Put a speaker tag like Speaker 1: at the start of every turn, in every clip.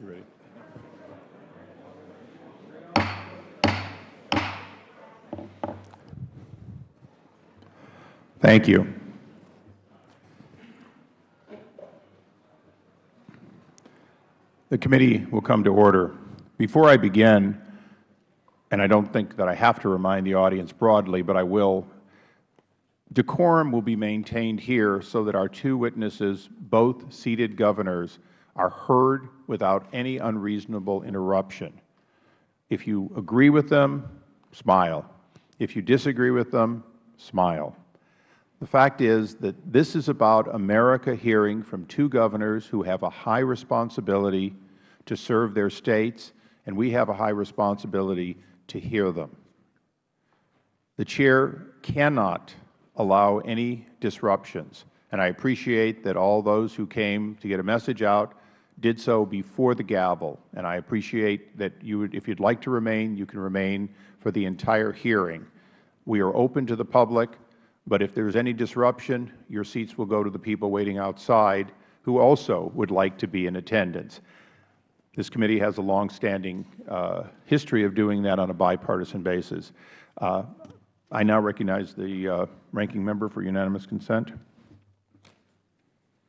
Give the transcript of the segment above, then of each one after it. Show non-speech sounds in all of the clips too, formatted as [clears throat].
Speaker 1: Ready? Thank you. The committee will come to order. Before I begin, and I don't think that I have to remind the audience broadly, but I will, decorum will be maintained here so that our two witnesses, both seated governors, are heard without any unreasonable interruption. If you agree with them, smile. If you disagree with them, smile. The fact is that this is about America hearing from two governors who have a high responsibility to serve their states, and we have a high responsibility to hear them. The Chair cannot allow any disruptions, and I appreciate that all those who came to get a message out did so before the gavel, and I appreciate that you would, if you would like to remain, you can remain for the entire hearing. We are open to the public. But if there is any disruption, your seats will go to the people waiting outside who also would like to be in attendance. This committee has a longstanding uh, history of doing that on a bipartisan basis. Uh, I now recognize the uh, ranking member for unanimous consent.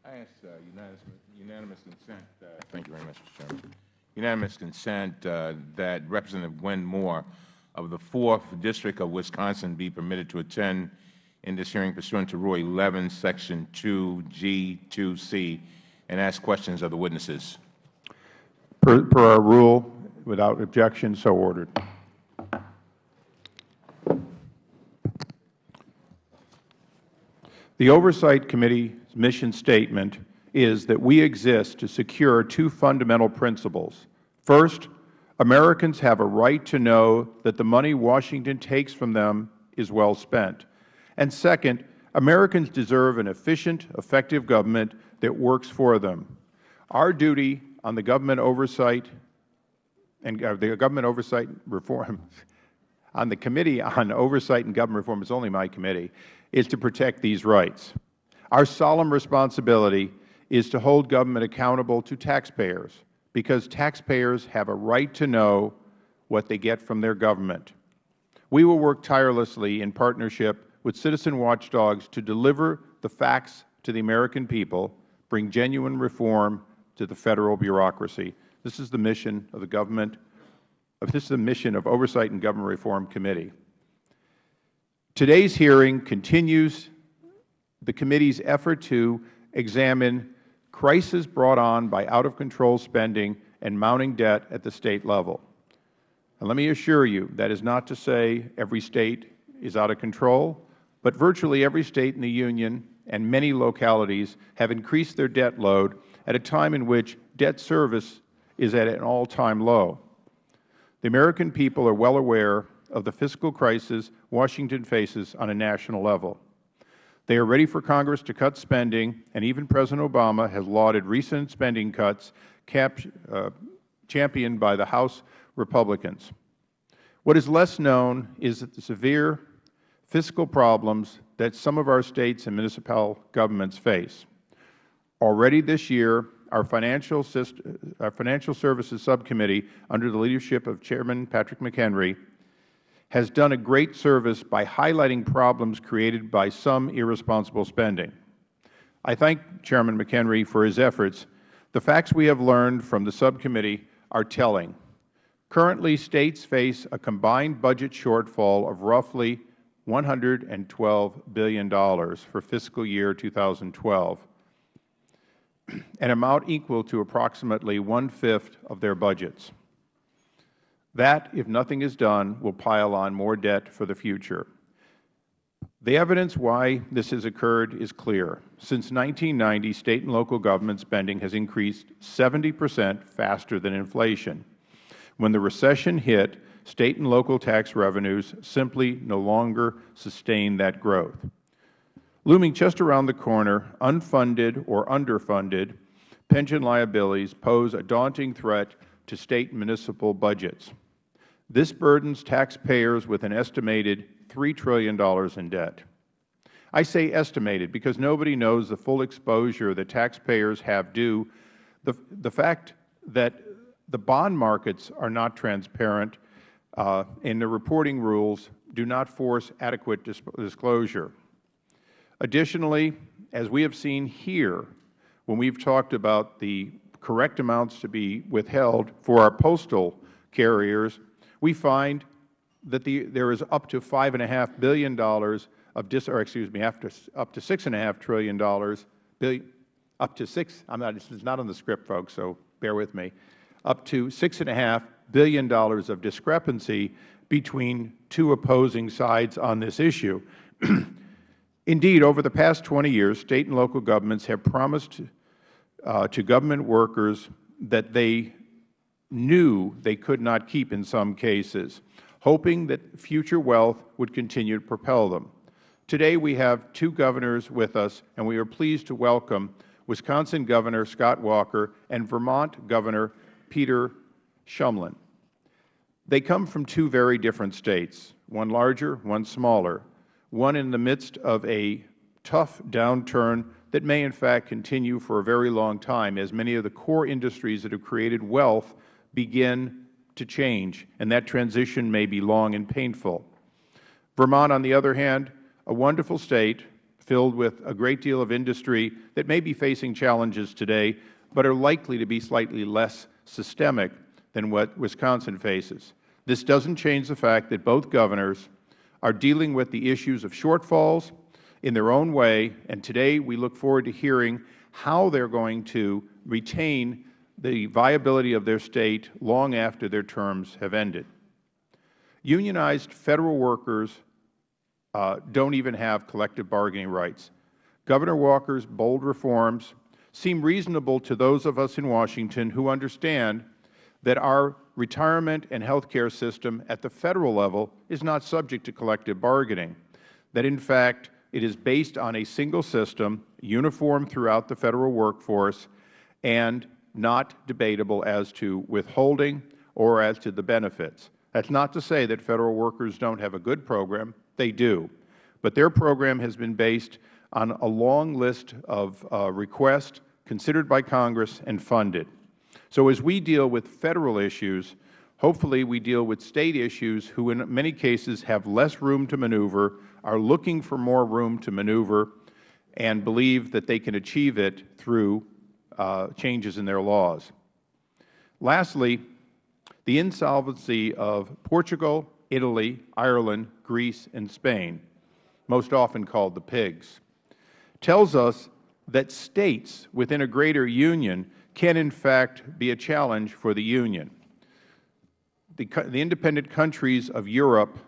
Speaker 2: I ask uh, unanimous, unanimous consent. Thank you very much, Mr. Chairman. Unanimous consent uh, that Representative Gwen Moore of the 4th District of Wisconsin be permitted to attend in this hearing pursuant to Rule 11, Section 2G2C, and ask questions of the witnesses.
Speaker 1: Per, per our rule, without objection, so ordered. The Oversight Committee's mission statement is that we exist to secure two fundamental principles. First, Americans have a right to know that the money Washington takes from them is well spent. And second, Americans deserve an efficient, effective government that works for them. Our duty on the government oversight and uh, the government oversight reform [laughs] on the committee on oversight and government reform is only my committee is to protect these rights. Our solemn responsibility is to hold government accountable to taxpayers because taxpayers have a right to know what they get from their government. We will work tirelessly in partnership with citizen watchdogs to deliver the facts to the American people, bring genuine reform to the Federal bureaucracy. This is the mission of the government. This is the mission of Oversight and Government Reform Committee. Today's hearing continues the committee's effort to examine crisis brought on by out-of-control spending and mounting debt at the State level. And let me assure you, that is not to say every State is out of control but virtually every State in the Union and many localities have increased their debt load at a time in which debt service is at an all-time low. The American people are well aware of the fiscal crisis Washington faces on a national level. They are ready for Congress to cut spending, and even President Obama has lauded recent spending cuts uh, championed by the House Republicans. What is less known is that the severe fiscal problems that some of our States and municipal governments face. Already this year, our Financial, our Financial Services Subcommittee, under the leadership of Chairman Patrick McHenry, has done a great service by highlighting problems created by some irresponsible spending. I thank Chairman McHenry for his efforts. The facts we have learned from the subcommittee are telling. Currently, States face a combined budget shortfall of roughly $112 billion for fiscal year 2012, an amount equal to approximately one-fifth of their budgets. That, if nothing is done, will pile on more debt for the future. The evidence why this has occurred is clear. Since 1990, State and local government spending has increased 70 percent faster than inflation. When the recession hit, State and local tax revenues simply no longer sustain that growth. Looming just around the corner, unfunded or underfunded pension liabilities pose a daunting threat to State and municipal budgets. This burdens taxpayers with an estimated $3 trillion in debt. I say estimated because nobody knows the full exposure that taxpayers have due the, the fact that the bond markets are not transparent, uh, and the reporting rules do not force adequate dis disclosure. Additionally, as we have seen here, when we have talked about the correct amounts to be withheld for our postal carriers, we find that the, there is up to $5.5 billion of dis, or excuse me, after, up to $6.5 trillion, billion, up to 6, I'm not, this is not on the script, folks, so bear with me, up to $6.5 billion of discrepancy between two opposing sides on this issue. [clears throat] Indeed, over the past 20 years, State and local governments have promised uh, to government workers that they knew they could not keep in some cases, hoping that future wealth would continue to propel them. Today we have two governors with us, and we are pleased to welcome Wisconsin Governor Scott Walker and Vermont Governor Peter Shumlin. They come from two very different states, one larger, one smaller, one in the midst of a tough downturn that may in fact continue for a very long time as many of the core industries that have created wealth begin to change, and that transition may be long and painful. Vermont, on the other hand, a wonderful state filled with a great deal of industry that may be facing challenges today, but are likely to be slightly less systemic than what Wisconsin faces. This doesn't change the fact that both governors are dealing with the issues of shortfalls in their own way, and today we look forward to hearing how they are going to retain the viability of their State long after their terms have ended. Unionized Federal workers uh, don't even have collective bargaining rights. Governor Walker's bold reforms seem reasonable to those of us in Washington who understand that our retirement and health care system at the Federal level is not subject to collective bargaining, that in fact it is based on a single system, uniform throughout the Federal workforce, and not debatable as to withholding or as to the benefits. That is not to say that Federal workers don't have a good program. They do. But their program has been based on a long list of uh, requests considered by Congress and funded. So as we deal with Federal issues, hopefully we deal with State issues who in many cases have less room to maneuver, are looking for more room to maneuver, and believe that they can achieve it through Uh, changes in their laws. Lastly, the insolvency of Portugal, Italy, Ireland, Greece, and Spain, most often called the pigs, tells us that States within a greater union can in fact be a challenge for the Union. The, the independent countries of Europe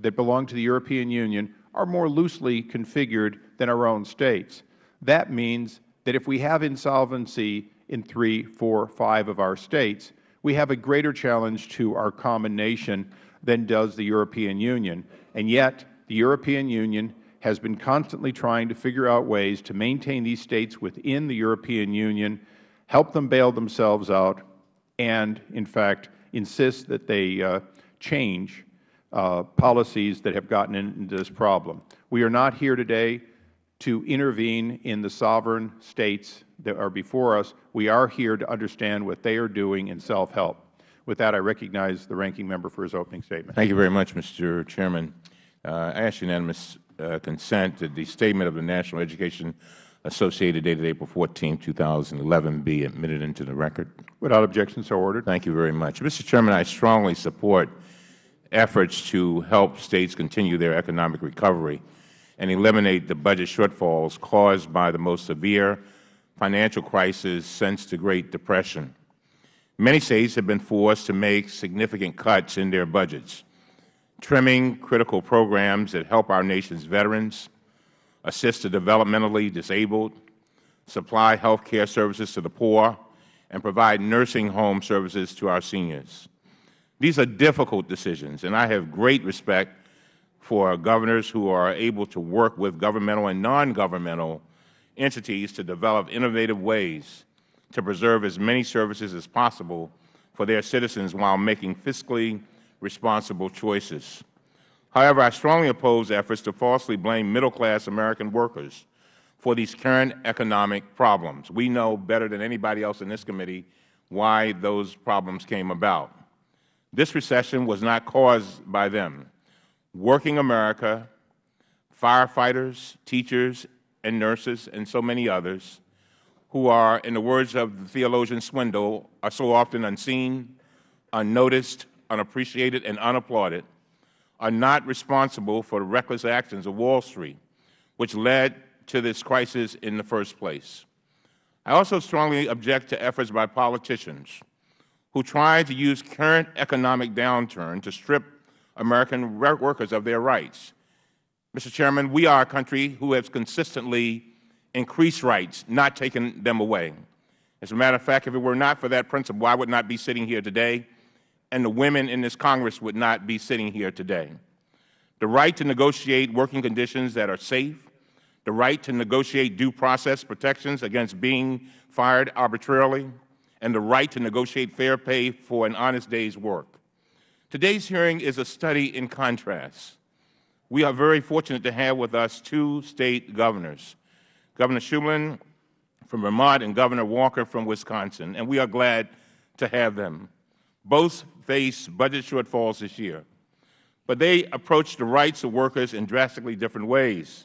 Speaker 1: that belong to the European Union are more loosely configured than our own States. That means that if we have insolvency in three, four, five of our States, we have a greater challenge to our common nation than does the European Union. And yet, the European Union has been constantly trying to figure out ways to maintain these States within the European Union, help them bail themselves out, and, in fact, insist that they uh, change uh, policies that have gotten into this problem. We are not here today to intervene in the sovereign states that are before us. We are here to understand what they are doing in self-help. With that, I recognize the Ranking Member for his opening statement.
Speaker 2: Thank you very much, Mr. Chairman. Uh, I ask unanimous uh, consent that the statement of the National Education Associated dated April 14, 2011 be admitted into the record.
Speaker 1: Without objection, so ordered.
Speaker 2: Thank you very much. Mr. Chairman, I strongly support efforts to help States continue their economic recovery and eliminate the budget shortfalls caused by the most severe financial crisis since the Great Depression. Many States have been forced to make significant cuts in their budgets, trimming critical programs that help our nation's veterans, assist the developmentally disabled, supply health care services to the poor, and provide nursing home services to our seniors. These are difficult decisions, and I have great respect for governors who are able to work with governmental and non-governmental entities to develop innovative ways to preserve as many services as possible for their citizens while making fiscally responsible choices. However, I strongly oppose efforts to falsely blame middle-class American workers for these current economic problems. We know better than anybody else in this committee why those problems came about. This recession was not caused by them. Working America, firefighters, teachers, and nurses, and so many others, who are, in the words of the theologian Swindoll, are so often unseen, unnoticed, unappreciated, and unapplauded, are not responsible for the reckless actions of Wall Street, which led to this crisis in the first place. I also strongly object to efforts by politicians who try to use current economic downturn to strip American workers of their rights. Mr. Chairman, we are a country who has consistently increased rights, not taken them away. As a matter of fact, if it were not for that principle, I would not be sitting here today, and the women in this Congress would not be sitting here today. The right to negotiate working conditions that are safe, the right to negotiate due process protections against being fired arbitrarily, and the right to negotiate fair pay for an honest day's work. Today's hearing is a study in contrast. We are very fortunate to have with us two State governors, Governor Shumlin from Vermont and Governor Walker from Wisconsin, and we are glad to have them. Both face budget shortfalls this year, but they approach the rights of workers in drastically different ways.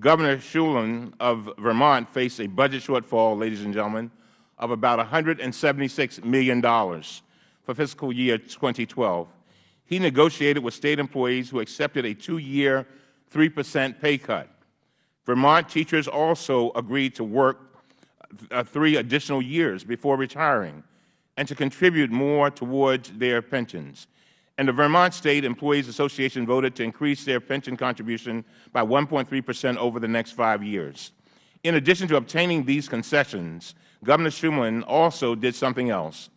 Speaker 2: Governor Shumlin of Vermont faced a budget shortfall, ladies and gentlemen, of about $176 million for fiscal year 2012. He negotiated with State employees who accepted a two-year, 3 percent pay cut. Vermont teachers also agreed to work uh, three additional years before retiring and to contribute more towards their pensions. And the Vermont State Employees Association voted to increase their pension contribution by 1.3 percent over the next five years. In addition to obtaining these concessions, Governor Shumlin also did something else.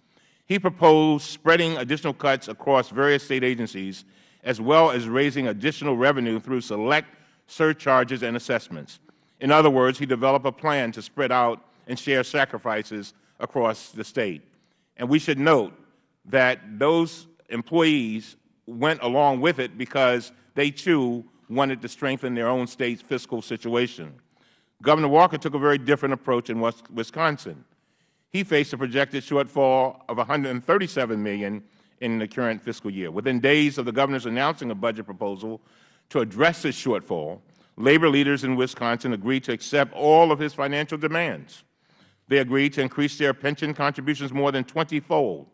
Speaker 2: He proposed spreading additional cuts across various State agencies, as well as raising additional revenue through select surcharges and assessments. In other words, he developed a plan to spread out and share sacrifices across the State. And we should note that those employees went along with it because they, too, wanted to strengthen their own State's fiscal situation. Governor Walker took a very different approach in Wisconsin. He faced a projected shortfall of 137 million in the current fiscal year. Within days of the Governor's announcing a budget proposal to address this shortfall, labor leaders in Wisconsin agreed to accept all of his financial demands. They agreed to increase their pension contributions more than 20-fold,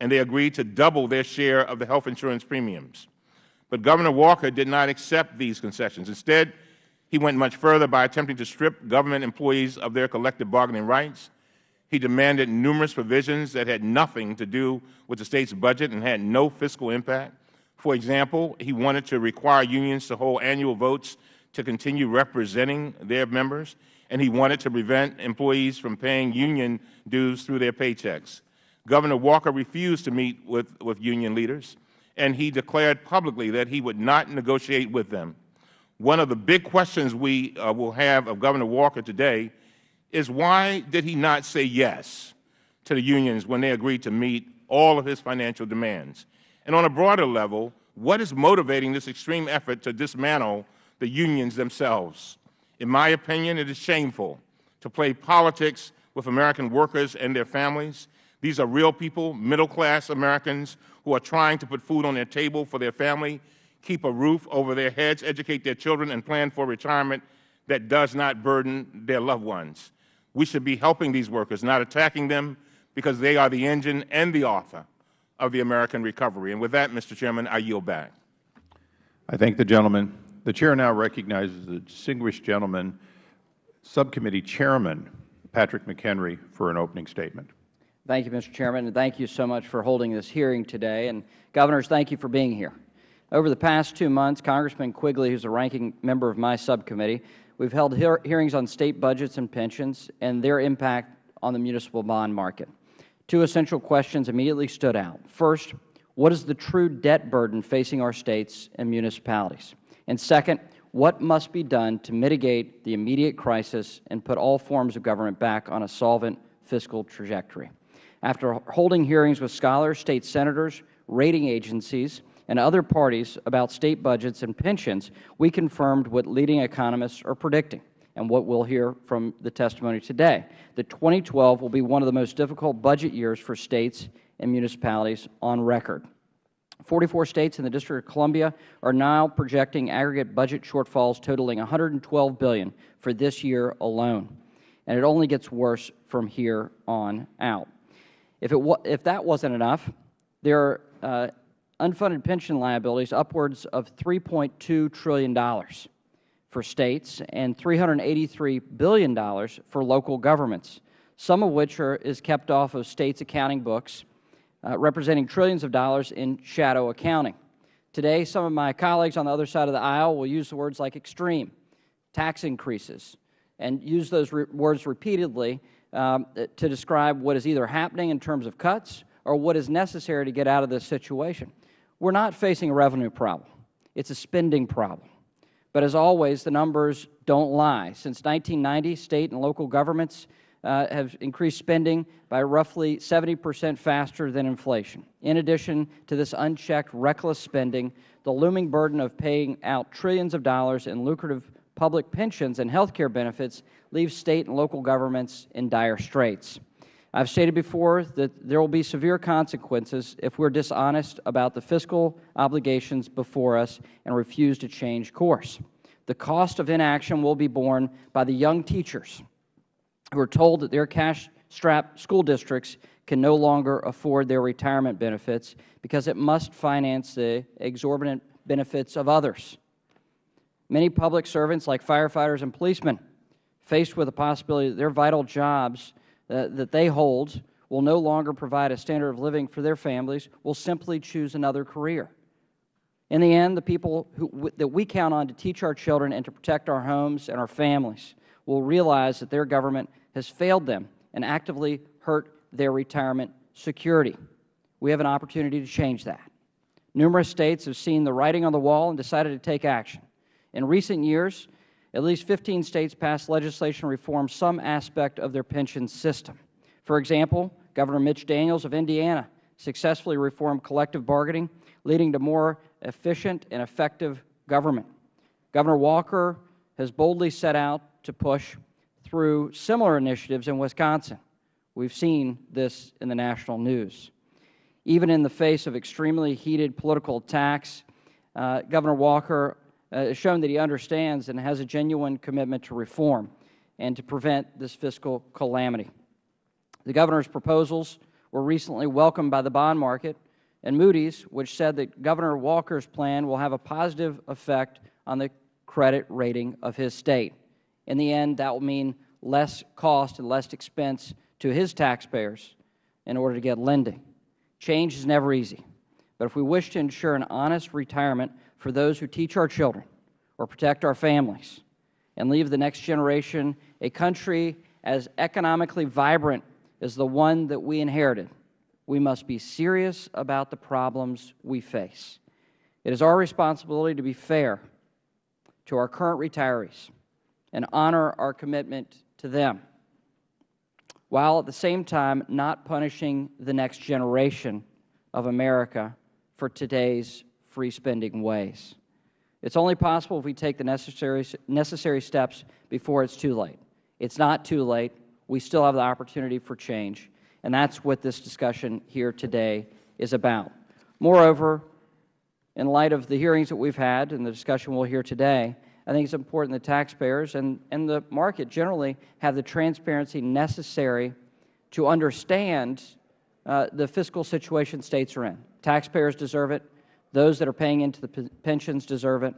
Speaker 2: and they agreed to double their share of the health insurance premiums. But Governor Walker did not accept these concessions. Instead, he went much further by attempting to strip government employees of their collective bargaining rights. He demanded numerous provisions that had nothing to do with the State's budget and had no fiscal impact. For example, he wanted to require unions to hold annual votes to continue representing their members and he wanted to prevent employees from paying union dues through their paychecks. Governor Walker refused to meet with, with union leaders, and he declared publicly that he would not negotiate with them. One of the big questions we uh, will have of Governor Walker today is why did he not say yes to the unions when they agreed to meet all of his financial demands? And on a broader level, what is motivating this extreme effort to dismantle the unions themselves? In my opinion, it is shameful to play politics with American workers and their families. These are real people, middle-class Americans who are trying to put food on their table for their family, keep a roof over their heads, educate their children, and plan for retirement that does not burden their loved ones. We should be helping these workers, not attacking them, because they are the engine and the author of the American recovery. And with that, Mr. Chairman, I yield back.
Speaker 1: I thank the gentleman. The Chair now recognizes the distinguished gentleman, Subcommittee Chairman Patrick McHenry, for an opening statement.
Speaker 3: Thank you, Mr. Chairman, and thank you so much for holding this hearing today. And Governors, thank you for being here. Over the past two months, Congressman Quigley, who is a ranking member of my subcommittee, we've held hear hearings on State budgets and pensions and their impact on the municipal bond market. Two essential questions immediately stood out. First, what is the true debt burden facing our States and municipalities? And second, what must be done to mitigate the immediate crisis and put all forms of government back on a solvent fiscal trajectory? After holding hearings with scholars, State Senators, rating agencies, and other parties about State budgets and pensions, we confirmed what leading economists are predicting. and what we will hear from the testimony today, that 2012 will be one of the most difficult budget years for States and municipalities on record. 44 States and the District of Columbia are now projecting aggregate budget shortfalls totaling 112 billion for this year alone, and it only gets worse from here on out. If, it if that wasn't enough, there are uh, unfunded pension liabilities upwards of $3.2 trillion for States and $383 billion for local governments, some of which are, is kept off of States' accounting books uh, representing trillions of dollars in shadow accounting. Today, some of my colleagues on the other side of the aisle will use words like extreme, tax increases, and use those re words repeatedly um, to describe what is either happening in terms of cuts or what is necessary to get out of this situation. We are not facing a revenue problem. It is a spending problem. But as always, the numbers don't lie. Since 1990, State and local governments uh, have increased spending by roughly 70 percent faster than inflation. In addition to this unchecked, reckless spending, the looming burden of paying out trillions of dollars in lucrative public pensions and health care benefits leaves State and local governments in dire straits. I have stated before that there will be severe consequences if we are dishonest about the fiscal obligations before us and refuse to change course. The cost of inaction will be borne by the young teachers who are told that their cash-strapped school districts can no longer afford their retirement benefits because it must finance the exorbitant benefits of others. Many public servants, like firefighters and policemen, faced with the possibility that their vital jobs uh, that they hold will no longer provide a standard of living for their families, will simply choose another career. In the end, the people who, that we count on to teach our children and to protect our homes and our families will realize that their government has failed them and actively hurt their retirement security. We have an opportunity to change that. Numerous States have seen the writing on the wall and decided to take action. In recent years, at least 15 States passed legislation reform some aspect of their pension system. For example, Governor Mitch Daniels of Indiana successfully reformed collective bargaining, leading to more efficient and effective government. Governor Walker has boldly set out to push through similar initiatives in Wisconsin. We have seen this in the national news. Even in the face of extremely heated political attacks, uh, Governor Walker uh, shown that he understands and has a genuine commitment to reform and to prevent this fiscal calamity. The Governor's proposals were recently welcomed by the bond market and Moody's, which said that Governor Walker's plan will have a positive effect on the credit rating of his State. In the end, that will mean less cost and less expense to his taxpayers in order to get lending. Change is never easy, but if we wish to ensure an honest retirement for those who teach our children or protect our families and leave the next generation a country as economically vibrant as the one that we inherited, we must be serious about the problems we face. It is our responsibility to be fair to our current retirees and honor our commitment to them, while at the same time not punishing the next generation of America for today's free spending ways. It is only possible if we take the necessary, necessary steps before it is too late. It is not too late. We still have the opportunity for change, and that is what this discussion here today is about. Moreover, in light of the hearings that we have had and the discussion we will hear today, I think it is important that taxpayers and, and the market generally have the transparency necessary to understand uh, the fiscal situation States are in. Taxpayers deserve it. Those that are paying into the pensions deserve it.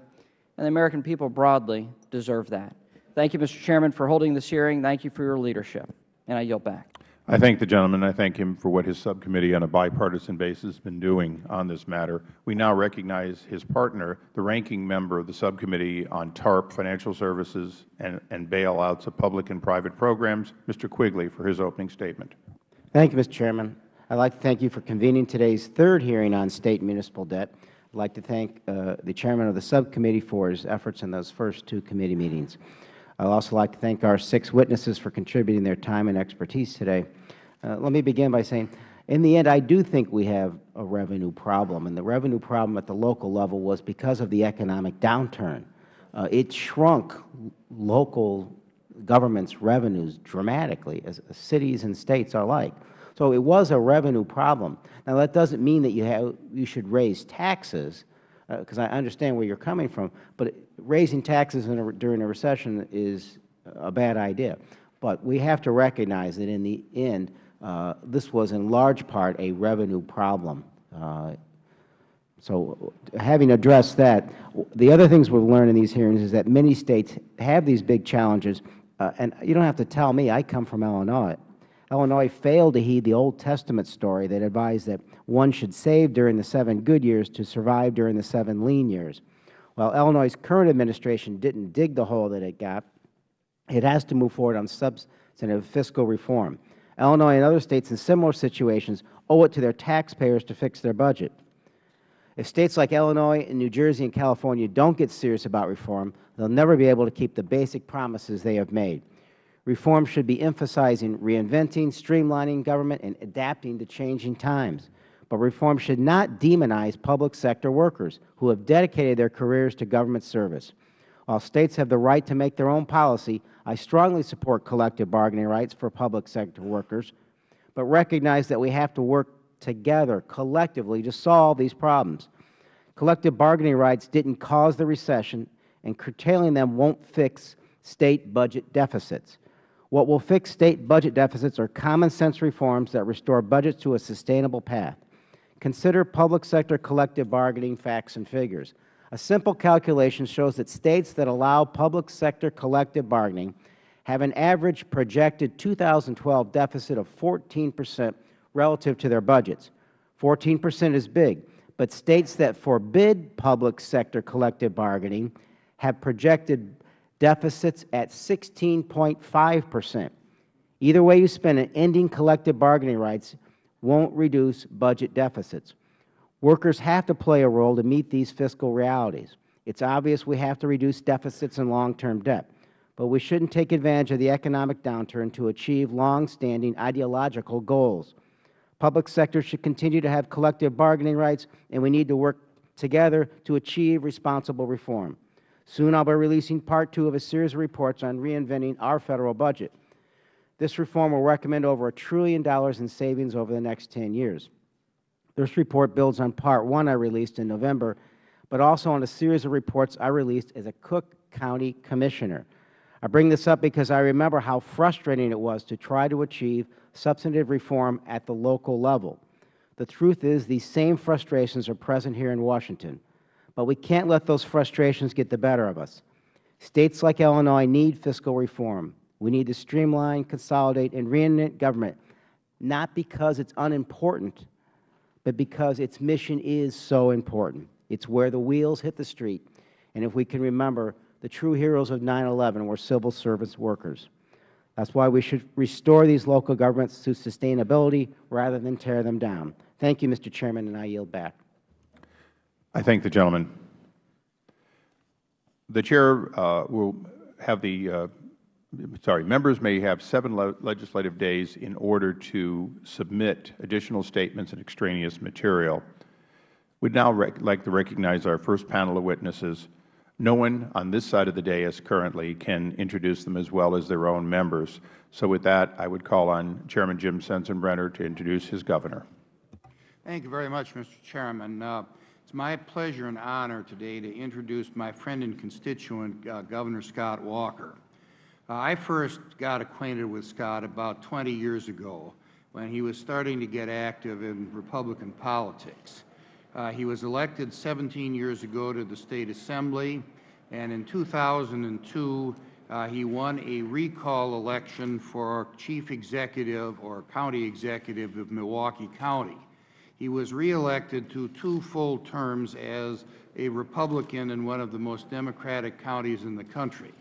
Speaker 3: And the American people broadly deserve that. Thank you, Mr. Chairman, for holding this hearing. Thank you for your leadership. And I yield back.
Speaker 1: I thank the gentleman. I thank him for what his subcommittee on a bipartisan basis has been doing on this matter. We now recognize his partner, the ranking member of the subcommittee on TARP, financial services, and, and bailouts of public and private programs, Mr. Quigley, for his opening statement.
Speaker 4: Thank you, Mr. Chairman. I would like to thank you for convening today's third hearing on State and municipal debt. I would like to thank uh, the Chairman of the subcommittee for his efforts in those first two committee meetings. I would also like to thank our six witnesses for contributing their time and expertise today. Uh, let me begin by saying, in the end, I do think we have a revenue problem, and the revenue problem at the local level was because of the economic downturn. Uh, it shrunk local government's revenues dramatically, as cities and states are alike. So it was a revenue problem. Now, that doesn't mean that you, have, you should raise taxes, because I understand where you are coming from, but raising taxes a, during a recession is a bad idea. But we have to recognize that in the end, uh, this was in large part a revenue problem. Uh, so having addressed that, the other things we have learned in these hearings is that many States have these big challenges. Uh, and you don't have to tell me. I come from Illinois. Illinois failed to heed the Old Testament story that advised that one should save during the seven good years to survive during the seven lean years. While Illinois' current administration didn't dig the hole that it got, it has to move forward on substantive fiscal reform. Illinois and other States in similar situations owe it to their taxpayers to fix their budget. If States like Illinois and New Jersey and California don't get serious about reform, they will never be able to keep the basic promises they have made. Reform should be emphasizing reinventing, streamlining government, and adapting to changing times. But reform should not demonize public sector workers who have dedicated their careers to government service. While States have the right to make their own policy, I strongly support collective bargaining rights for public sector workers, but recognize that we have to work together collectively to solve these problems. Collective bargaining rights didn't cause the recession, and curtailing them won't fix State budget deficits. What will fix State budget deficits are common-sense reforms that restore budgets to a sustainable path. Consider public sector collective bargaining facts and figures. A simple calculation shows that States that allow public sector collective bargaining have an average projected 2012 deficit of 14 percent relative to their budgets. 14 percent is big, but States that forbid public sector collective bargaining have projected deficits at 16.5 percent. Either way you spin it, ending collective bargaining rights won't reduce budget deficits. Workers have to play a role to meet these fiscal realities. It is obvious we have to reduce deficits and long-term debt, but we shouldn't take advantage of the economic downturn to achieve long-standing ideological goals. Public sector should continue to have collective bargaining rights, and we need to work together to achieve responsible reform. Soon I will be releasing Part 2 of a series of reports on reinventing our Federal budget. This reform will recommend over a trillion dollars in savings over the next 10 years. This report builds on Part 1 I released in November, but also on a series of reports I released as a Cook County Commissioner. I bring this up because I remember how frustrating it was to try to achieve substantive reform at the local level. The truth is these same frustrations are present here in Washington, but we can't let those frustrations get the better of us. States like Illinois need fiscal reform. We need to streamline, consolidate, and reinvent government, not because it's unimportant, but because its mission is so important. It's where the wheels hit the street. And if we can remember, the true heroes of 9-11 were civil service workers. That's why we should restore these local governments to sustainability rather than tear them down. Thank you, Mr. Chairman, and I yield back.
Speaker 1: I thank the gentleman. The Chair uh, will have the, uh, sorry, members may have seven le legislative days in order to submit additional statements and extraneous material. We would now like to recognize our first panel of witnesses. No one on this side of the dais currently can introduce them as well as their own members. So with that, I would call on Chairman Jim Sensenbrenner to introduce his governor.
Speaker 5: Thank you very much, Mr. Chairman. Uh, it's my pleasure and honor today to introduce my friend and constituent, uh, Governor Scott Walker. Uh, I first got acquainted with Scott about 20 years ago when he was starting to get active in Republican politics. Uh, he was elected 17 years ago to the State Assembly, and in 2002, uh, he won a recall election for Chief Executive or County Executive of Milwaukee County. He was reelected to two full terms as a Republican in one of the most Democratic counties in the country.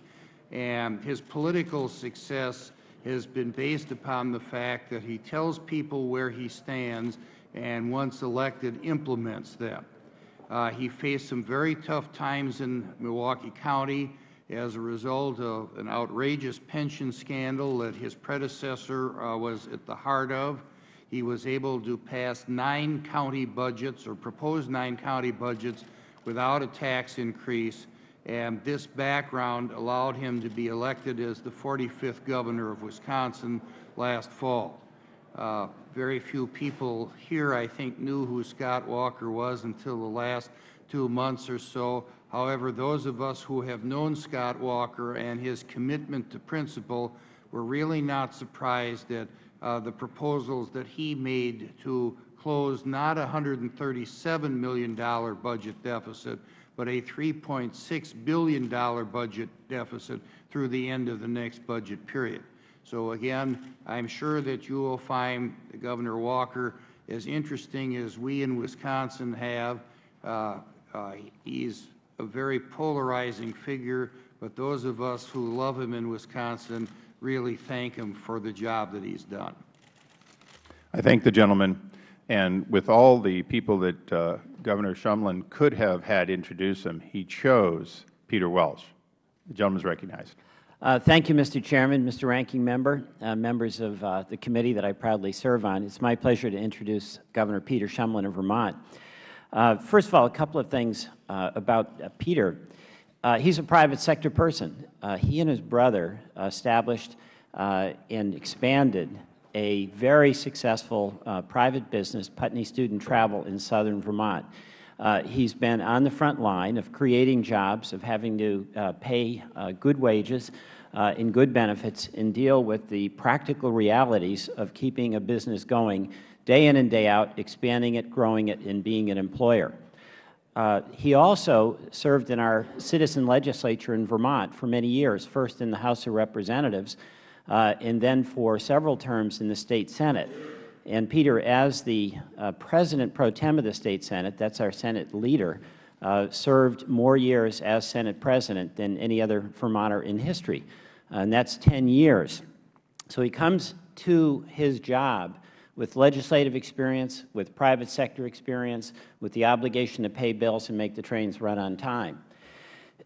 Speaker 5: And his political success has been based upon the fact that he tells people where he stands and once elected implements them. Uh, he faced some very tough times in Milwaukee County as a result of an outrageous pension scandal that his predecessor uh, was at the heart of. He was able to pass nine county budgets or propose nine county budgets without a tax increase and this background allowed him to be elected as the 45th Governor of Wisconsin last fall. Uh, very few people here, I think, knew who Scott Walker was until the last two months or so. However, those of us who have known Scott Walker and his commitment to principle were really not surprised at uh, the proposals that he made to close not a $137 million budget deficit, but a $3.6 billion budget deficit through the end of the next budget period. So again, I am sure that you will find Governor Walker as interesting as we in Wisconsin have. Uh, uh, he is a very polarizing figure, but those of us who love him in Wisconsin really thank him for the job that he's done.
Speaker 1: I thank the gentleman. And with all the people that uh, Governor Shumlin could have had introduce him, he chose Peter Welch. The gentleman is recognized.
Speaker 6: Uh, thank you, Mr. Chairman, Mr. Ranking Member, uh, members of uh, the committee that I proudly serve on. It's my pleasure to introduce Governor Peter Shumlin of Vermont. Uh, first of all, a couple of things uh, about uh, he's a private sector person. he and his brother established and expanded a very successful uh, private business, Putney Student Travel, in southern Vermont. Uh, he's been on the front line of creating jobs, of having to uh, pay uh, good wages uh, and good benefits and deal with the practical realities of keeping a business going day in and day out, expanding it, growing it, and being an employer. Uh, he also served in our citizen legislature in Vermont for many years, first in the House of Representatives, uh, and then for several terms in the State Senate. And Peter, as the uh, President pro tem of the State Senate, that is our Senate leader, uh, served more years as Senate President than any other Vermonter in history, and that is 10 years. So he comes to his job with legislative experience, with private sector experience, with the obligation to pay bills and make the trains run on time.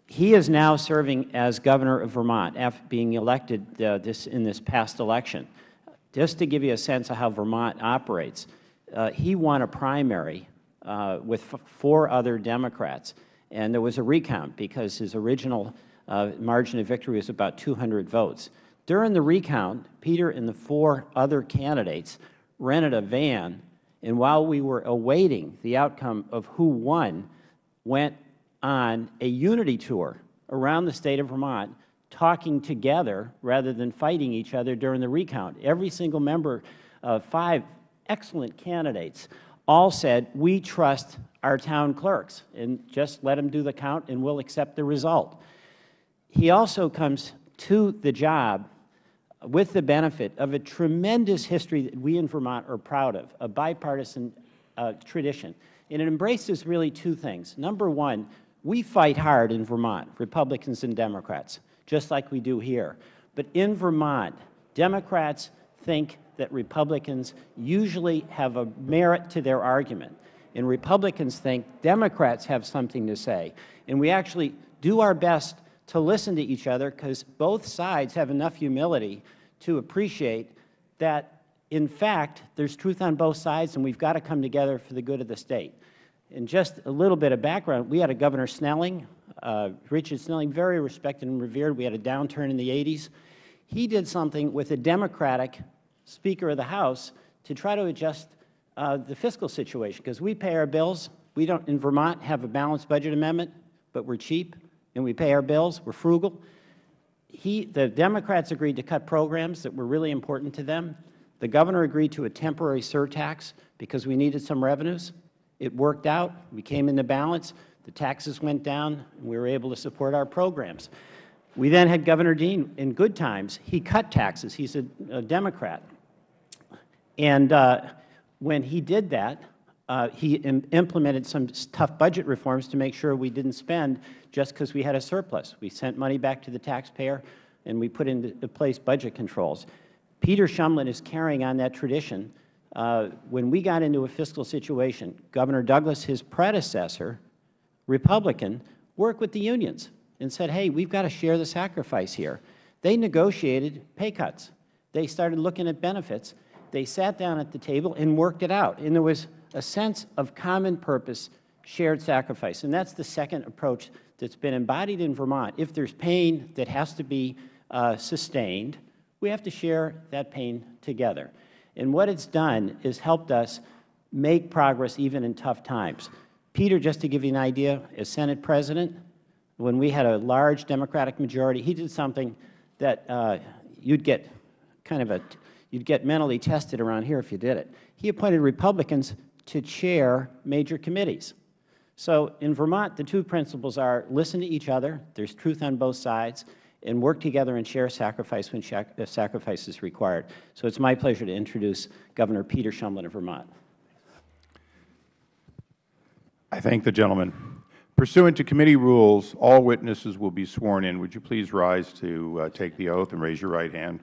Speaker 6: He is now serving as Governor of Vermont after being elected uh, this, in this past election. Just to give you a sense of how Vermont operates, uh, he won a primary uh, with four other Democrats, and there was a recount because his original uh, margin of victory was about 200 votes. During the recount, Peter and the four other candidates rented a van, and while we were awaiting the outcome of who won, went on a unity tour around the State of Vermont talking together rather than fighting each other during the recount. Every single member of five excellent candidates all said, we trust our town clerks, and just let them do the count and we'll accept the result. He also comes to the job with the benefit of a tremendous history that we in Vermont are proud of, a bipartisan uh, tradition. And it embraces really two things. Number one, we fight hard in Vermont, Republicans and Democrats, just like we do here. But in Vermont, Democrats think that Republicans usually have a merit to their argument, and Republicans think Democrats have something to say. And we actually do our best to listen to each other because both sides have enough humility to appreciate that, in fact, there's truth on both sides and we've got to come together for the good of the State. And just a little bit of background, we had a Governor Snelling, uh, Richard Snelling, very respected and revered. We had a downturn in the 80s. He did something with a Democratic Speaker of the House to try to adjust uh, the fiscal situation, because we pay our bills. We don't, in Vermont, have a balanced budget amendment, but we're cheap, and we pay our bills. We're frugal. He, the Democrats agreed to cut programs that were really important to them. The Governor agreed to a temporary surtax because we needed some revenues. It worked out. We came into balance. The taxes went down, and we were able to support our programs. We then had Governor Dean in good times. He cut taxes. He's a, a Democrat. And uh, when he did that, uh, he Im implemented some tough budget reforms to make sure we didn't spend just because we had a surplus. We sent money back to the taxpayer, and we put into place budget controls. Peter Shumlin is carrying on that tradition uh, when we got into a fiscal situation, Governor Douglas, his predecessor, Republican, worked with the unions and said, hey, we've got to share the sacrifice here. They negotiated pay cuts. They started looking at benefits. They sat down at the table and worked it out. And there was a sense of common purpose shared sacrifice. And that's the second approach that's been embodied in Vermont. If there's pain that has to be uh, sustained, we have to share that pain together. And what it's done is helped us make progress even in tough times. Peter, just to give you an idea, as Senate President, when we had a large Democratic majority, he did something that uh, you'd get kind of a, you'd get mentally tested around here if you did it. He appointed Republicans to chair major committees. So in Vermont, the two principles are listen to each other, there's truth on both sides, and work together and share sacrifice when sacrifice is required. So it's my pleasure to introduce Governor Peter Shumlin of Vermont.
Speaker 1: I thank the gentleman. Pursuant to committee rules, all witnesses will be sworn in. Would you please rise to uh, take the oath and raise your right hand?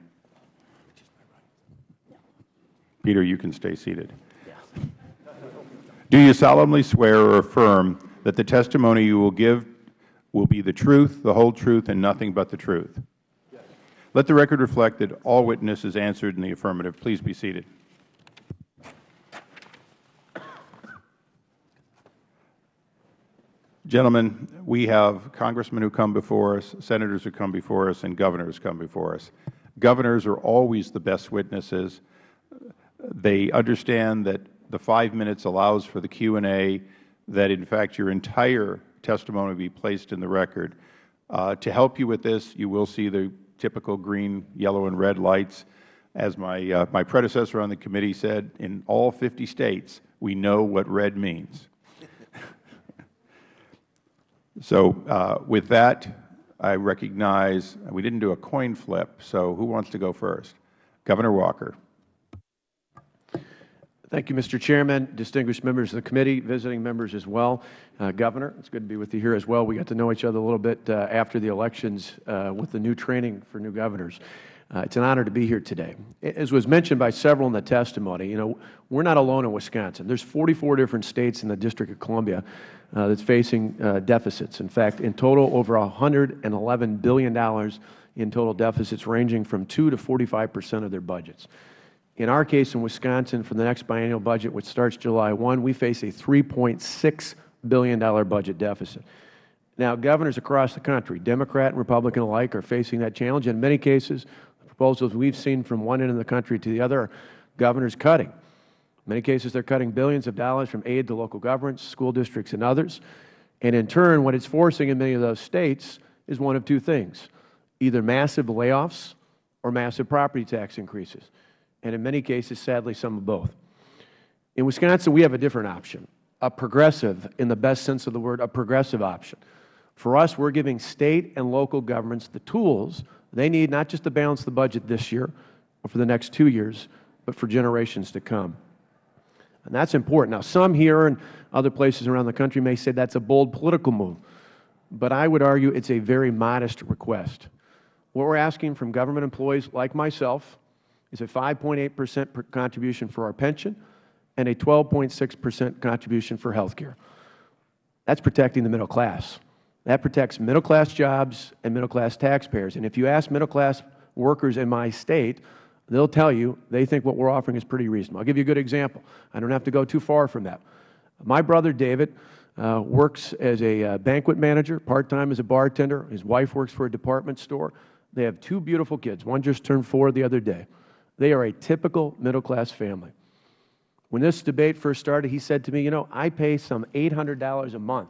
Speaker 1: Peter, you can stay seated. Do you solemnly swear or affirm that the testimony you will give will be the truth, the whole truth, and nothing but the truth? Yes. Let the record reflect that all witnesses answered in the affirmative. Please be seated. Gentlemen, we have congressmen who come before us, senators who come before us, and governors come before us. Governors are always the best witnesses. They understand that the five minutes allows for the Q and A, that in fact your entire testimony be placed in the record. Uh, to help you with this, you will see the typical green, yellow, and red lights. As my, uh, my predecessor on the committee said, in all 50 states, we know what red means. [laughs] so uh, with that, I recognize, we didn't do a coin flip, so who wants to go first? Governor Walker.
Speaker 7: Thank you, Mr. Chairman, distinguished members of the committee, visiting members as well. Uh, Governor, it's good to be with you here as well. We got to know each other a little bit uh, after the elections uh, with the new training for new governors. Uh, it's an honor to be here today. As was mentioned by several in the testimony, you know, we're not alone in Wisconsin. There's 44 different states in the District of Columbia uh, that's facing uh, deficits. In fact, in total, over $111 billion in total deficits ranging from 2 to 45 percent of their budgets. In our case in Wisconsin, for the next biennial budget, which starts July 1, we face a $3.6 billion budget deficit. Now, governors across the country, Democrat and Republican alike, are facing that challenge. In many cases, the proposals we have seen from one end of the country to the other are governors cutting. In many cases, they are cutting billions of dollars from aid to local governments, school districts, and others. And in turn, what it is forcing in many of those states is one of two things, either massive layoffs or massive property tax increases and in many cases, sadly, some of both. In Wisconsin, we have a different option, a progressive, in the best sense of the word, a progressive option. For us, we are giving State and local governments the tools they need not just to balance the budget this year or for the next two years, but for generations to come. And that is important. Now, some here and other places around the country may say that is a bold political move, but I would argue it is a very modest request. What we are asking from government employees like myself, is a 5.8 percent contribution for our pension and a 12.6 percent contribution for health care. That is protecting the middle class. That protects middle class jobs and middle class taxpayers. And if you ask middle class workers in my state, they will tell you they think what we are offering is pretty reasonable. I will give you a good example. I don't have to go too far from that. My brother David uh, works as a uh, banquet manager, part-time as a bartender. His wife works for a department store. They have two beautiful kids. One just turned four the other day. They are a typical middle-class family. When this debate first started, he said to me, you know, I pay some $800 a month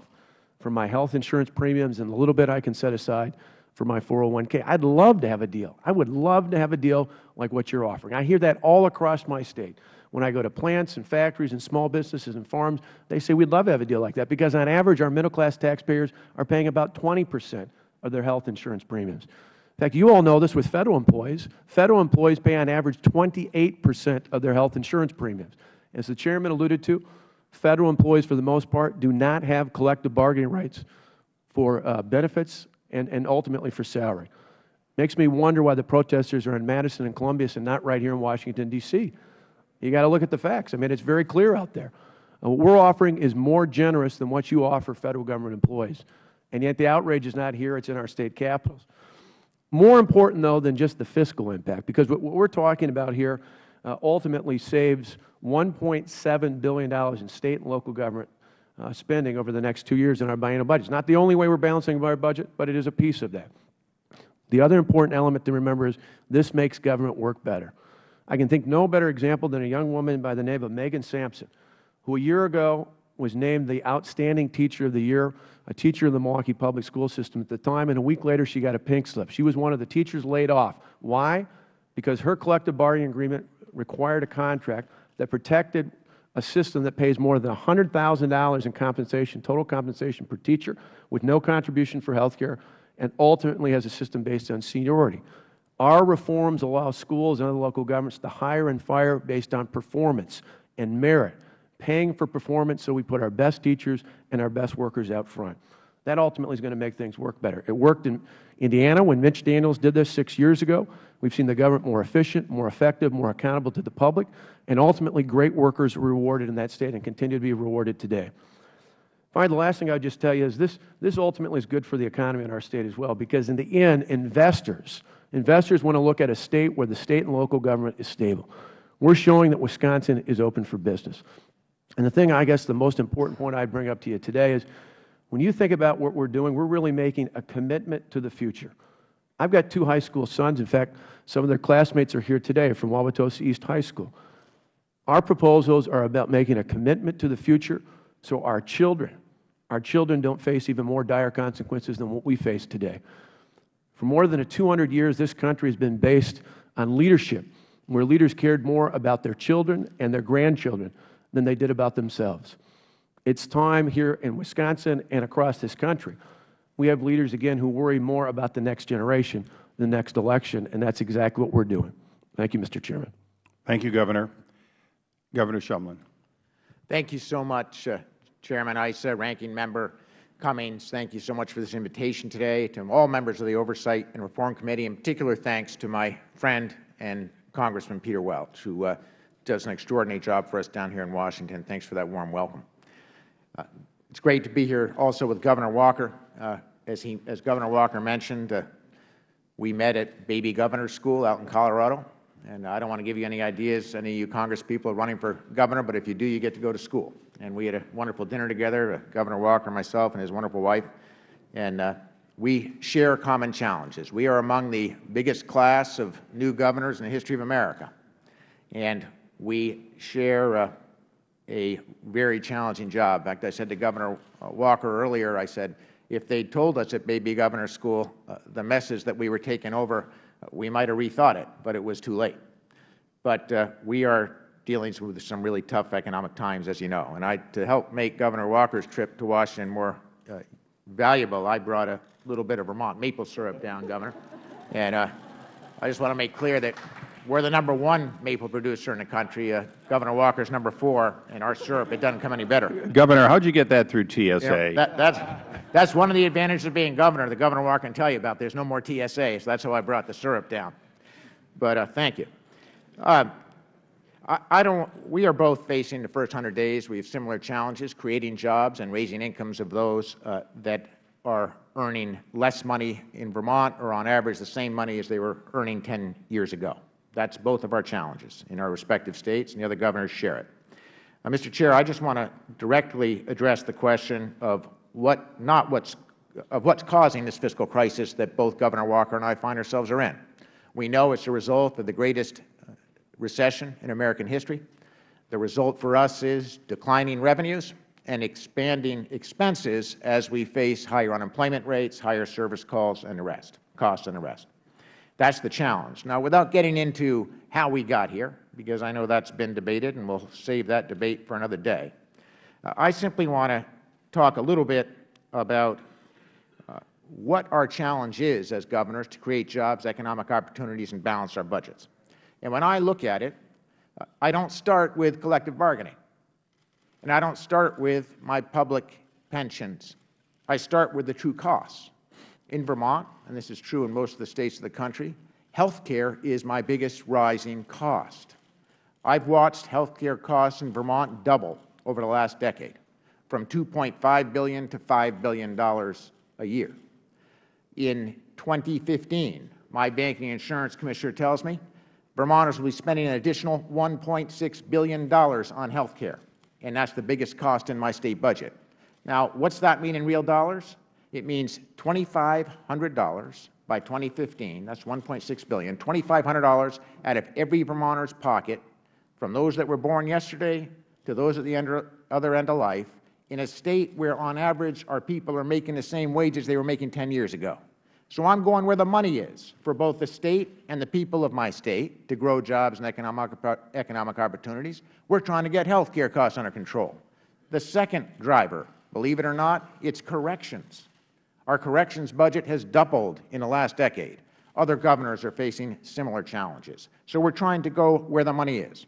Speaker 7: for my health insurance premiums and the little bit I can set aside for my 401k. I'd love to have a deal. I would love to have a deal like what you're offering. I hear that all across my state. When I go to plants and factories and small businesses and farms, they say we'd love to have a deal like that because on average our middle-class taxpayers are paying about 20 percent of their health insurance premiums. In fact, you all know this with Federal employees. Federal employees pay on average 28 percent of their health insurance premiums. As the Chairman alluded to, Federal employees, for the most part, do not have collective bargaining rights for uh, benefits and, and ultimately for salary. Makes me wonder why the protesters are in Madison and Columbus and not right here in Washington, D.C. You got to look at the facts. I mean, it's very clear out there. Uh, what we're offering is more generous than what you offer Federal Government employees. And yet the outrage is not here. It's in our State capitals. More important, though, than just the fiscal impact, because what we are talking about here uh, ultimately saves $1.7 billion in State and local government uh, spending over the next two years in our biennial budget. It's not the only way we're balancing our budget, but it is a piece of that. The other important element to remember is this makes government work better. I can think no better example than a young woman by the name of Megan Sampson, who a year ago was named the Outstanding Teacher of the Year, a teacher in the Milwaukee Public School System at the time, and a week later she got a pink slip. She was one of the teachers laid off. Why? Because her collective bargaining agreement required a contract that protected a system that pays more than $100,000 in compensation, total compensation per teacher, with no contribution for health care, and ultimately has a system based on seniority. Our reforms allow schools and other local governments to hire and fire based on performance and merit, paying for performance so we put our best teachers and our best workers out front. That ultimately is going to make things work better. It worked in Indiana when Mitch Daniels did this six years ago. We've seen the government more efficient, more effective, more accountable to the public, and ultimately great workers rewarded in that state and continue to be rewarded today. Finally, the last thing I would just tell you is this, this ultimately is good for the economy in our state as well, because in the end, investors, investors want to look at a state where the state and local government is stable. We're showing that Wisconsin is open for business. And the thing, I guess, the most important point I'd bring up to you today is when you think about what we're doing, we're really making a commitment to the future. I've got two high school sons. In fact, some of their classmates are here today from Wauwatosa East High School. Our proposals are about making a commitment to the future so our children, our children don't face even more dire consequences than what we face today. For more than 200 years, this country has been based on leadership, where leaders cared more about their children and their grandchildren than they did about themselves. It's time here in Wisconsin and across this country. We have leaders, again, who worry more about the next generation, the next election, and that's exactly what we're doing. Thank you, Mr. Chairman.
Speaker 1: Thank you, Governor. Governor Shumlin.
Speaker 8: Thank you so much, uh, Chairman Issa, Ranking Member Cummings. Thank you so much for this invitation today. To all members of the Oversight and Reform Committee, in particular thanks to my friend and Congressman Peter Welch, who uh, does an extraordinary job for us down here in Washington. Thanks for that warm welcome. Uh, it's great to be here also with Governor Walker. Uh, as, he, as Governor Walker mentioned, uh, we met at Baby Governor School out in Colorado. And I don't want to give you any ideas, any of you Congress people running for governor, but if you do, you get to go to school. And we had a wonderful dinner together, uh, Governor Walker, myself, and his wonderful wife. And uh, we share common challenges. We are among the biggest class of new governors in the history of America. And we share uh, a very challenging job. In fact, I said to Governor uh, Walker earlier, I said, if they told us at Baby Governor School uh, the message that we were taking over, uh, we might have rethought it, but it was too late. But uh, we are dealing with some really tough economic times, as you know. And I, to help make Governor Walker's trip to Washington more uh, valuable, I brought a little bit of Vermont maple syrup down, Governor. And I just want to make clear that we're the number one maple producer in the country. Uh, Governor Walker's number four, and our syrup, it doesn't come any better.
Speaker 1: Governor, how did you get that through TSA?
Speaker 8: You know, that, that's, that's one of the advantages of being governor. The Governor Walker can tell you about. There's no more TSA, so that's how I brought the syrup down. But uh, thank you. Uh, I, I don't, we are both facing the first 100 days. We have similar challenges, creating jobs and raising incomes of those uh, that are earning less money in Vermont or on average the same money as they were earning 10 years ago. That's both of our challenges in our respective states, and the other governors share it. Uh, Mr. Chair, I just want to directly address the question of what, not what's, of what's causing this fiscal crisis that both Governor Walker and I find ourselves are in. We know it's a result of the greatest uh, recession in American history. The result for us is declining revenues and expanding expenses as we face higher unemployment rates, higher service calls and the rest, costs and the rest. That's the challenge. Now, without getting into how we got here, because I know that's been debated and we'll save that debate for another day, uh, I simply want to talk a little bit about uh, what our challenge is as governors to create jobs, economic opportunities, and balance our budgets. And when I look at it, uh, I don't start with collective bargaining, and I don't start with my public pensions. I start with the true costs. In Vermont, and this is true in most of the states of the country, health care is my biggest rising cost. I've watched health care costs in Vermont double over the last decade, from 2.5 billion to $5 billion a year. In 2015, my banking insurance commissioner tells me Vermonters will be spending an additional $1.6 billion on health care, and that's the biggest cost in my state budget. Now, what's that mean in real dollars? It means $2,500 by 2015. That's $1.6 billion. $2,500 out of every Vermonter's pocket, from those that were born yesterday to those at the end- other end of life, in a state where, on average, our people are making the same wages they were making 10 years ago. So I'm going where the money is for both the State and the people of my State to grow jobs and economic, economic opportunities. We're trying to get health care costs under control. The second driver, believe it or not, it's corrections. Our corrections budget has doubled in the last decade. Other governors are facing similar challenges. So we're trying to go where the money is.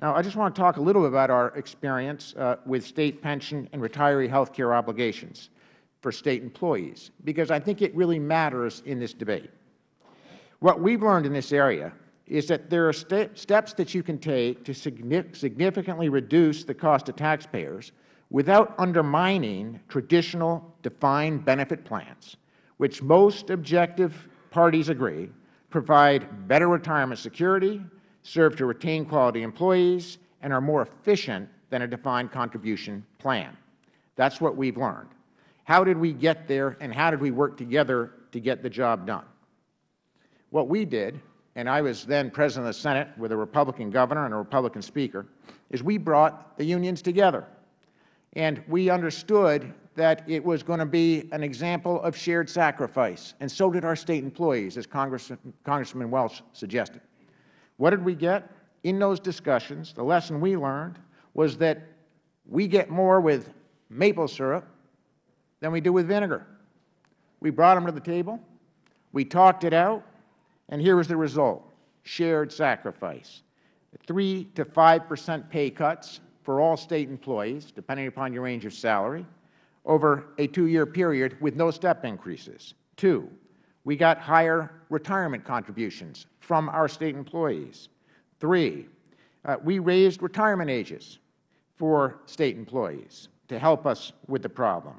Speaker 8: Now, I just want to talk a little bit about our experience uh, with State pension and retiree health care obligations for State employees, because I think it really matters in this debate. What we have learned in this area is that there are ste steps that you can take to significantly reduce the cost to taxpayers without undermining traditional defined benefit plans, which most objective parties agree provide better retirement security, serve to retain quality employees, and are more efficient than a defined contribution plan. That is what we have learned. How did we get there, and how did we work together to get the job done? What we did, and I was then President of the Senate with a Republican governor and a Republican speaker, is we brought the unions together. And we understood that it was going to be an example of shared sacrifice, and so did our State employees, as Congress, Congressman Welch suggested. What did we get? In those discussions, the lesson we learned was that we get more with maple syrup than we do with vinegar. We brought them to the table, we talked it out, and here was the result, shared sacrifice. 3 to 5 percent pay cuts for all State employees, depending upon your range of salary, over a two-year period with no step increases. Two, we got higher retirement contributions from our State employees. Three, uh, we raised retirement ages for State employees to help us with the problem.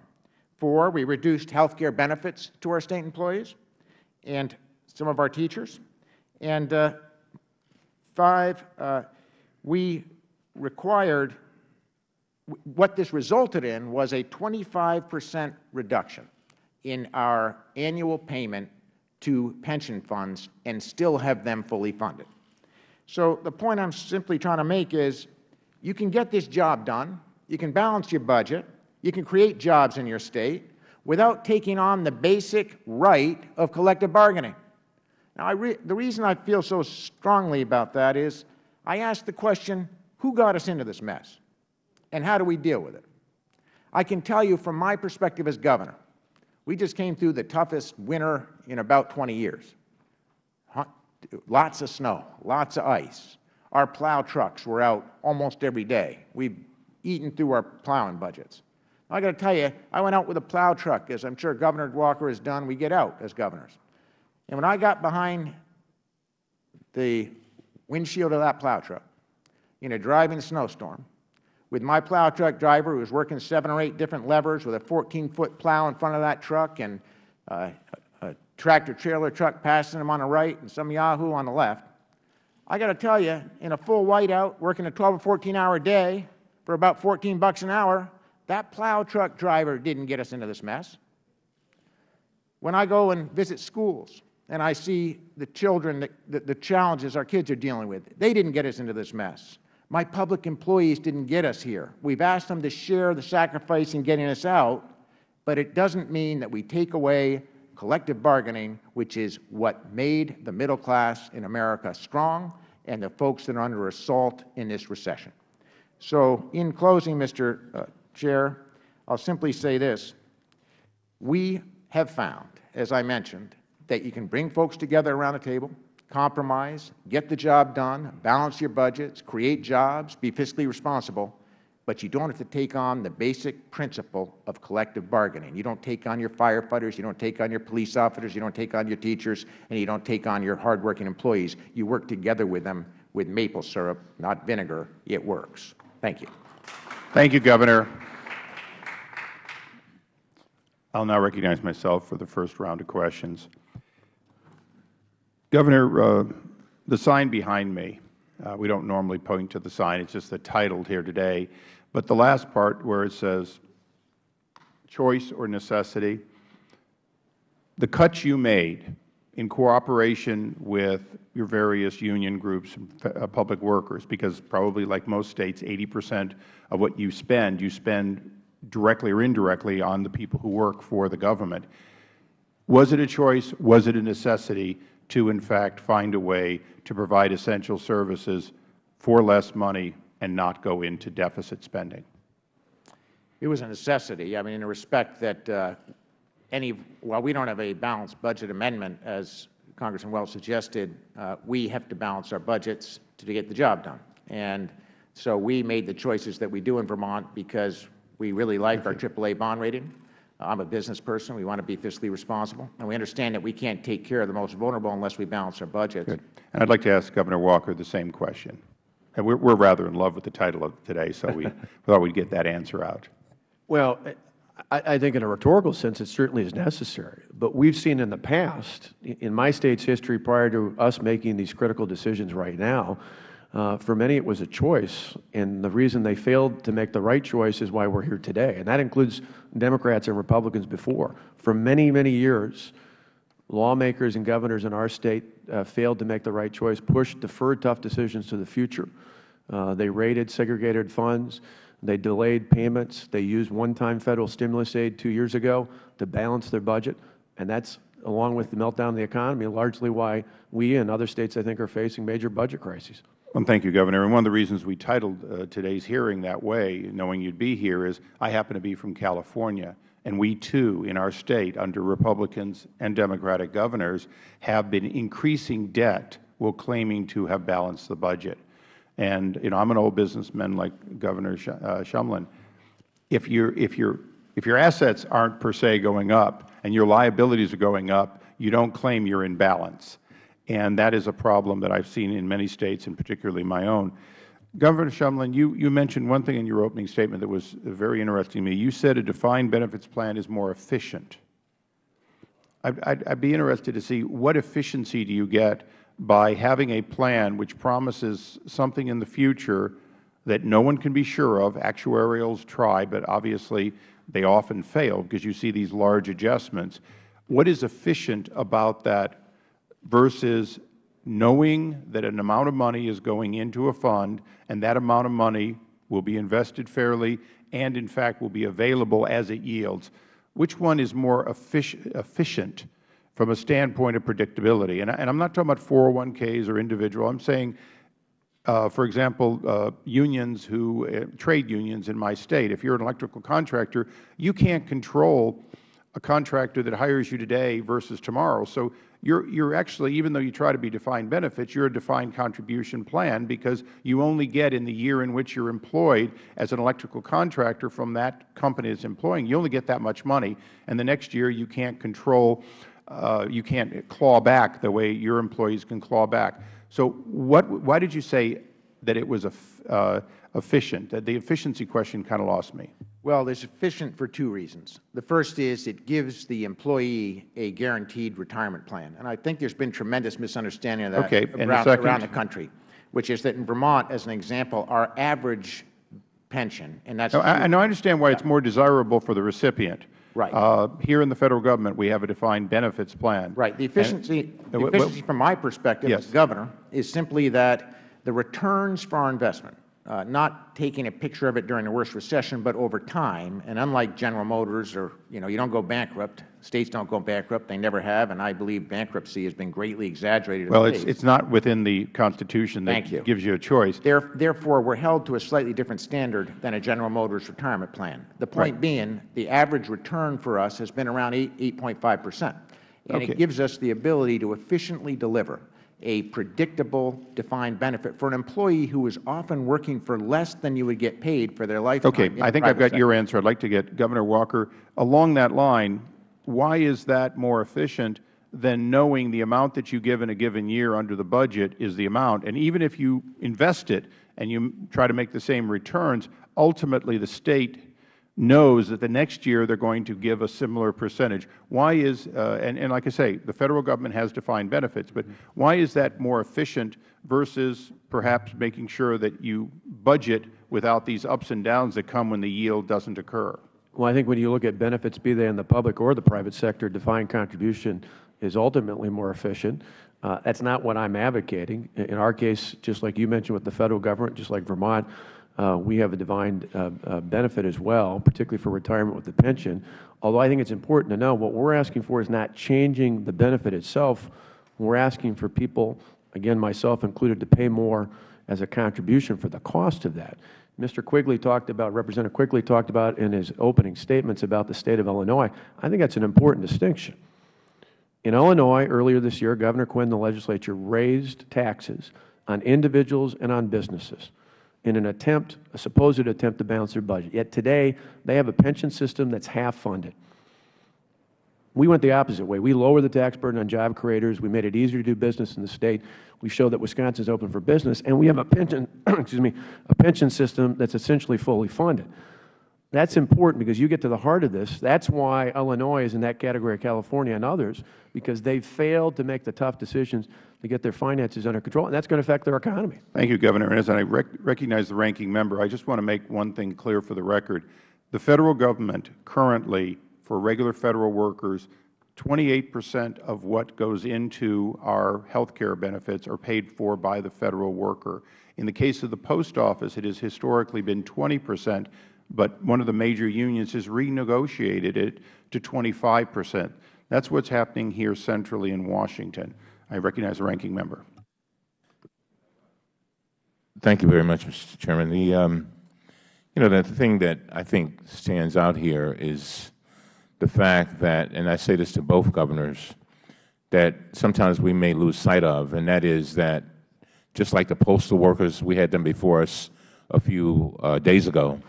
Speaker 8: Four, we reduced health care benefits to our State employees and some of our teachers. And uh, five, uh, we required, what this resulted in was a 25 percent reduction in our annual payment to pension funds and still have them fully funded. So the point I am simply trying to make is you can get this job done, you can balance your budget, you can create jobs in your State without taking on the basic right of collective bargaining. Now, re the reason I feel so strongly about that is I ask the question, who got us into this mess, and how do we deal with it? I can tell you from my perspective as Governor, we just came through the toughest winter in about 20 years. Lots of snow, lots of ice. Our plow trucks were out almost every day. We've eaten through our plowing budgets. I got to tell you, I went out with a plow truck, as I'm sure Governor Walker has done. We get out as governors. And when I got behind the windshield of that plow truck in a driving snowstorm, with my plow truck driver who was working seven or eight different levers with a 14-foot plow in front of that truck and uh, a tractor-trailer truck passing him on the right and some Yahoo on the left. I got to tell you, in a full whiteout, working a 12 or 14-hour day for about 14 bucks an hour, that plow truck driver didn't get us into this mess. When I go and visit schools and I see the children, the, the challenges our kids are dealing with, they didn't get us into this mess. My public employees didn't get us here. We've asked them to share the sacrifice in getting us out, but it doesn't mean that we take away collective bargaining, which is what made the middle class in America strong and the folks that are under assault in this recession. So in closing, Mr. Uh, Chair, I will simply say this. We have found, as I mentioned, that you can bring folks together around a table, compromise, get the job done, balance your budgets, create jobs, be fiscally responsible, but you don't have to take on the basic principle of collective bargaining. You don't take on your firefighters, you don't take on your police officers, you don't take on your teachers, and you don't take on your hardworking employees. You work together with them with maple syrup, not vinegar. It works. Thank you.
Speaker 1: Thank you, Governor. I will now recognize myself for the first round of questions. Governor, uh, the sign behind me, uh, we don't normally point to the sign, it's just the title here today, but the last part where it says choice or necessity? The cuts you made in cooperation with your various union groups, uh, public workers, because probably like most States, 80 percent of what you spend, you spend directly or indirectly on the people who work for the government. Was it a choice? Was it a necessity to, in fact, find a way to provide essential services for less money and not go into deficit spending?
Speaker 8: It was a necessity. I mean, in the respect that uh, any, while we don't have a balanced budget amendment, as Congressman Welch suggested, uh, we have to balance our budgets to get the job done. And so we made the choices that we do in Vermont because we really like our AAA bond rating. I'm a business person. We want to be fiscally responsible. And we understand that we can't take care of the most vulnerable unless we balance our budgets.
Speaker 1: Good. And I'd like to ask Governor Walker the same question. And we're, we're rather in love with the title of today, so we [laughs] thought we'd get that answer out.
Speaker 7: Well, I, I think in a rhetorical sense, it certainly is necessary. But we've seen in the past, in my State's history prior to us making these critical decisions right now, for many it was a choice, and the reason they failed to make the right choice is why we're here today, and that includes Democrats and Republicans before. For many, many years, lawmakers and governors in our State uh, failed to make the right choice, pushed deferred tough decisions to the future. Uh, they raided segregated funds. They delayed payments. They used one-time Federal stimulus aid two years ago to balance their budget, and that's, along with the meltdown of the economy, largely why we and other States, I think, are facing major budget crises.
Speaker 1: Well, thank you, Governor. And one of the reasons we titled uh, today's hearing that way, knowing you'd be here, is I happen to be from California, and we too, in our State, under Republicans and Democratic governors, have been increasing debt while claiming to have balanced the budget. And, you know, I'm an old businessman like Governor Sh uh, Shumlin. If, you if, you if your assets aren't per se going up and your liabilities are going up, you don't claim you're in balance. And that is a problem that I've seen in many States, and particularly my own. Governor Shumlin, you, you mentioned one thing in your opening statement that was very interesting to me. You said a defined benefits plan is more efficient. I'd, I'd be interested to see what efficiency do you get by having a plan which promises something in the future that no one can be sure of. Actuarials try, but obviously they often fail because you see these large adjustments. What is efficient about that versus knowing that an amount of money is going into a fund and that amount of money will be invested fairly and, in fact, will be available as it yields. Which one is more efficient from a standpoint of predictability? And, I, am not talking about 401ks or individual. I'm saying, uh, for example, uh, unions who, uh, trade unions in my State, if you're an electrical contractor, you can't control a contractor that hires you today versus tomorrow. So you're, you're actually, even though you try to be defined benefits, you're a defined contribution plan because you only get in the year in which you're employed as an electrical contractor from that company that's employing, you only get that much money. And the next year you can't control, uh, you can't claw back the way your employees can claw back. So what, why did you say that it was uh, efficient? That the efficiency question kind of lost me.
Speaker 8: Well, it's efficient for two reasons. The first is it gives the employee a guaranteed retirement plan. And I think there's been tremendous misunderstanding of that
Speaker 1: okay.
Speaker 8: around, the around the country, which is that in Vermont, as an example, our average pension, and that's...
Speaker 1: No, I, I understand why yeah. it's more desirable for the recipient.
Speaker 8: Right.
Speaker 1: Uh, here in the Federal Government, we have a defined benefits plan.
Speaker 8: Right. The efficiency, and, the efficiency from my perspective
Speaker 1: yes.
Speaker 8: as Governor is simply that the returns for our investment uh, not taking a picture of it during the worst recession, but over time. And unlike General Motors or, you know, you don't go bankrupt. States don't go bankrupt. They never have. And I believe bankruptcy has been greatly exaggerated.
Speaker 1: Well, it's, it's not within the Constitution that
Speaker 8: Thank you.
Speaker 1: gives you a choice.
Speaker 8: There, therefore, we're held to a slightly different standard than a General Motors retirement plan. The point
Speaker 1: right.
Speaker 8: being, the average return for us has been around 8, 8.5 percent. And
Speaker 1: okay.
Speaker 8: it gives us the ability to efficiently deliver a predictable defined benefit for an employee who is often working for less than you would get paid for their lifetime.
Speaker 1: Okay. I think I've got
Speaker 8: sector.
Speaker 1: your answer. I'd like to get Governor Walker. Along that line, why is that more efficient than knowing the amount that you give in a given year under the budget is the amount? And even if you invest it and you try to make the same returns, ultimately the State knows that the next year they are going to give a similar percentage. Why is, uh, and, and like I say, the Federal Government has defined benefits, but why is that more efficient versus perhaps making sure that you budget without these ups and downs that come when the yield doesn't occur?
Speaker 7: Well, I think when you look at benefits, be they in the public or the private sector, defined contribution is ultimately more efficient. Uh, that's not what I'm advocating. In our case, just like you mentioned with the Federal Government, just like Vermont, we have a defined uh, uh, benefit as well, particularly for retirement with the pension. Although I think it's important to know what we're asking for is not changing the benefit itself. We're asking for people, again, myself included, to pay more as a contribution for the cost of that. Mr. Quigley talked about, Representative Quigley talked about in his opening statements about the State of Illinois. I think that's an important distinction. In Illinois, earlier this year, Governor Quinn and the legislature raised taxes on individuals and on businesses in an attempt, a supposed attempt to balance their budget. Yet today, they have a pension system that's half funded. We went the opposite way. We lowered the tax burden on job creators. We made it easier to do business in the State. We showed that Wisconsin is open for business. And we have a pension, [clears throat] excuse me, a pension system that's essentially fully funded. That's important because you get to the heart of this. That's why Illinois is in that category of California and others, because they failed to make the tough decisions to get their finances under control, and that's going to affect their economy.
Speaker 1: Thank you, Governor. And as I rec recognize the ranking member, I just want to make one thing clear for the record. The Federal Government currently, for regular Federal workers, 28 percent of what goes into our health care benefits are paid for by the Federal worker. In the case of the Post Office, it has historically been 20 percent, but one of the major unions has renegotiated it to 25 percent. That's what is happening here centrally in Washington. I recognize the ranking member.
Speaker 2: Thank you very much, Mr. Chairman. The, um, you know, the thing that I think stands out here is the fact that, and I say this to both governors, that sometimes we may lose sight of, and that is that just like the postal workers, we had them before us a few uh, days ago,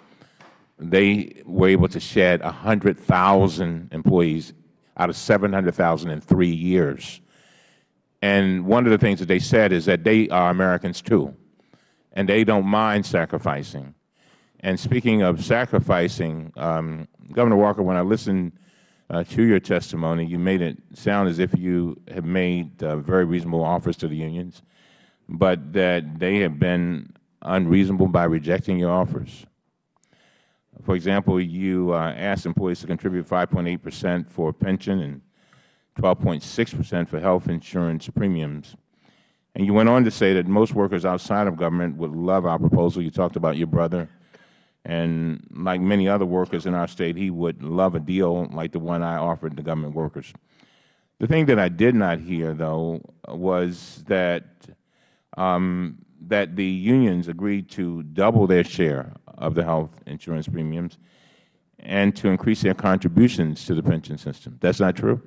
Speaker 2: they were able to shed 100,000 employees out of 700,000 in three years. And one of the things that they said is that they are Americans too, and they don't mind sacrificing. And speaking of sacrificing, um, Governor Walker, when I listened uh, to your testimony, you made it sound as if you have made uh, very reasonable offers to the unions, but that they have been unreasonable by rejecting your offers. For example, you uh, asked employees to contribute 5.8 percent for pension and 12.6 percent for health insurance premiums. And you went on to say that most workers outside of government would love our proposal. You talked about your brother. And like many other workers in our State, he would love a deal like the one I offered the government workers. The thing that I did not hear, though, was that um, that the unions agreed to double their share of the health insurance premiums and to increase their contributions to the pension system. That's not true?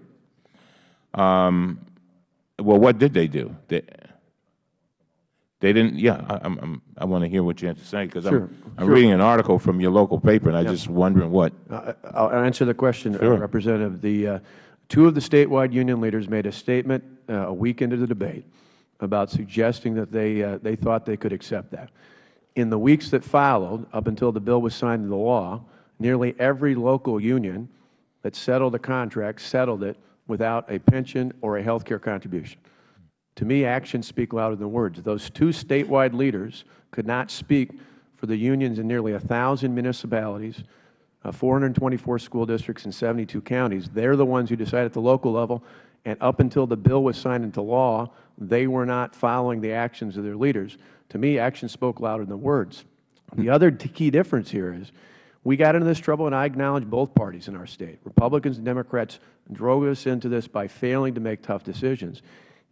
Speaker 2: Um, well, what did they do? They, they didn't, yeah, I, I'm, i want to hear what you have to say because
Speaker 7: Sure,
Speaker 2: I'm, I'm
Speaker 7: sure.
Speaker 2: reading an article from your local paper and I'm just wondering what.
Speaker 7: Uh, I'll answer the question, uh,
Speaker 2: Sure.
Speaker 7: Representative. The, uh, two of the statewide union leaders made a statement uh, a week into the debate about suggesting that they, uh, they thought they could accept that. In the weeks that followed, up until the bill was signed into law, nearly every local union that settled a contract settled it without a pension or a health care contribution. To me, actions speak louder than words. Those two statewide leaders could not speak for the unions in nearly 1,000 municipalities, uh, 424 school districts, and 72 counties. They are the ones who decide at the local level, and up until the bill was signed into law, they were not following the actions of their leaders. To me, actions spoke louder than words. The other key difference here is we got into this trouble, and I acknowledge both parties in our State. Republicans and Democrats drove us into this by failing to make tough decisions.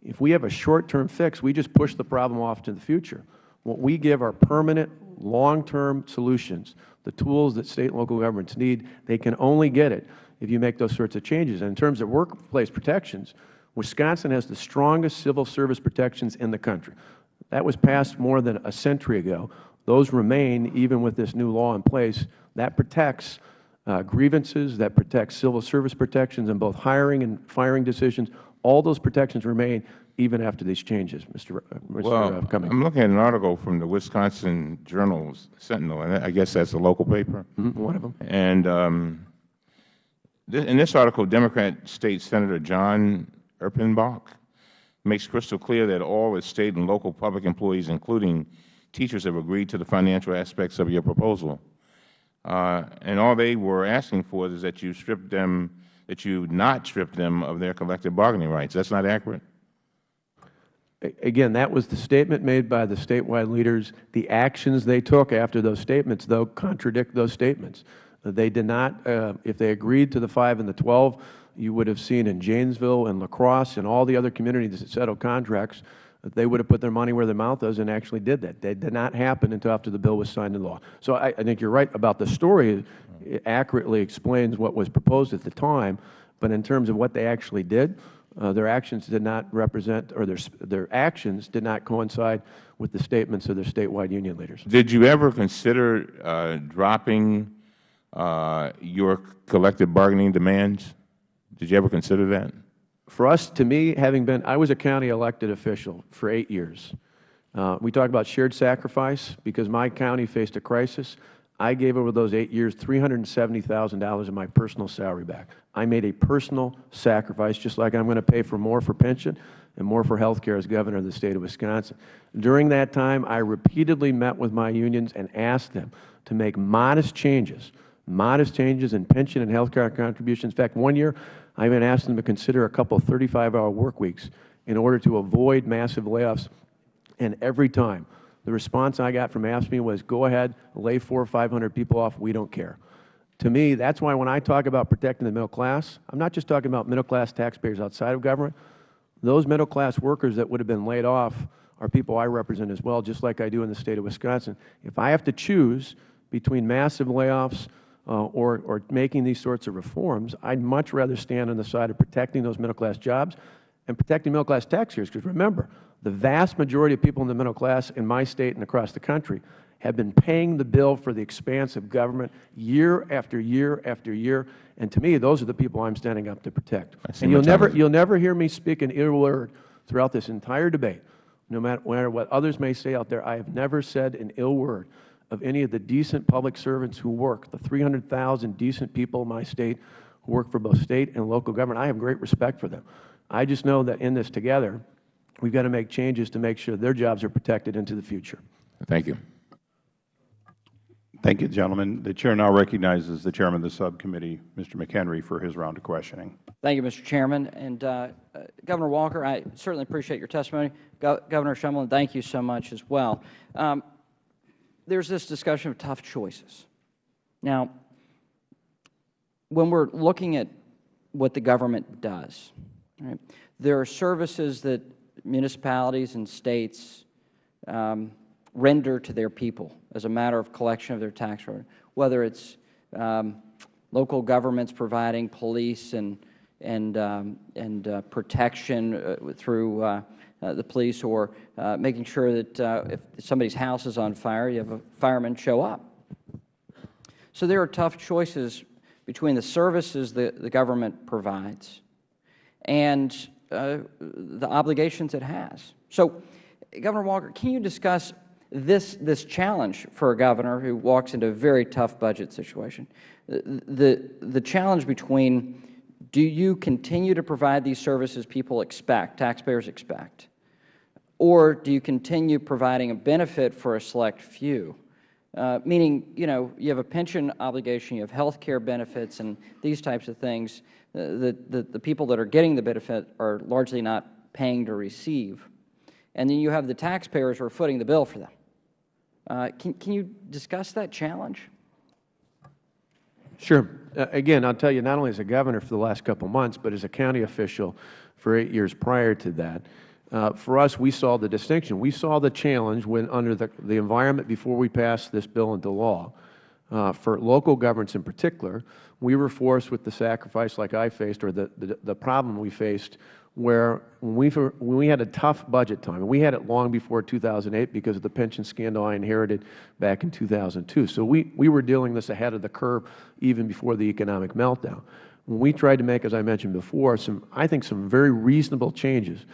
Speaker 7: If we have a short-term fix, we just push the problem off to the future. What we give are permanent, long-term solutions, the tools that State and local governments need. They can only get it if you make those sorts of changes. And in terms of workplace protections, Wisconsin has the strongest civil service protections in the country. That was passed more than a century ago. Those remain even with this new law in place. That protects uh, grievances, that protects civil service protections in both hiring and firing decisions. All those protections remain even after these changes, Mr. Uh, Mr.
Speaker 2: Well,
Speaker 7: uh, Cummings.
Speaker 2: I'm looking at an article from the Wisconsin Journal Sentinel, and I guess that's a local paper.
Speaker 7: Mhm, One of them.
Speaker 2: And um, th in this article, Democrat State Senator Jon Erpenbach makes crystal clear that all its State and local public employees, including teachers, have agreed to the financial aspects of your proposal. Uh, and all they were asking for is that you strip them, that you not strip them of their collective bargaining rights. That's not accurate?
Speaker 7: Again, that was the statement made by the statewide leaders. The actions they took after those statements, though, contradict those statements. Uh, They did not, uh, if they agreed to the 5 and the 12, you would have seen in Janesville and La Crosse and all the other communities that settled contracts, they would have put their money where their mouth is and actually did that. That did not happen until after the bill was signed into law. So I, I think you are right about the story. It accurately explains what was proposed at the time, but in terms of what they actually did, uh, their actions did not represent, or their, their actions did not coincide with the statements of their statewide union leaders.
Speaker 2: Did you ever consider uh, dropping uh, your collective bargaining demands? Did you ever consider that?
Speaker 7: For us, to me, having been, I was a county elected official for eight years. Uh, we talk about shared sacrifice because my county faced a crisis. I gave over those eight years $370,000 of my personal salary back. I made a personal sacrifice, just like I'm going to pay for more for pension and more for health care as governor of the state of Wisconsin. During that time, I repeatedly met with my unions and asked them to make modest changes, modest changes in pension and health care contributions. In fact, one year, I even asked them to consider a couple 35-hour work weeks in order to avoid massive layoffs. And every time, the response I got from AFSCME was, go ahead, lay four or 500 people off, we don't care. To me, that's why when I talk about protecting the middle class, I'm not just talking about middle-class taxpayers outside of government. Those middle-class workers that would have been laid off are people I represent as well, just like I do in the state of Wisconsin. If I have to choose between massive layoffs Uh, or, or making these sorts of reforms, I'd much rather stand on the side of protecting those middle-class jobs and protecting middle-class taxpayers. Because remember, the vast majority of people in the middle class in my state and across the country have been paying the bill for the expanse of government year after year after year. And to me, those are the people I'm standing up to protect. And you'll never, you'll never hear me speak an ill word throughout this entire debate. No matter, no matter what others may say out there, I have never said an ill word of any of the decent public servants who work, the 300,000 decent people in my state who work for both state and local government. I have great respect for them. I just know that in this together, we've got to make changes to make sure their jobs are protected into the future.
Speaker 2: Thank you.
Speaker 1: Thank you, gentlemen. The Chair now recognizes the Chairman of the subcommittee, Mr. McHenry, for his round of questioning.
Speaker 3: Thank you, Mr. Chairman. And uh, uh, Governor Walker, I certainly appreciate your testimony. Go Governor Shumlin, thank you so much as well. Um, there's this discussion of tough choices. Now, when we're looking at what the government does, right, there are services that municipalities and states um, render to their people as a matter of collection of their tax revenue, whether it's um, local governments providing police and and um, and uh, protection uh, through uh, the police, or uh, making sure that uh, if somebody's house is on fire, you have a fireman show up. So there are tough choices between the services that the government provides and uh, the obligations it has. So, Governor Walker, can you discuss this, this challenge for a governor who walks into a very tough budget situation? The, the challenge between do you continue to provide these services people expect, taxpayers expect, or do you continue providing a benefit for a select few? Uh, meaning, you know, you have a pension obligation, you have health care benefits and these types of things. Uh, the, the, the people that are getting the benefit are largely not paying to receive. And then you have the taxpayers who are footing the bill for them. Uh, can, can you discuss that challenge?
Speaker 7: Sure. Uh, Again, I'll tell you, not only as a governor for the last couple months, but as a county official for eight years prior to that, uh, for us, we saw the distinction. We saw the challenge when, under the, the environment before we passed this bill into law, uh, for local governments in particular, we were forced with the sacrifice like I faced, or the, the, the problem we faced, where when we, when we had a tough budget time, and we had it long before 2008 because of the pension scandal I inherited back in 2002. So we, we were dealing this ahead of the curve even before the economic meltdown. When we tried to make, as I mentioned before, some, I think some very reasonable changes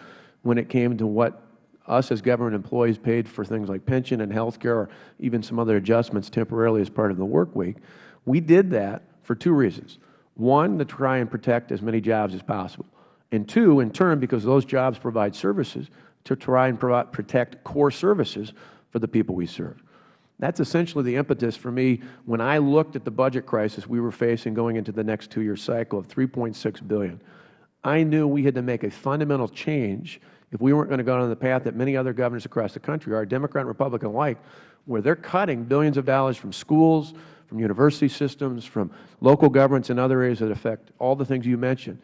Speaker 7: when it came to what us as government employees paid for things like pension and health care or even some other adjustments temporarily as part of the work week, we did that for two reasons. One, to try and protect as many jobs as possible. And two, in turn, because those jobs provide services, to try and provide, protect core services for the people we serve. That's essentially the impetus for me when I looked at the budget crisis we were facing going into the next two-year cycle of 3.6 billion. I knew we had to make a fundamental change if we weren't going to go down the path that many other governors across the country are, Democrat and Republican alike, where they're cutting billions of dollars from schools, from university systems, from local governments and other areas that affect all the things you mentioned.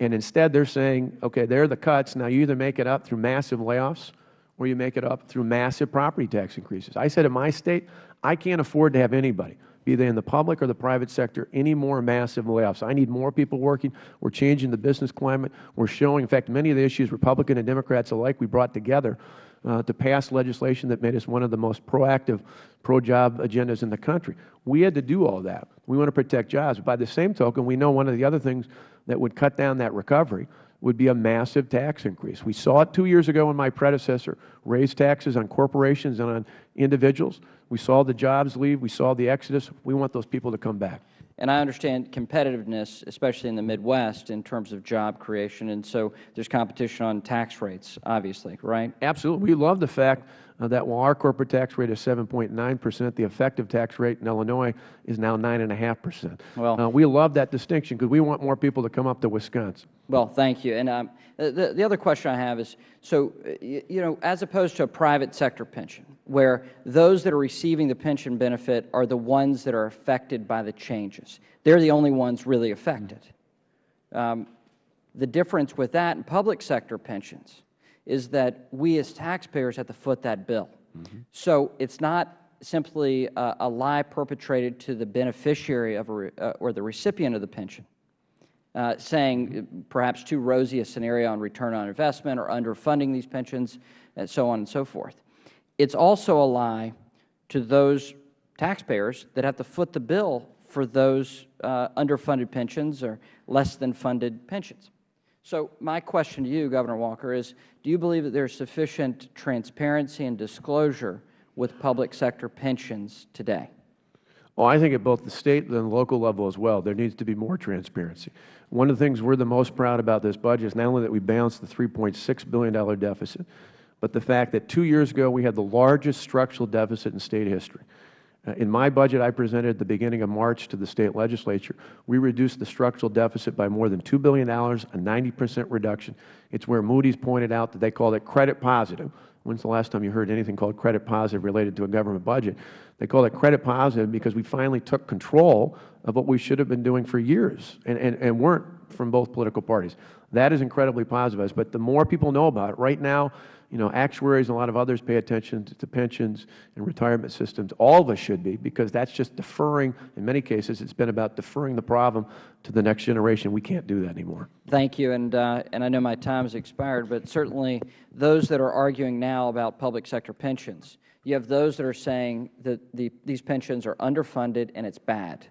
Speaker 7: And instead, they're saying, okay, there are the cuts. Now, you either make it up through massive layoffs or you make it up through massive property tax increases. I said in my state, I can't afford to have anybody, be they in the public or the private sector, any more massive layoffs. I need more people working. We're changing the business climate. We're showing, in fact, many of the issues Republican and Democrats alike we brought together Uh, to pass legislation that made us one of the most proactive pro-job agendas in the country. We had to do all that. We want to protect jobs. By the same token, we know one of the other things that would cut down that recovery would be a massive tax increase. We saw it two years ago when my predecessor raised taxes on corporations and on individuals. We saw the jobs leave. We saw the exodus. We want those people to come back.
Speaker 3: And I understand competitiveness, especially in the Midwest, in terms of job creation, and so there's competition on tax rates, obviously, right?
Speaker 7: Absolutely. We love the fact that while our corporate tax rate is 7.9 percent, the effective tax rate in Illinois is now 9.5 percent.
Speaker 3: Well-
Speaker 7: uh, we love that distinction because we want more people to come up to Wisconsin.
Speaker 3: Well, thank you. And um, the, the other question I have is, so, uh, you know, as opposed to a private sector pension, where those that are receiving the pension benefit are the ones that are affected by the changes. They're the only ones really affected. Um, the difference with that and public sector pensions is that we as taxpayers have to foot that bill. So it's not simply a, a lie perpetrated to the beneficiary of a, re- uh, or the recipient of the pension uh, saying uh, perhaps too rosy a scenario on return on investment or underfunding these pensions, and so on and so forth. It's also a lie to those taxpayers that have to foot the bill for those uh, underfunded pensions or less than funded pensions. So my question to you, Governor Walker, is do you believe that there is sufficient transparency and disclosure with public sector pensions today?
Speaker 7: Well, I think at both the state and the local level as well, there needs to be more transparency. One of the things we are the most proud about this budget is not only that we balanced the $3.6 billion deficit, but the fact that two years ago we had the largest structural deficit in state history. Uh, In my budget I presented at the beginning of March to the State Legislature, we reduced the structural deficit by more than $2 billion, a 90 percent reduction. It's where Moody's pointed out that they called it credit positive. When's the last time you heard anything called credit positive related to a government budget? They call it credit positive because we finally took control of what we should have been doing for years and, and, and weren't from both political parties. That is incredibly positive. But the more people know about it, right now, you know, actuaries and a lot of others pay attention to, pensions and retirement systems. All of us should be because that's just deferring, in many cases, it's been about deferring the problem to the next generation. We can't do that anymore.
Speaker 3: Thank you, and, uh, and I know my time has expired, but certainly those that are arguing now about public sector pensions, you have those that are saying that the, these pensions are underfunded and it's bad.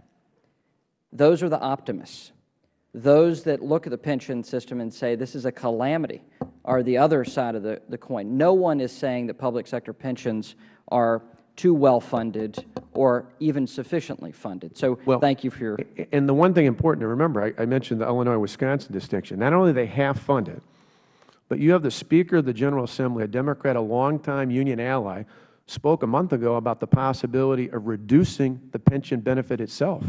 Speaker 3: Those are the optimists. Those that look at the pension system and say this is a calamity are the other side of the, the coin. No one is saying that public sector pensions are too well funded or even sufficiently funded. So
Speaker 7: Well,
Speaker 3: thank you for your
Speaker 7: And the one thing important to remember, I, I mentioned the Illinois-Wisconsin distinction. Not only are they half funded, but you have the Speaker of the General Assembly, a Democrat, a longtime union ally, spoke a month ago about the possibility of reducing the pension benefit itself.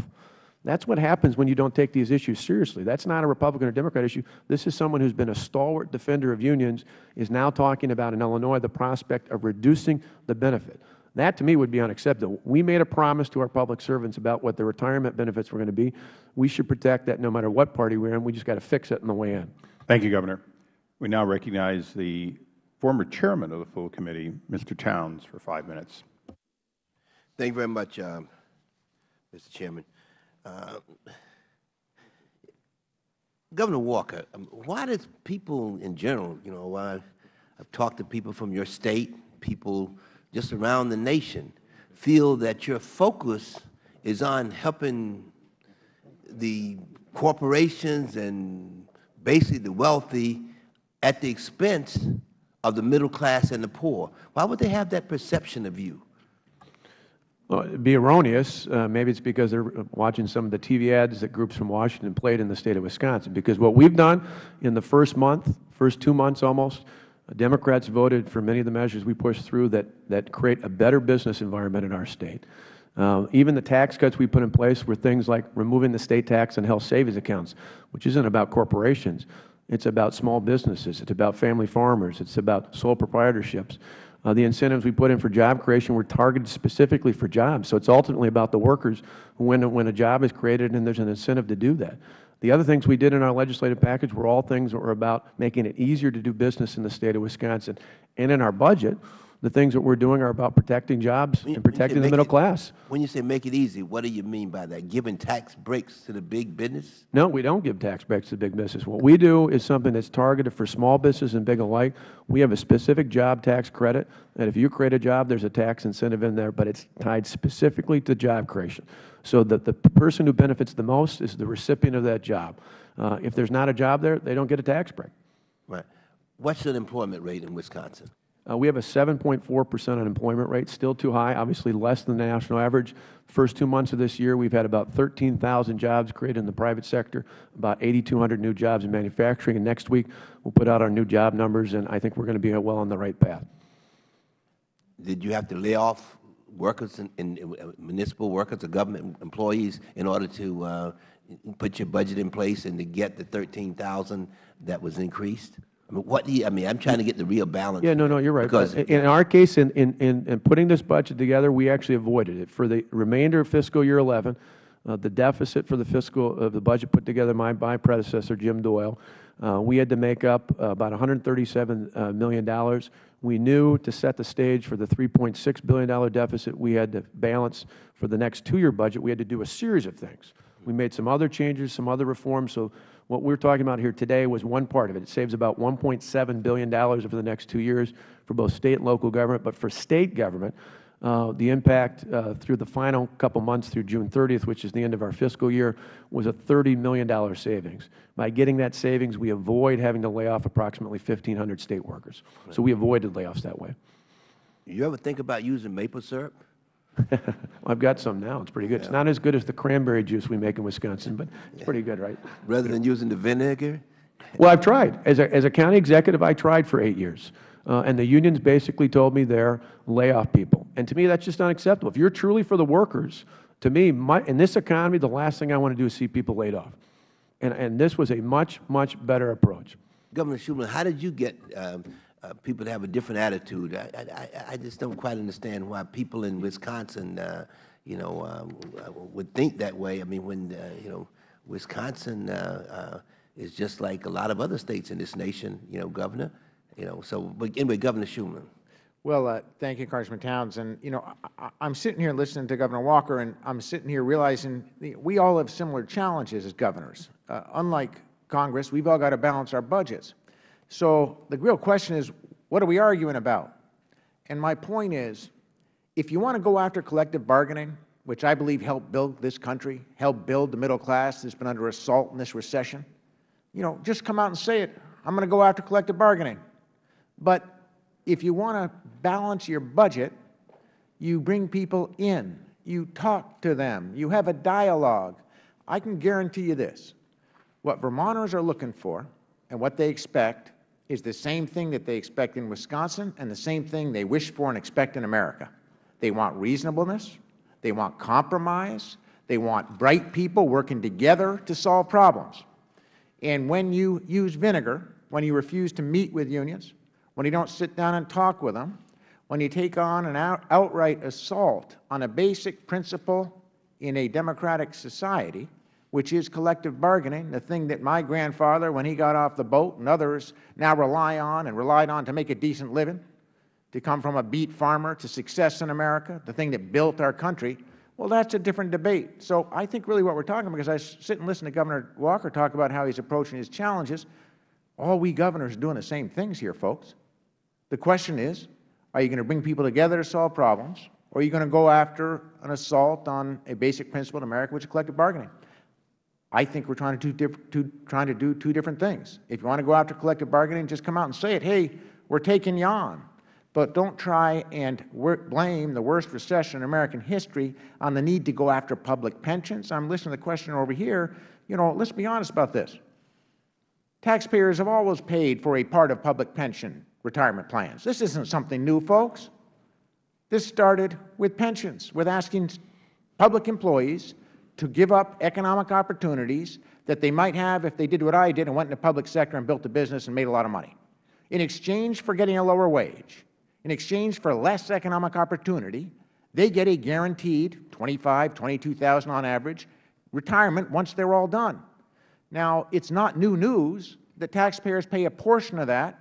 Speaker 7: That's what happens when you don't take these issues seriously. That's not a Republican or Democrat issue. This is someone who's been a stalwart defender of unions, is now talking about in Illinois the prospect of reducing the benefit. That, to me, would be unacceptable. We made a promise to our public servants about what the retirement benefits were going to be. We should protect that no matter what party we're in. We just got to fix it on the way in.
Speaker 1: Thank you, Governor. We now recognize the former chairman of the full committee, Mr. Towns, for five minutes.
Speaker 9: Thank you very much, um, Mr. Chairman. Uh, Governor Walker, um, why does people in general, you know, I, I've talked to people from your state, people just around the nation, feel that your focus is on helping the corporations and basically the wealthy at the expense of the middle class and the poor? Why would they have that perception of you?
Speaker 7: Well, be erroneous. Uh, maybe it's because they're watching some of the TV ads that groups from Washington played in the state of Wisconsin. Because what we've done in the first month, first two months almost, Democrats voted for many of the measures we pushed through that, that create a better business environment in our State. Uh, even the tax cuts we put in place were things like removing the State tax on health savings accounts, which isn't about corporations. It's about small businesses. It's about family farmers. It's about sole proprietorships. Uh, the incentives we put in for job creation were targeted specifically for jobs. So it's ultimately about the workers when, when a job is created and there's an incentive to do that. The other things we did in our legislative package were all things that were about making it easier to do business in the State of Wisconsin. And in our budget, the things that we are doing are about protecting jobs
Speaker 9: When
Speaker 7: and
Speaker 9: when you say
Speaker 7: protecting the middle
Speaker 9: it-
Speaker 7: class.
Speaker 9: When you say make it easy, what do you mean by that? Giving tax breaks to the big business?
Speaker 7: No, we don't give tax breaks to big business. What we do is something that's targeted for small business and big alike. We have a specific job tax credit, and if you create a job, there's a tax incentive in there, but it's tied specifically to job creation. So that the person who benefits the most is the recipient of that job. Uh, if there's not a job there, they don't get a tax break.
Speaker 9: Right. What's the unemployment rate in Wisconsin?
Speaker 7: Uh, we have a 7.4 percent unemployment rate, still too high, obviously less than the national average. First two months of this year, we've had about 13,000 jobs created in the private sector, about 8,200 new jobs in manufacturing, and next week we'll put out our new job numbers, and I think we're going to be well on the right path.
Speaker 9: Did you have to lay off workers in, in uh, municipal workers or government employees in order to uh, put your budget in place and to get the 13,000 that was increased? I mean, what do you, I mean, I'm trying to get the real balance.
Speaker 7: Yeah, no, no, you're right.
Speaker 9: Because
Speaker 7: But in our case, in, in, in in putting this budget together, we actually avoided it. For the remainder of fiscal year 11, uh, the deficit for the fiscal, of the budget put together by my predecessor, Jim Doyle, uh, we had to make up uh, about 137 uh, million. dollars. We knew to set the stage for the $3.6 billion deficit we had to balance for the next two-year budget, we had to do a series of things. We made some other changes, some other reforms. So what we're talking about here today was one part of it. It saves about $1.7 billion over the next two years for both State and local government. But for State government, uh, the impact uh, through the final couple months through June 30th, which is the end of our fiscal year, was a $30 million savings. By getting that savings, we avoid having to lay off approximately 1,500 State workers. So we avoided layoffs that way.
Speaker 9: You ever think about using maple syrup? [laughs]
Speaker 7: I've got some now. It's pretty good. It's not as good as the cranberry juice we make in Wisconsin, but it's pretty good, right?
Speaker 9: Rather than using the vinegar?
Speaker 7: Well, I've tried. As a, as a county executive, I tried for eight years. Uh, and the unions basically told me they're layoff people. And to me, that's just unacceptable. If you're truly for the workers, to me, my, in this economy, the last thing I want to do is see people laid off. And, and this was a much, much better approach.
Speaker 9: Governor Shumlin, how did you get um, uh, people have a different attitude? I, I, I- just don't quite understand why people in Wisconsin, uh, you know, um, uh, would think that way. I mean, when, uh, you know, Wisconsin uh, is just like a lot of other states in this nation, you know, Governor, you know, so, but anyway, Governor Shumlin.
Speaker 8: Well, uh, thank you, Congressman Towns. And, you know, I, I'm sitting here listening to Governor Walker, and I'm sitting here realizing we all have similar challenges as governors. Uh, unlike Congress, we've all got to balance our budgets. So the real question is, what are we arguing about? And my point is, if you want to go after collective bargaining, which I believe helped build this country, helped build the middle class that's been under assault in this recession, you know, just come out and say it. I'm going to go after collective bargaining. But if you want to balance your budget, you bring people in, you talk to them, you have a dialogue. I can guarantee you this. What Vermonters are looking for and what they expect is the same thing that they expect in Wisconsin and the same thing they wish for and expect in America. They want reasonableness. They want compromise. They want bright people working together to solve problems. And when you use vinegar, when you refuse to meet with unions, when you don't sit down and talk with them, when you take on an out, outright assault on a basic principle in a democratic society, which is collective bargaining, the thing that my grandfather, when he got off the boat, and others now rely on and relied on to make a decent living, to come from a beet farmer to success in America, the thing that built our country, well, that's a different debate. So I think really what we are talking about, because I sit and listen to Governor Walker talk about how he is approaching his challenges, all we governors are doing the same things here, folks. The question is, are you going to bring people together to solve problems, or are you going to go after an assault on a basic principle in America, which is collective bargaining? I think we are trying to, do two, trying to do two different things. If you want to go after collective bargaining, just come out and say it. Hey, we are taking you on. But don't try and blame the worst recession in American history on the need to go after public pensions. I'm listening to the questioner over here. You know, let's be honest about this. Taxpayers have always paid for a part of public pension retirement plans. This isn't something new, folks. This started with pensions, with asking public employees to give up economic opportunities that they might have if they did what I did and went in the public sector and built a business and made a lot of money. In exchange for getting a lower wage, in exchange for less economic opportunity, they get a guaranteed 25, 22,000 on average retirement once they're all done. Now, it's not new news that taxpayers pay a portion of that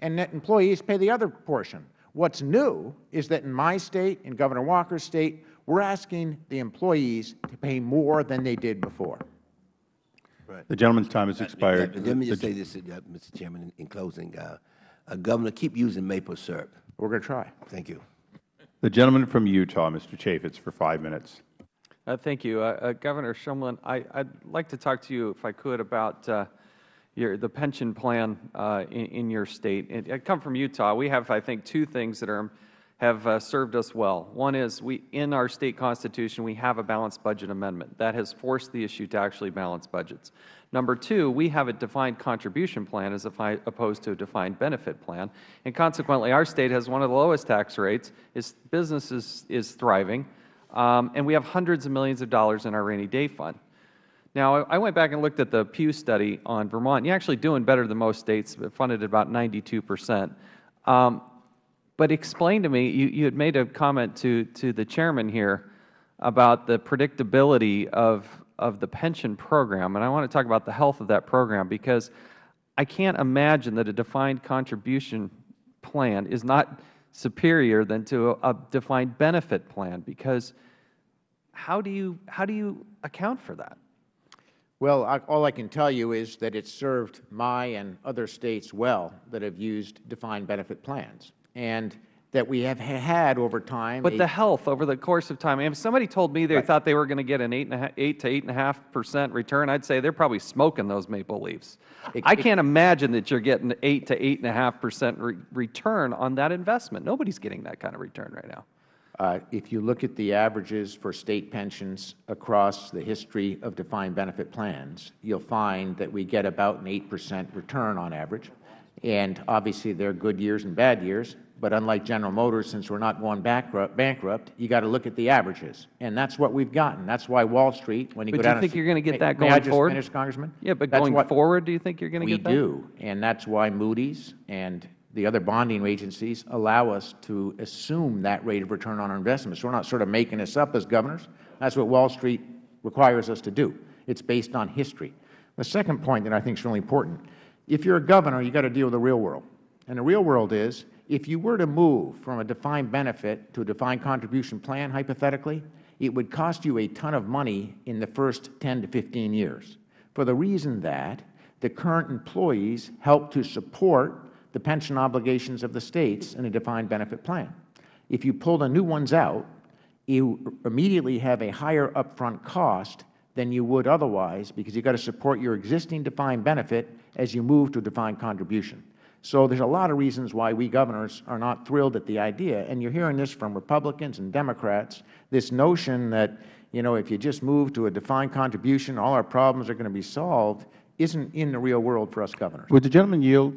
Speaker 8: and that employees pay the other portion. What's new is that in my state, in Governor Walker's state, we're asking the employees to pay more than they did before. Right.
Speaker 1: The gentleman's time has expired.
Speaker 9: Let me just say this, uh, Mr. Chairman, in- in closing. Uh, uh, Governor, keep using maple syrup.
Speaker 8: We're going to try.
Speaker 9: Thank you.
Speaker 1: The gentleman from Utah, Mr. Chaffetz, for five minutes.
Speaker 10: Uh, Thank you. Uh, uh, Governor Shumlin, I- I'd like to talk to you, if I could, about uh, your, the pension plan uh, in in your state. And I come from Utah. We have, I think, two things that are, have uh, served us well. One is, we, in our state constitution, we have a balanced budget amendment. That has forced the issue to actually balance budgets. Number two, we have a defined contribution plan as opposed to a defined benefit plan. And consequently, our state has one of the lowest tax rates, its business is, is thriving, um, and we have hundreds of millions of dollars in our rainy day fund. Now, I went back and looked at the Pew study on Vermont. You're actually doing better than most states, funded at about 92 percent. Um, but explain to me, you, you had made a comment to, to the chairman here about the predictability of, of the pension program, and I want to talk about the health of that program because I can't imagine that a defined contribution plan is not superior than to a, defined benefit plan because how do you, how do you account for that?
Speaker 8: Well, I, all I can tell you is that it's served my and other states well that have used defined benefit plans, and that we have had over time.
Speaker 10: But the health over the course of time, if somebody told me they
Speaker 8: Right.
Speaker 10: thought they were going to get an eight to eight and a half percent return, I'd say they're probably smoking those maple leaves.
Speaker 8: It-
Speaker 10: I
Speaker 8: it-
Speaker 10: can't imagine that you're getting eight to eight and a half percent re- return on that investment. Nobody's getting that kind of return right now.
Speaker 8: Uh, If you look at the averages for state pensions across the history of defined benefit plans, you'll find that we get about an 8 percent return on average. And obviously, there are good years and bad years, but unlike General Motors, since we're not going bankrupt, bankrupt, you got to look at the averages. And that's what we've gotten. That's why Wall Street, when you
Speaker 10: But
Speaker 8: go
Speaker 10: do you think you're gonna get
Speaker 8: May-
Speaker 10: that
Speaker 8: May I
Speaker 10: going
Speaker 8: just
Speaker 10: forward?
Speaker 8: finish, Congressman?
Speaker 10: Yeah, but
Speaker 8: That's
Speaker 10: going
Speaker 8: what-
Speaker 10: forward, do you think you're going to get that?
Speaker 8: We do, and that's why Moody's and the other bonding agencies allow us to assume that rate of return on our investments. So we're not sort of making this up as governors. That's what Wall Street requires us to do. It's based on history. The second point that I think is really important, if you're a governor, you've got to deal with the real world. And the real world is, if you were to move from a defined benefit to a defined contribution plan, hypothetically, it would cost you a ton of money in the first 10 to 15 years, for the reason that the current employees help to support the pension obligations of the states in a defined benefit plan. If you pull the new ones out, you immediately have a higher upfront cost than you would otherwise because you've got to support your existing defined benefit as you move to a defined contribution. So there's a lot of reasons why we governors are not thrilled at the idea, and you're hearing this from Republicans and Democrats, this notion that, you know, if you just move to a defined contribution, all our problems are going to be solved, isn't in the real world for us governors.
Speaker 1: Would the gentleman yield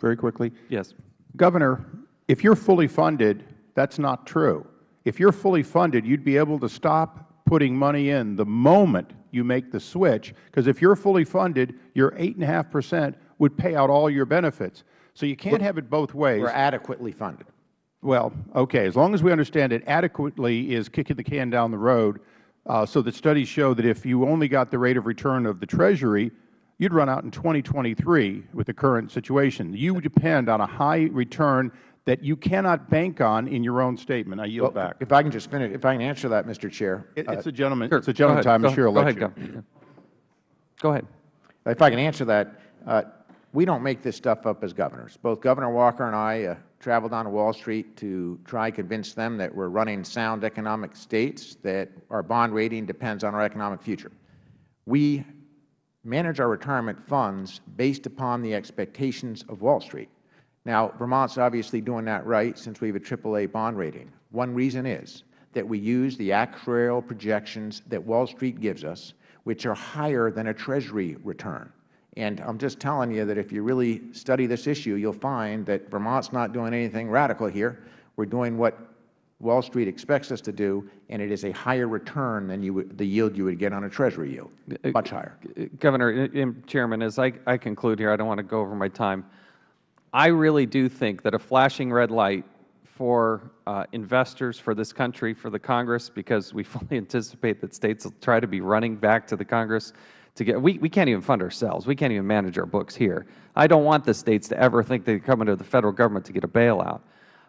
Speaker 1: very quickly?
Speaker 10: Yes.
Speaker 1: Governor, if you're fully funded, that's not true. If you're fully funded, you'd be able to stop putting money in the moment you make the switch, because if you're fully funded, your 8.5 percent would pay out all your benefits. So you can't have it both ways.
Speaker 8: We're adequately funded.
Speaker 1: Well, okay, as long as we understand it adequately is kicking the can down the road, uh, so that studies show that if you only got the rate of return of the Treasury, you'd run out in 2023 with the current situation. You would depend on a high return that you cannot bank on in your own statement. I yield back.
Speaker 8: If I can just finish, if I can answer that, Mr. Chair.
Speaker 1: It-
Speaker 8: uh,
Speaker 1: It's a gentleman,
Speaker 10: Sure.
Speaker 1: it's a
Speaker 10: Go
Speaker 1: gentleman time.
Speaker 10: Go-
Speaker 1: I'm sure
Speaker 10: go ahead,
Speaker 1: let you.
Speaker 10: Gov- Go ahead.
Speaker 8: If I can answer that, uh, we don't make this stuff up as governors. Both Governor Walker and I uh, traveled down to Wall Street to try convince them that we're running sound economic states, that our bond rating depends on our economic future. We manage our retirement funds based upon the expectations of Wall Street. Now, Vermont's obviously doing that right since we have a AAA bond rating. One reason is that we use the actuarial projections that Wall Street gives us, which are higher than a Treasury return. And I'm just telling you that if you really study this issue, you'll find that Vermont's not doing anything radical here. We're doing what Wall Street expects us to do, and it is a higher return than you would, the yield you would get on a Treasury yield, uh, much higher.
Speaker 10: Governor, and Chairman, as I, I conclude here, I don't want to go over my time. I really do think that a flashing red light for uh, investors, for this country, for the Congress, because we [laughs] fully anticipate that states will try to be running back to the Congress to get, we, we can't even fund ourselves. We can't even manage our books here. I don't want the states to ever think they come into the Federal Government to get a bailout.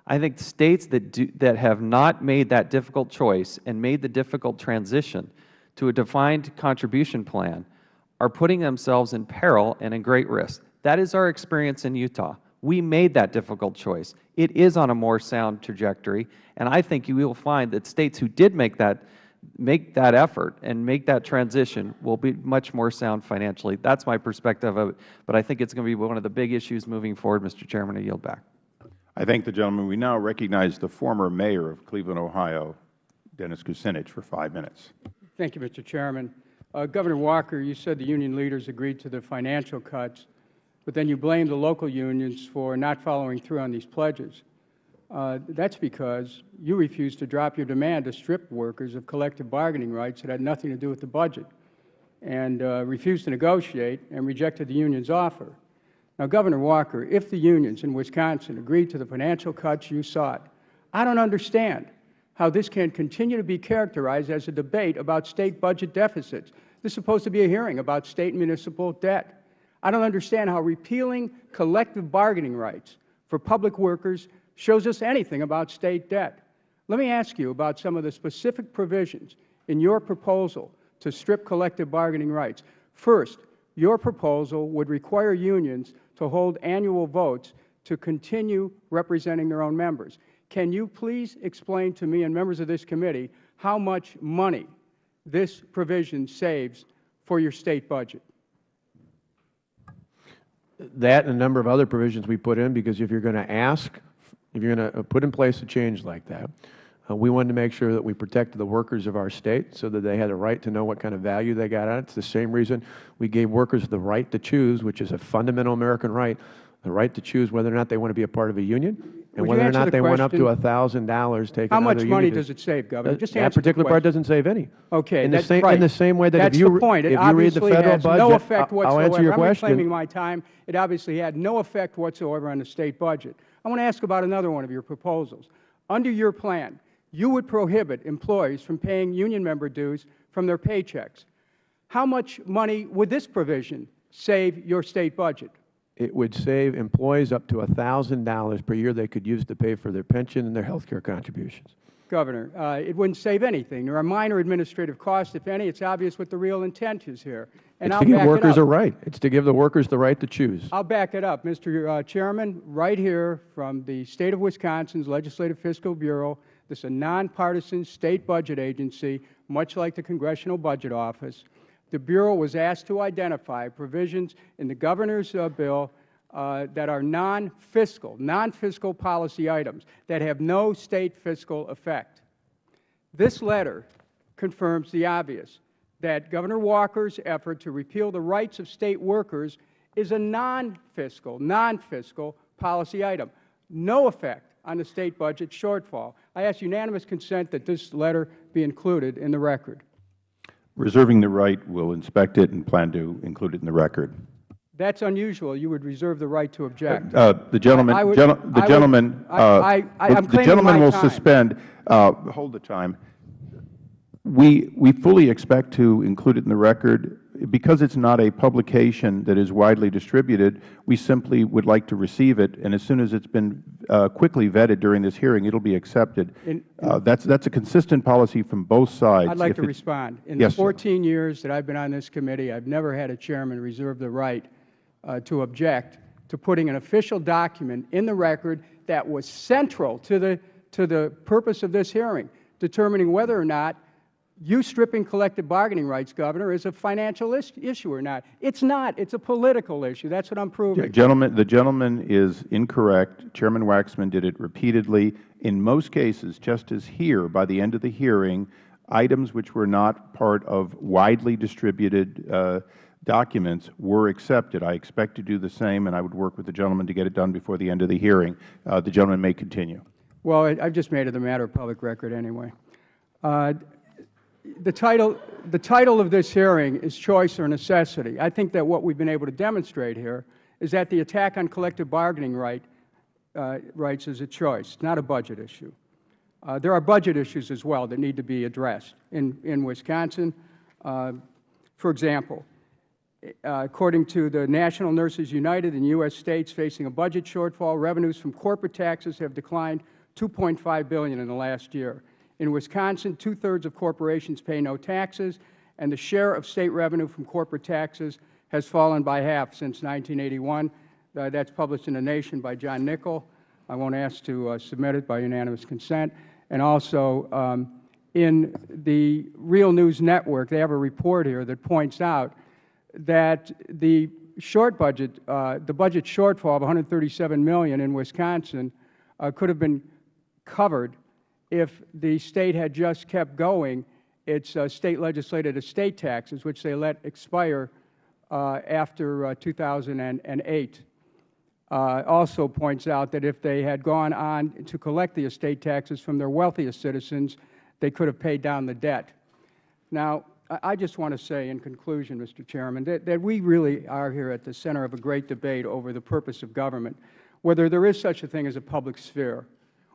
Speaker 10: I think states that, do, that have not made that difficult choice and made the difficult transition to a defined contribution plan are putting themselves in peril and in great risk. That is our experience in Utah. We made that difficult choice. It is on a more sound trajectory, and I think you will find that states who did make that, make that effort and make that transition will be much more sound financially. That's my perspective of it, but I think it's going to be one of the big issues moving forward, Mr. Chairman. I yield back.
Speaker 1: I thank the gentleman. We now recognize the former mayor of Cleveland, Ohio, Dennis Kucinich, for five minutes.
Speaker 11: Thank you, Mr. Chairman. Uh, Governor Walker, you said the union leaders agreed to the financial cuts, but then you blame the local unions for not following through on these pledges. Uh, that's because you refused to drop your demand to strip workers of collective bargaining rights that had nothing to do with the budget and uh, refused to negotiate and rejected the union's offer. Now, Governor Walker, if the unions in Wisconsin agreed to the financial cuts you sought, I don't understand how this can continue to be characterized as a debate about State budget deficits. This is supposed to be a hearing about State municipal debt. I don't understand how repealing collective bargaining rights for public workers shows us anything about State debt. Let me ask you about some of the specific provisions in your proposal to strip collective bargaining rights. First, your proposal would require unions to hold annual votes to continue representing their own members. Can you please explain to me and members of this committee how much money this provision saves for your State budget?
Speaker 7: That and a number of other provisions we put in, because if you are going to ask, if you are going to put in place a change like that, uh, we wanted to make sure that we protected the workers of our State so that they had a right to know what kind of value they got out of it. It's the same reason we gave workers the right to choose, which is a fundamental American right, the right to choose whether or not they want to be a part of a union and whether or not
Speaker 11: the
Speaker 7: they went up to
Speaker 11: question?
Speaker 7: $1,000 taking
Speaker 11: How much money does it save, Governor?
Speaker 7: That-
Speaker 11: Just
Speaker 7: That
Speaker 11: answer the
Speaker 7: particular part
Speaker 11: question.
Speaker 7: doesn't save any.
Speaker 11: Okay,
Speaker 7: in the
Speaker 11: that's
Speaker 7: same,
Speaker 11: right.
Speaker 7: In the same way that
Speaker 11: that's
Speaker 7: if you,
Speaker 11: the point. It
Speaker 7: if you read the
Speaker 11: obviously
Speaker 7: Federal
Speaker 11: has
Speaker 7: budget,
Speaker 11: no effect
Speaker 7: I'll-
Speaker 11: whatsoever.
Speaker 7: I'll answer your
Speaker 11: I'm
Speaker 7: question.
Speaker 11: reclaiming my time. It obviously had no effect whatsoever on the State budget. I want to ask about another one of your proposals. Under your plan, you would prohibit employees from paying union member dues from their paychecks. How much money would this provision save your State budget?
Speaker 7: It would save employees up to $1,000 per year they could use to pay for their pension and their health care contributions.
Speaker 11: Governor, uh, it wouldn't save anything. There are minor administrative costs, if any. It's obvious what the real intent is here. And
Speaker 7: It's
Speaker 11: I'll
Speaker 7: to give workers a right. It's to give the workers the right to choose.
Speaker 11: I'll back it up. Mr. uh, Chairman, right here from the State of Wisconsin's Legislative Fiscal Bureau, this is a nonpartisan State budget agency, much like the Congressional Budget Office. The Bureau was asked to identify provisions in the Governor's uh, bill uh, that are non-fiscal, non-fiscal policy items that have no State fiscal effect. This letter confirms the obvious, that Governor Walker's effort to repeal the rights of State workers is a non-fiscal, non-fiscal policy item, no effect on the State budget shortfall. I ask unanimous consent that this letter be included in the record.
Speaker 1: Reserving the right, we'll inspect it and plan to include it in the record.
Speaker 11: That's unusual. You would reserve the right to object.
Speaker 1: Uh, The gentleman,
Speaker 11: I would-
Speaker 1: gentle-
Speaker 11: I
Speaker 1: the
Speaker 11: would-
Speaker 1: gentleman,
Speaker 11: I-
Speaker 1: uh,
Speaker 11: I- I-
Speaker 1: the-
Speaker 11: I'm
Speaker 1: the gentleman will
Speaker 11: time.
Speaker 1: suspend, uh, hold the time. We, we fully expect to include it in the record. Because it's not a publication that is widely distributed, we simply would like to receive it, and as soon as it's been uh, quickly vetted during this hearing, it will be accepted.
Speaker 11: In-
Speaker 1: Uh, That's, that's a consistent policy from both sides.
Speaker 11: I'd like
Speaker 1: If
Speaker 11: to respond. In the
Speaker 1: Yes, sir.
Speaker 11: 14 years that I've been on this committee, I've never had a chairman reserve the right uh, to object to putting an official document in the record that was central to the, to the purpose of this hearing, determining whether or not you stripping collective bargaining rights, Governor, is a financial is- issue or not. It's not. It's a political issue. That's what I'm proving.
Speaker 1: Gentleman, the gentleman is incorrect. Chairman Waxman did it repeatedly. In most cases, just as here, by the end of the hearing, items which were not part of widely distributed uh, documents were accepted. I expect to do the same, and I would work with the gentleman to get it done before the end of the hearing. Uh, the gentleman may continue.
Speaker 11: Well, I- I've just made it a matter of public record anyway. Uh, The title, the title of this hearing is Choice or Necessity. I think that what we've been able to demonstrate here is that the attack on collective bargaining right, uh, rights is a choice, not a budget issue. Uh, there are budget issues as well that need to be addressed in, in Wisconsin. Uh, for example, uh, according to the National Nurses United in U.S. states facing a budget shortfall, revenues from corporate taxes have declined 2.5 billion in the last year. In Wisconsin, two-thirds of corporations pay no taxes, and the share of state revenue from corporate taxes has fallen by half since 1981. Uh, that's published in The Nation by John Nichols. I won't ask to uh, submit it by unanimous consent. And also, um, in the Real News Network, they have a report here that points out that the short budget, uh, the budget shortfall of 137 million in Wisconsin uh, could have been covered if the State had just kept going its uh, State legislated estate taxes, which they let expire uh, after uh, 2008. Uh, also points out that if they had gone on to collect the estate taxes from their wealthiest citizens, they could have paid down the debt. Now, I just want to say in conclusion, Mr. Chairman, that, that we really are here at the center of a great debate over the purpose of government, whether there is such a thing as a public sphere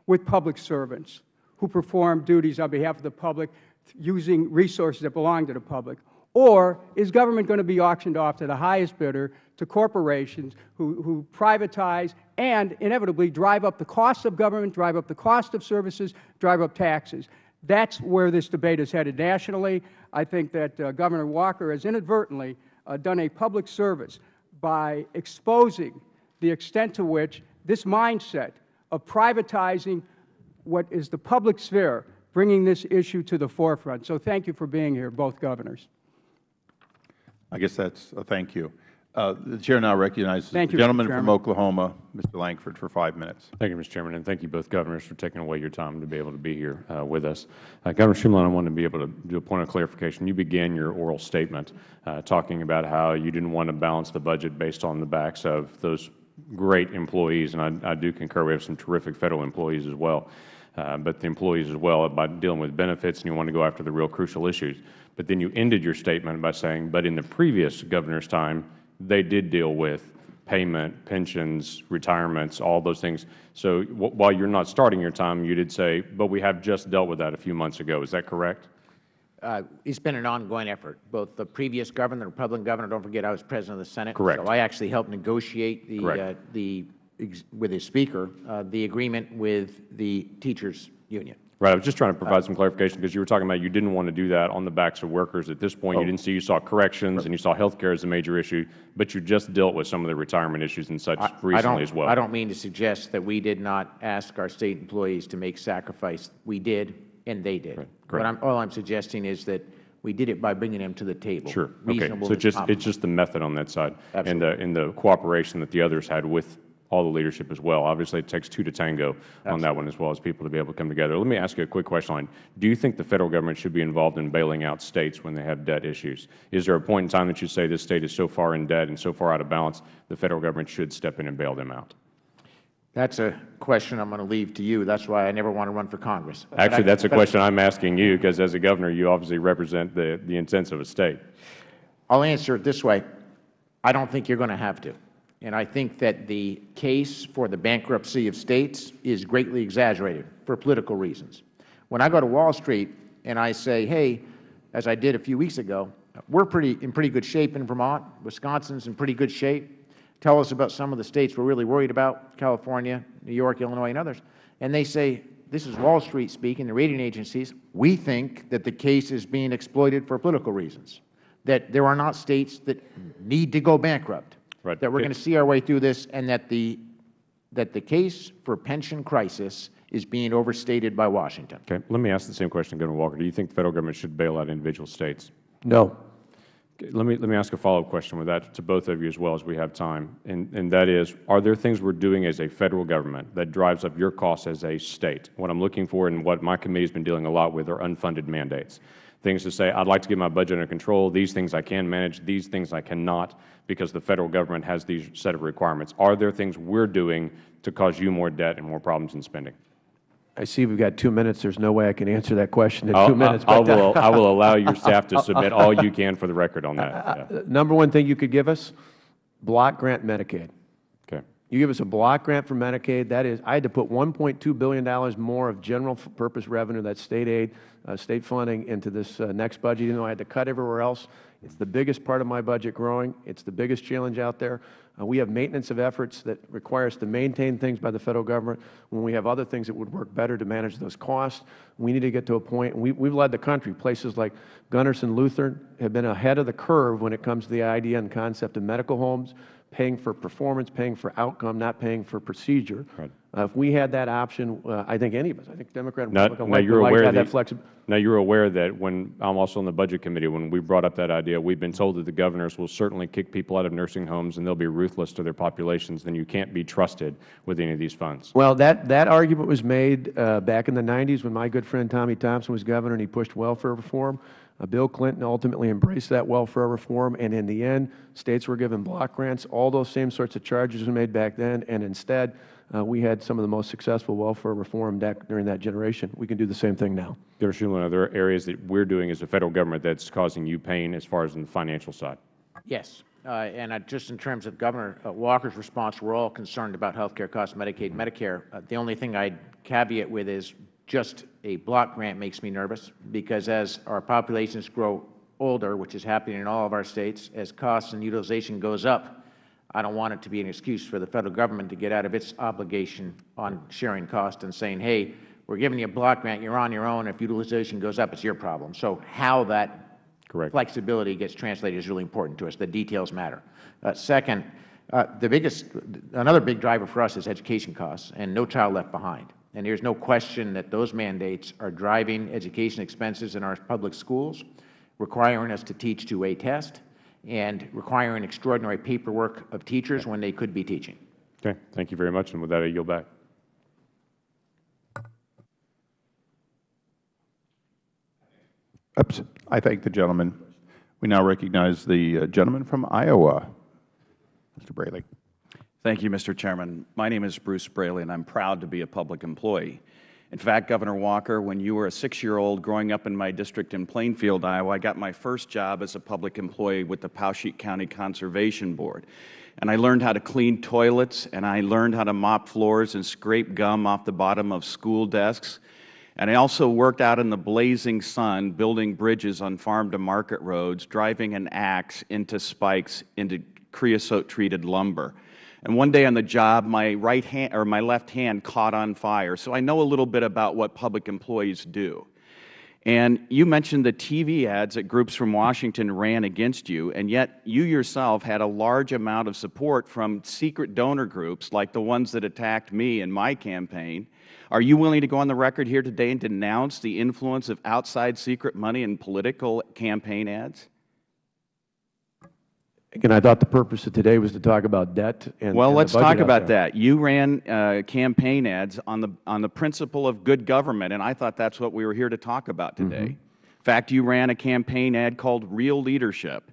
Speaker 11: with public servants who perform duties on behalf of the public using resources that belong to the public, or is government going to be auctioned off to the highest bidder, to corporations who, who privatize and inevitably drive up the cost of government, drive up the cost of services, drive up taxes? That's where this debate is headed nationally. I think that uh, Governor Walker has inadvertently uh, done a public service by exposing the extent to which this mindset of privatizing what is the public sphere, bringing this issue to the forefront. So thank you for being here, both Governors.
Speaker 1: I guess that's a thank you. Uh, the Chair now recognizes
Speaker 11: Thank
Speaker 1: the
Speaker 11: you,
Speaker 1: gentleman from Oklahoma, Mr. Lankford, for five minutes.
Speaker 12: Thank you, Mr. Chairman, and thank you both governors for taking away your time to be able to be here uh, with us. Uh, Governor Shumlin, I want to be able to do a point of clarification. You began your oral statement uh, talking about how you didn't want to balance the budget based on the backs of those great employees, and I, I do concur. We have some terrific Federal employees as well, uh, but the employees as well by dealing with benefits, and you want to go after the real crucial issues. But then you ended your statement by saying, but in the previous governor's time, they did deal with payment, pensions, retirements, all those things. So wh- while you're not starting your time, you did say, but we have just dealt with that a few months ago. Is that correct?
Speaker 8: Uh, It's been an ongoing effort. Both the previous governor, the Republican governor, don't forget I was President of the Senate.
Speaker 12: Correct.
Speaker 8: So I actually helped negotiate the, uh, the, with the Speaker, uh, the agreement with the Teachers Union.
Speaker 12: Right. I was just trying to provide some clarification because you were talking about you didn't want to do that on the backs of workers. At this point, you
Speaker 8: Oh.
Speaker 12: didn't see, you saw corrections and you saw health care as a major issue, but you just dealt with some of the retirement issues and such
Speaker 8: I- I
Speaker 12: recently
Speaker 8: don't-
Speaker 12: as well.
Speaker 8: I don't mean to suggest that we did not ask our State employees to make sacrifice. We did, and they did. What I'm, all I'm suggesting is that we did it by bringing them to the table.
Speaker 12: Sure. Okay. So just, it's just the method on that side. And the, and the cooperation that the others had with all the leadership as well. Obviously, it takes two to tango on that one as well as people to be able to come together. Let me ask you a quick question on, do you think the Federal Government should be involved in bailing out States when they have debt issues? Is there a point in time that you say this State is so far in debt and so far out of balance, the Federal Government should step in and bail them out?
Speaker 8: That's a question I'm going to leave to you. That's why I never want to run for Congress.
Speaker 12: Actually,
Speaker 8: I-
Speaker 12: that's a question I'm asking you because as a governor, you obviously represent the, the intents of a State.
Speaker 8: I'll answer it this way. I don't think you're going to have to. And I think that the case for the bankruptcy of states is greatly exaggerated for political reasons. When I go to Wall Street and I say, hey, as I did a few weeks ago, we're pretty, in pretty good shape in Vermont, Wisconsin's in pretty good shape, tell us about some of the states we're really worried about, California, New York, Illinois, and others, and they say, this is Wall Street speaking, the rating agencies, we think that the case is being exploited for political reasons, that there are not states that need to go bankrupt,
Speaker 12: Right.
Speaker 8: that we're going to see our way through this, and that the, that the case for pension crisis is being overstated by Washington.
Speaker 12: Okay. Let me ask the same question, Governor Walker. Do you think the Federal Government should bail out individual States?
Speaker 7: No.
Speaker 12: Let me, let me ask a follow-up question with that to both of you as well as we have time. And, and that is, are there things we're doing as a Federal Government that drives up your costs as a State? What I'm looking for and what my committee has been dealing a lot with are unfunded mandates. things to say, I'd like to get my budget under control, these things I can manage, these things I cannot, because the Federal Government has these set of requirements. Are there things we're doing to cause you more debt and more problems in spending?
Speaker 7: I see we've got two minutes. There's no way I can answer that question in
Speaker 12: I'll-
Speaker 7: two minutes.
Speaker 12: I
Speaker 7: but-
Speaker 12: will, I will allow your [laughs] staff to submit all you can for the record on that. yeah.
Speaker 7: Number one thing you could give us, block grant Medicaid.
Speaker 12: Okay.
Speaker 7: You give us a block grant for Medicaid, that is, I had to put $1.2 billion more of general purpose revenue, that's state aid, uh, state funding, into this uh, next budget, even though I had to cut everywhere else. It's the biggest part of my budget growing. It's the biggest challenge out there. Uh, we have maintenance of efforts that require us to maintain things by the Federal Government when we have other things that would work better to manage those costs. We need to get to a point, we've led the country. Places like Gundersen Lutheran have been ahead of the curve when it comes to the idea and concept of medical homes, paying for performance, paying for outcome, not paying for procedure. Uh, if we had that option, uh, I think any of us, I think Democrat and Republican
Speaker 12: now
Speaker 7: like,
Speaker 12: you're
Speaker 7: would like
Speaker 12: aware
Speaker 7: have
Speaker 12: that,
Speaker 7: that flexibility.
Speaker 12: now you're aware that when I'm also on the budget committee, when we brought up that idea, we've been told that the governors will certainly kick people out of nursing homes and they'll be ruthless to their populations. Then you can't be trusted with any of these funds.
Speaker 7: Well, that, that argument was made uh, back in the 90s when my good friend Tommy Thompson was governor and he pushed welfare reform. Uh, Bill Clinton ultimately embraced that welfare reform, and in the end, states were given block grants. All those same sorts of charges were made back then, and instead, uh, we had some of the most successful welfare reform back during that generation. We can do the same thing now.
Speaker 12: Governor Shumlin, are there areas that we're doing as a Federal Government that's causing you pain as far as in the financial side?
Speaker 8: Yes. Uh, and uh, just in terms of Governor uh, Walker's response, we're all concerned about health care costs, Medicaid, Medicare. Uh, the only thing I'd caveat with is just a block grant makes me nervous because as our populations grow older, which is happening in all of our states, as costs and utilization goes up, I don't want it to be an excuse for the Federal Government to get out of its obligation on sharing costs and saying, hey, we're giving you a block grant, you're on your own. If utilization goes up, it's your problem. So how that
Speaker 12: Correct.
Speaker 8: flexibility gets translated is really important to us. The details matter. Uh, second, uh, the biggest, another big driver for us is education costs and No Child Left Behind. And there's no question that those mandates are driving education expenses in our public schools, requiring us to teach to a test, and requiring extraordinary paperwork of teachers when they could be teaching.
Speaker 12: Okay. Thank you very much. And with that, I yield back.
Speaker 1: Oops. I thank the gentleman. We now recognize the uh, gentleman from Iowa, Mr. Braley.
Speaker 13: Thank you, Mr. Chairman. My name is Bruce Braley, and I'm proud to be a public employee. In fact, Governor Walker, when you were a six-year-old growing up in my district in Plainfield, Iowa, I got my first job as a public employee with the Poweshiek County Conservation Board. And I learned how to clean toilets, and I learned how to mop floors and scrape gum off the bottom of school desks. And I also worked out in the blazing sun, building bridges on farm-to-market roads, driving an axe into spikes into creosote-treated lumber. And one day on the job, my right hand or my left hand caught on fire. So I know a little bit about what public employees do. And you mentioned the TV ads that groups from Washington ran against you, and yet you yourself had a large amount of support from secret donor groups like the ones that attacked me in my campaign. Are you willing to go on the record here today and denounce the influence of outside secret money in political campaign ads?
Speaker 7: Again, I thought the purpose of today was to talk about debt and
Speaker 13: Well,
Speaker 7: and
Speaker 13: let's talk about that. You ran uh, campaign ads on the on the principle of good government, and I thought that's what we were here to talk about today.
Speaker 7: Mm-hmm.
Speaker 13: In fact, you ran a campaign ad called Real Leadership.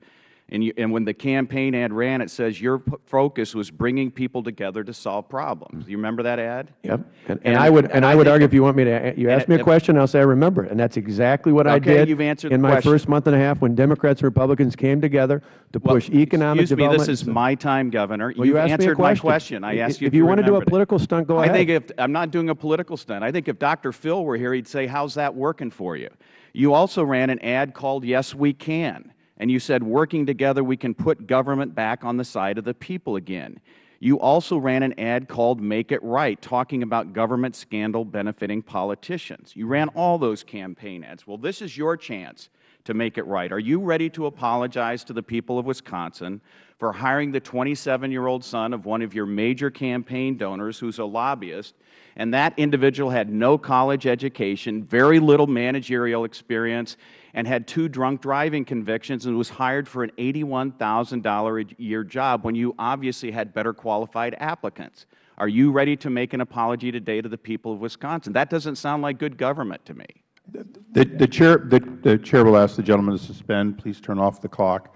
Speaker 13: And, you, and when the campaign ad ran, it says your focus was bringing people together to solve problems. You remember that ad?
Speaker 7: Yep. And, and I would, and I would argue
Speaker 13: if-
Speaker 7: if you want me to, you ask me a
Speaker 13: if-
Speaker 7: question, I'll say I remember it. And that's exactly what I
Speaker 13: Okay,
Speaker 7: did
Speaker 13: you've answered
Speaker 7: in my
Speaker 13: question.
Speaker 7: first month and a half when Democrats and Republicans came together to
Speaker 13: Well,
Speaker 7: push economic
Speaker 13: excuse me, this is my time, Governor.
Speaker 7: Well,
Speaker 13: You've
Speaker 7: you asked me a
Speaker 13: answered my
Speaker 7: question.
Speaker 13: question. I
Speaker 7: I-
Speaker 13: asked you
Speaker 7: if
Speaker 13: if
Speaker 7: you want to do a
Speaker 13: it.
Speaker 7: political stunt, go
Speaker 13: I
Speaker 7: ahead.
Speaker 13: think if I'm not doing a political stunt. I think if Dr. Phil were here, he'd say, "How's that working for you?" You also ran an ad called "Yes, We Can," and you said, "Working together, we can put government back on the side of the people again." You also ran an ad called Make It Right, talking about government scandal benefiting politicians. You ran all those campaign ads. Well, this is your chance to make it right. Are you ready to apologize to the people of Wisconsin for hiring the 27-year-old son of one of your major campaign donors who's a lobbyist, and that individual had no college education, very little managerial experience, and had two drunk driving convictions and was hired for an $81,000 a year job when you obviously had better qualified applicants? Are you ready to make an apology today to the people of Wisconsin? That doesn't sound like good government to me.
Speaker 1: The, the, chair, the, the Chair will ask the gentleman to suspend. Please turn off the clock.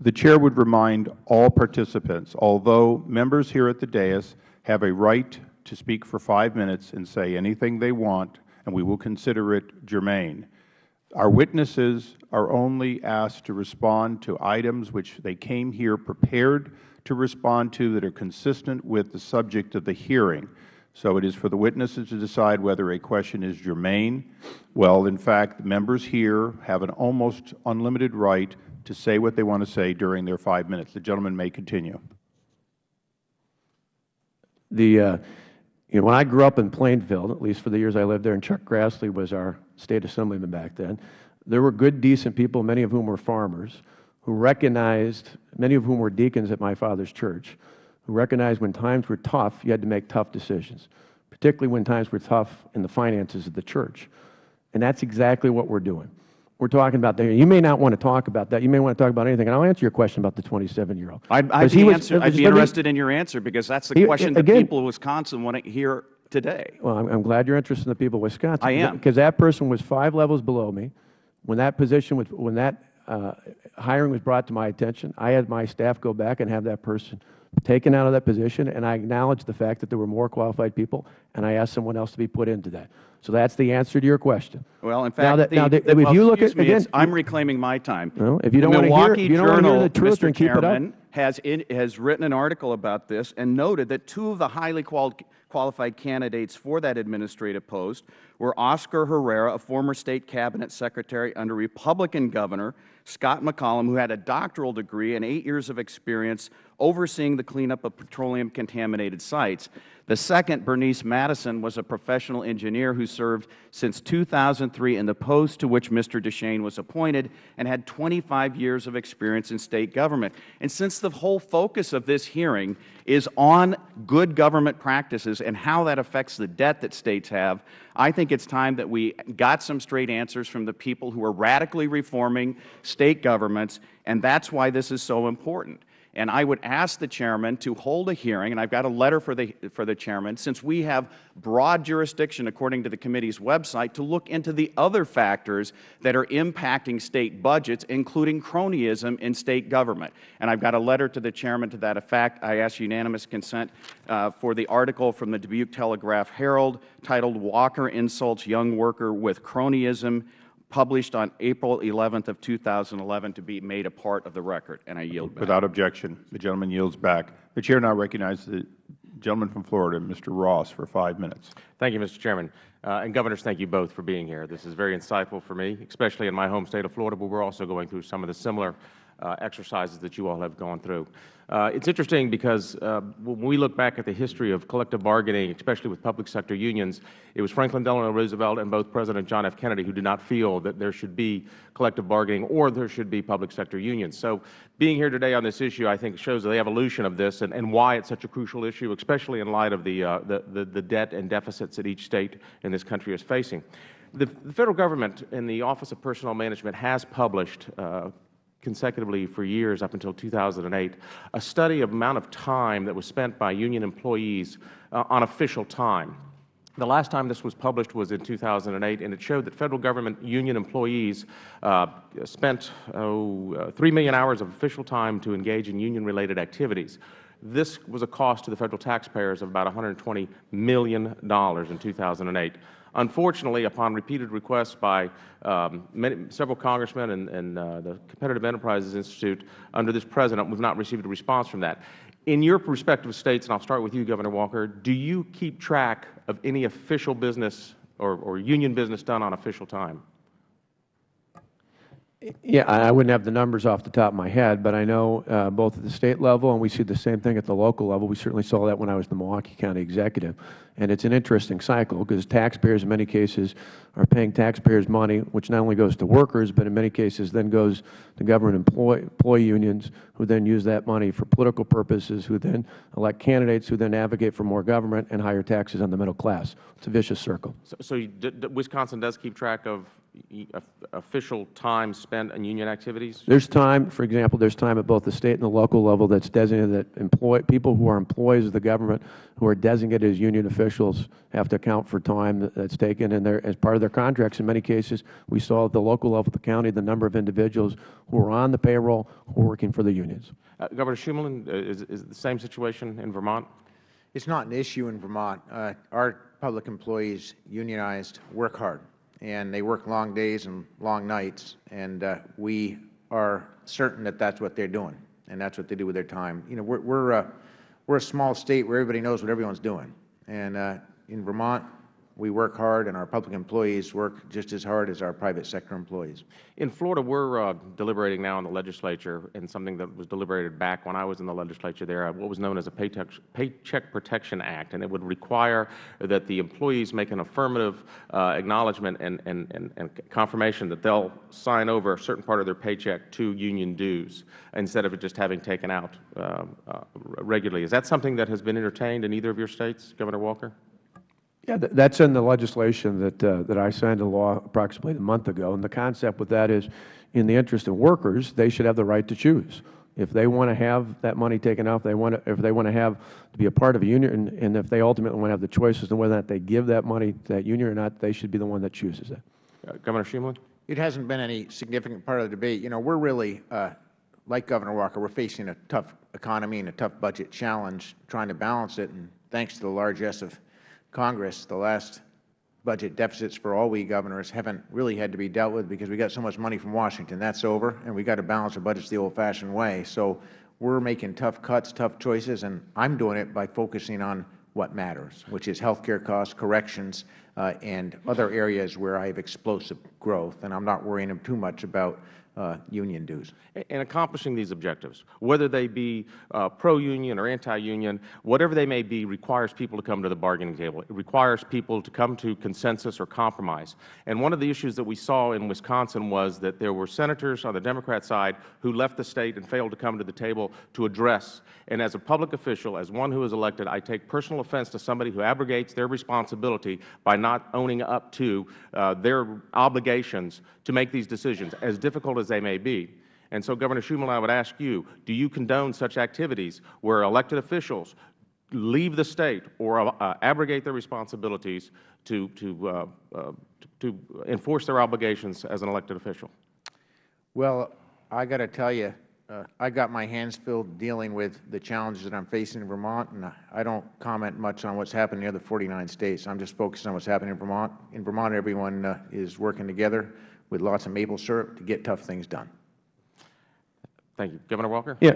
Speaker 1: The Chair would remind all participants, although members here at the dais have a right to speak for five minutes and say anything they want, and we will consider it germane, our witnesses are only asked to respond to items which they came here prepared to respond to that are consistent with the subject of the hearing. So it is for the witnesses to decide whether a question is germane. Well, in fact, the members here have an almost unlimited right to say what they want to say during their five minutes. The gentleman may continue.
Speaker 7: The, uh, you know, when I grew up in Plainfield, at least for the years I lived there, and Chuck Grassley was our State Assemblyman back then, there were good, decent people, many of whom were farmers, who recognized, many of whom were deacons at my father's church, who recognized when times were tough, you had to make tough decisions, particularly when times were tough in the finances of the church. And that's exactly what we're doing. We're talking about that. You may not want to talk about that. You may want to talk about anything. And I'll answer your question about the 27-year-old.
Speaker 13: I'd, I'd, be, answer, I'd be interested in your answer because that's the
Speaker 7: He-
Speaker 13: question that people of Wisconsin want to hear today.
Speaker 7: Well, I'm, I'm glad you're interested in the people of Wisconsin.
Speaker 13: I am.
Speaker 7: Because that person was five levels below me. When that position was, when that uh, hiring was brought to my attention, I had my staff go back and have that person taken out of that position, and I acknowledged the fact that there were more qualified people, and I asked someone else to be put into that. So that's the answer to your question.
Speaker 13: Well, in
Speaker 7: Now
Speaker 13: fact,
Speaker 7: that-
Speaker 13: the,
Speaker 7: now that-
Speaker 13: the-
Speaker 7: if
Speaker 13: well,
Speaker 7: you look at-
Speaker 13: me,
Speaker 7: again,
Speaker 13: I'm reclaiming my time.
Speaker 7: Well, if you don't wanna hear- if you don't hear the truth,
Speaker 13: Mr.
Speaker 7: then keep it up.
Speaker 13: Chairman, has, in, has written an article about this and noted that two of the highly qual qualified candidates for that administrative post were Oscar Herrera, a former State Cabinet Secretary under Republican Governor Scott McCollum, who had a doctoral degree and eight years of experience overseeing the cleanup of petroleum-contaminated sites. The second, Bernice Madison, was a professional engineer who served since 2003 in the post to which Mr. Deschane was appointed and had 25 years of experience in State government. And since the whole focus of this hearing is on good government practices and how that affects the debt that States have, I think it's time that we got some straight answers from the people who are radically reforming State governments, and that's why this is so important. And I would ask the Chairman to hold a hearing, and I've got a letter for the, for the Chairman, since we have broad jurisdiction, according to the committee's website, to look into the other factors that are impacting State budgets, including cronyism in State government. And I've got a letter to the Chairman to that effect. I ask unanimous consent uh, for the article from the Dubuque Telegraph Herald titled, Walker Insults Young Worker with Cronyism, published on April 11th of 2011 to be made a part of the record, and I yield back.
Speaker 1: Without objection, the gentleman yields back. The Chair now recognizes the gentleman from Florida, Mr. Ross, for five minutes.
Speaker 14: Thank you, Mr. Chairman. Uh, and Governors, thank you both for being here. This is very insightful for me, especially in my home state of Florida, where we are also going through some of the similar uh, exercises that you all have gone through. Uh, it's interesting because uh, when we look back at the history of collective bargaining, especially with public sector unions, it was Franklin Delano Roosevelt and both President John F. Kennedy who did not feel that there should be collective bargaining or there should be public sector unions. So being here today on this issue, I think, shows the evolution of this and, and why it's such a crucial issue, especially in light of the, uh, the, the, the debt and deficits that each State in this country is facing. The, the Federal Government and the Office of Personnel Management has published uh, consecutively for years up until 2008, a study of amount of time that was spent by union employees uh, on official time. The last time this was published was in 2008, and it showed that Federal Government union employees uh, spent oh, uh, 3 million hours of official time to engage in union-related activities. This was a cost to the Federal taxpayers of about $120 million in 2008. Unfortunately, upon repeated requests by um, many, several congressmen and, and uh, the Competitive Enterprises Institute under this President, we have not received a response from that. In your respective States, and I will start with you, Governor Walker, do you keep track of any official business or, or union business done on official time?
Speaker 7: Yeah, I wouldn't have the numbers off the top of my head, but I know uh, both at the State level, and we see the same thing at the local level. We certainly saw that when I was the Milwaukee County Executive. And it's an interesting cycle, because taxpayers in many cases are paying taxpayers money, which not only goes to workers, but in many cases then goes to government employee, employee unions, who then use that money for political purposes, who then elect candidates, who then advocate for more government and higher taxes on the middle class. It's a vicious circle.
Speaker 14: So, so Wisconsin does keep track of- official time spent on union activities?
Speaker 7: There's time, for example, there's time at both the State and the local level that's designated that employ, people who are employees of the government who are designated as union officials have to account for time that's taken and they're, as part of their contracts. In many cases, we saw at the local level, of the county, the number of individuals who are on the payroll who are working for the unions.
Speaker 14: Uh, Governor Shumlin, uh, is, is the same situation in Vermont?
Speaker 8: It's not an issue in Vermont. Uh, our public employees, unionized, work hard, and they work long days and long nights, and uh, we are certain that that's what they're doing, and that's what they do with their time. You know, we're, we're, uh, we're a small state where everybody knows what everyone's doing, and uh, in Vermont, we work hard, and our public employees work just as hard as our private sector employees.
Speaker 14: In Florida, we're uh, deliberating now in the legislature in something that was deliberated back when I was in the legislature there, uh, what was known as a Paycheck, Paycheck Protection Act, and it would require that the employees make an affirmative uh, acknowledgement and, and, and, and confirmation that they'll sign over a certain part of their paycheck to union dues instead of it just having taken out uh, uh, regularly. Is that something that has been entertained in either of your states, Governor Walker?
Speaker 7: Yeah, th- that's in the legislation that, uh, that I signed a law approximately a month ago. And the concept with that is, in the interest of workers, they should have the right to choose. If they want to have that money taken off, they want to, if they want to have, to be a part of a union, and, and if they ultimately want to have the choice as to whether or not they give that money to that union or not, they should be the one that chooses it.
Speaker 14: Uh, Governor Shumlin?
Speaker 8: It hasn't been any significant part of the debate. You know, we're really, uh, like Governor Walker, we're facing a tough economy and a tough budget challenge, trying to balance it. And thanks to the largesse of Congress, the last budget deficits for all we governors haven't really had to be dealt with because we got so much money from Washington. That's over, and we got to balance our budgets the old-fashioned way. So we're making tough cuts, tough choices, and I'm doing it by focusing on what matters, which is health care costs, corrections, uh, and other areas where I have explosive growth. And I'm not worrying too much about union dues.
Speaker 14: And accomplishing these objectives, whether they be uh, pro-union or anti-union, whatever they may be, requires people to come to the bargaining table. It requires people to come to consensus or compromise. And one of the issues that we saw in Wisconsin was that there were Senators on the Democrat side who left the State and failed to come to the table to address. And as a public official, as one who is elected, I take personal offense to somebody who abrogates their responsibility by not owning up to uh, their obligations to make these decisions, as difficult as they may be. And so, Governor Shumlin, I would ask you, do you condone such activities where elected officials leave the State or uh, abrogate their responsibilities to, to, uh, uh, to enforce their obligations as an elected official?
Speaker 8: Well, I got to tell you, uh, I got my hands filled dealing with the challenges that I'm facing in Vermont, and I don't comment much on what's happening in the other 49 states. I'm just focused on what's happening in Vermont. In Vermont, everyone uh, is working together with lots of maple syrup to get tough things done.
Speaker 14: Thank you. Governor Walker?
Speaker 7: Yeah,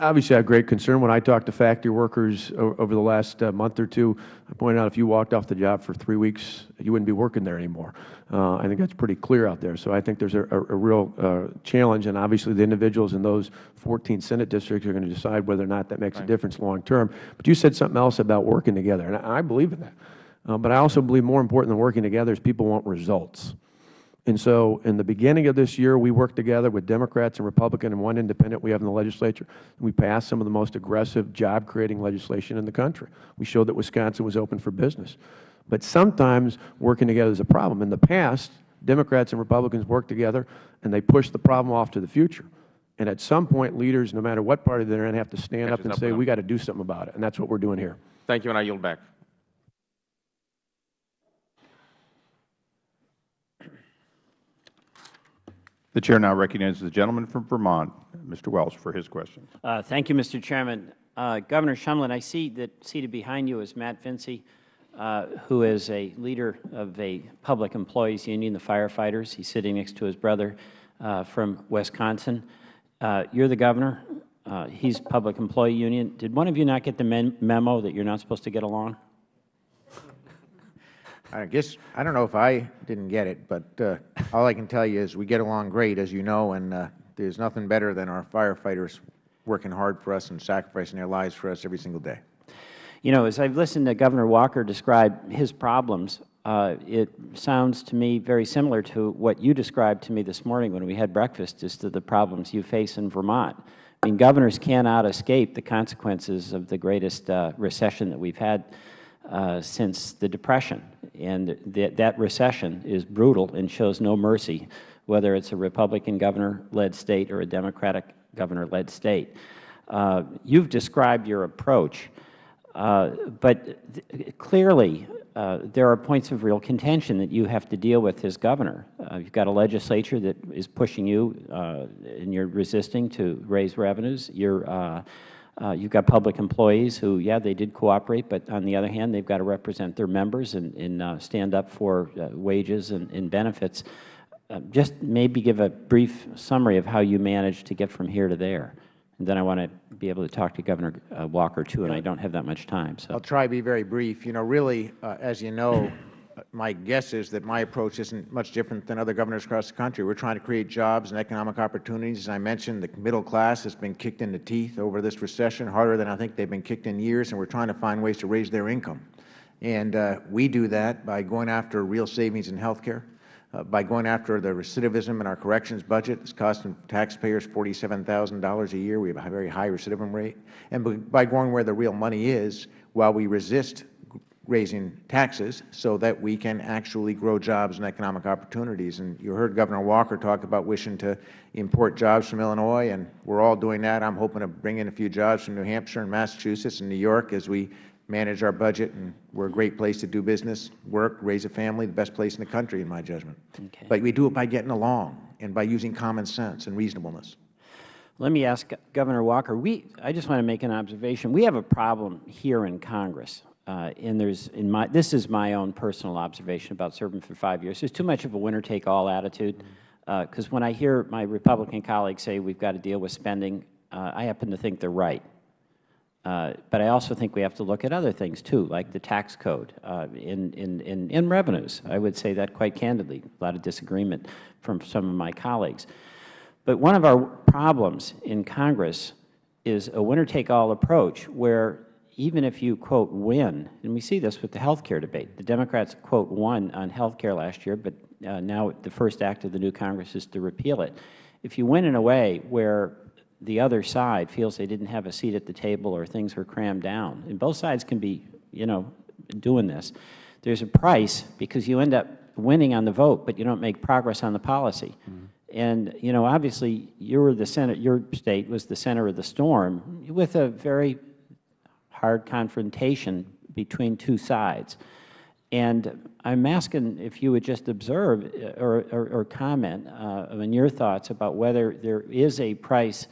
Speaker 7: obviously I have great concern. When I talk to factory workers over the last uh, month or two, I pointed out if you walked off the job for three weeks, you wouldn't be working there anymore. Uh, I think that's pretty clear out there. So I think there's a, a, a real uh, challenge, and obviously the individuals in those 14 Senate districts are going to decide whether or not that makes a difference long term. But you said something else about working together, and I, I believe in that. Uh, but I also believe more important than working together is people want results. And so in the beginning of this year, we worked together with Democrats and Republican and one independent we have in the legislature. We passed some of the most aggressive job-creating legislation in the country. We showed that Wisconsin was open for business. But sometimes working together is a problem. In the past, Democrats and Republicans worked together, and they pushed the problem off to the future. And at some point, leaders, no matter what party they're in, have to stand up and
Speaker 14: up
Speaker 7: say, we got to do something about it. And that's what we're doing here.
Speaker 14: Thank you, and I yield back.
Speaker 1: The Chair now recognizes the gentleman from Vermont, Mr. Welch, for his question.
Speaker 6: Uh, Thank you, Mr. Chairman. Uh, Governor Shumlin, I see that seated behind you is Matt Vinci, uh, who is a leader of a public employees union, the firefighters. He's sitting next to his brother uh, from Wisconsin. Uh, You're the governor. Uh, He's public employee union. Did one of you not get the mem- memo that you're not supposed to get along?
Speaker 8: I guess, I don't know if I didn't get it, but uh, all I can tell you is we get along great, as you know, and uh, there's nothing better than our firefighters working hard for us and sacrificing their lives for us every single day.
Speaker 6: You know, as I've listened to Governor Walker describe his problems, uh, it sounds to me very similar to what you described to me this morning when we had breakfast as to the problems you face in Vermont. I mean, governors cannot escape the consequences of the greatest uh, recession that we've had uh, since the Depression. And that, that recession is brutal and shows no mercy, whether it's a Republican governor-led state or a Democratic governor-led state. Uh, you've described your approach, uh, but clearly uh, there are points of real contention that you have to deal with as governor. Uh, you've got a legislature that is pushing you uh, and you're resisting to raise revenues. You're, uh, uh, you've got public employees who, yeah, they did cooperate, but on the other hand, they've got to represent their members and, and uh, stand up for wages and, and benefits. just maybe give a brief summary of how you managed to get from here to there. And then I want to be able to talk to Governor uh, Walker, too, and I don't have that much time. So.
Speaker 8: I'll try to be very brief. You know, really, uh, as you know, my guess is that my approach isn't much different than other governors across the country. We're trying to create jobs and economic opportunities. As I mentioned, the middle class has been kicked in the teeth over this recession, harder than I think they've been kicked in years, and we're trying to find ways to raise their income. And uh, we do that by going after real savings in health care, uh, by going after the recidivism in our corrections budget. It's costing taxpayers $47,000 a year. We have a very high recidivism rate. And by going where the real money is, while we resist raising taxes so that we can actually grow jobs and economic opportunities. And you heard Governor Walker talk about wishing to import jobs from Illinois, and we are all doing that. I am hoping to bring in a few jobs from New Hampshire and Massachusetts and New York as we manage our budget, and we are a great place to do business, work, raise a family, the best place in the country, in my judgment. Okay. But we do it by getting along and by using common sense and reasonableness.
Speaker 6: Let me ask Governor Walker, we, I just want to make an observation. We have a problem here in Congress, uh, and there's, in my, this is my own personal observation about serving for five years. There's too much of a winner-take-all attitude, because uh, when I hear my Republican colleagues say we've got to deal with spending, uh, I happen to think they're right. Uh, but I also think we have to look at other things, too, like the tax code uh, in, in, in, in, revenues. I would say that quite candidly, a lot of disagreement from some of my colleagues. But one of our problems in Congress is a winner-take-all approach where even if you, quote, win, and we see this with the health care debate. The Democrats, quote, won on health care last year, but uh, now the first act of the new Congress is to repeal it. If you win in a way where the other side feels they didn't have a seat at the table or things were crammed down. And both sides can be, you know, doing this. There's a price because you end up winning on the vote, but you don't make progress on the policy. Mm -hmm. And, you know, obviously, you were the center, your state was the center of the storm with a very hard confrontation between two sides. And I'm asking if you would just observe or, or, or comment uh, on your thoughts about whether there is a price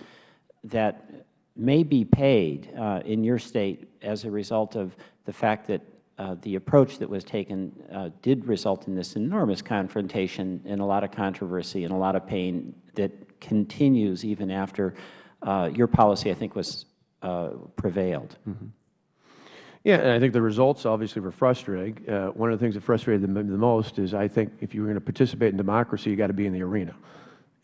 Speaker 6: that may be paid uh, in your state as a result of the fact that uh, the approach that was taken uh, did result in this enormous confrontation and a lot of controversy and a lot of pain that continues even after uh, your policy, I think, was uh, prevailed. Mm -hmm.
Speaker 7: Yeah, and I think the results obviously were frustrating. Uh, one of the things that frustrated them the most is I think if you're going to participate in democracy, you got to be in the arena.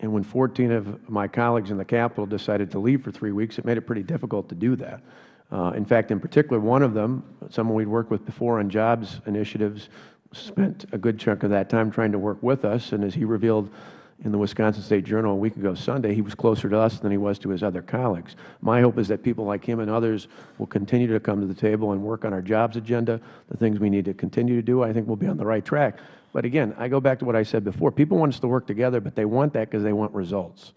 Speaker 7: And when 14 of my colleagues in the Capitol decided to leave for three weeks, it made it pretty difficult to do that. Uh, in fact, in particular, one of them, someone we'd worked with before on jobs initiatives, spent a good chunk of that time trying to work with us. And as he revealed in the Wisconsin State Journal a week ago Sunday, he was closer to us than he was to his other colleagues. My hope is that people like him and others will continue to come to the table and work on our jobs agenda, the things we need to continue to do. I think we'll be on the right track. But again, I go back to what I said before. People want us to work together, but they want that because they want results.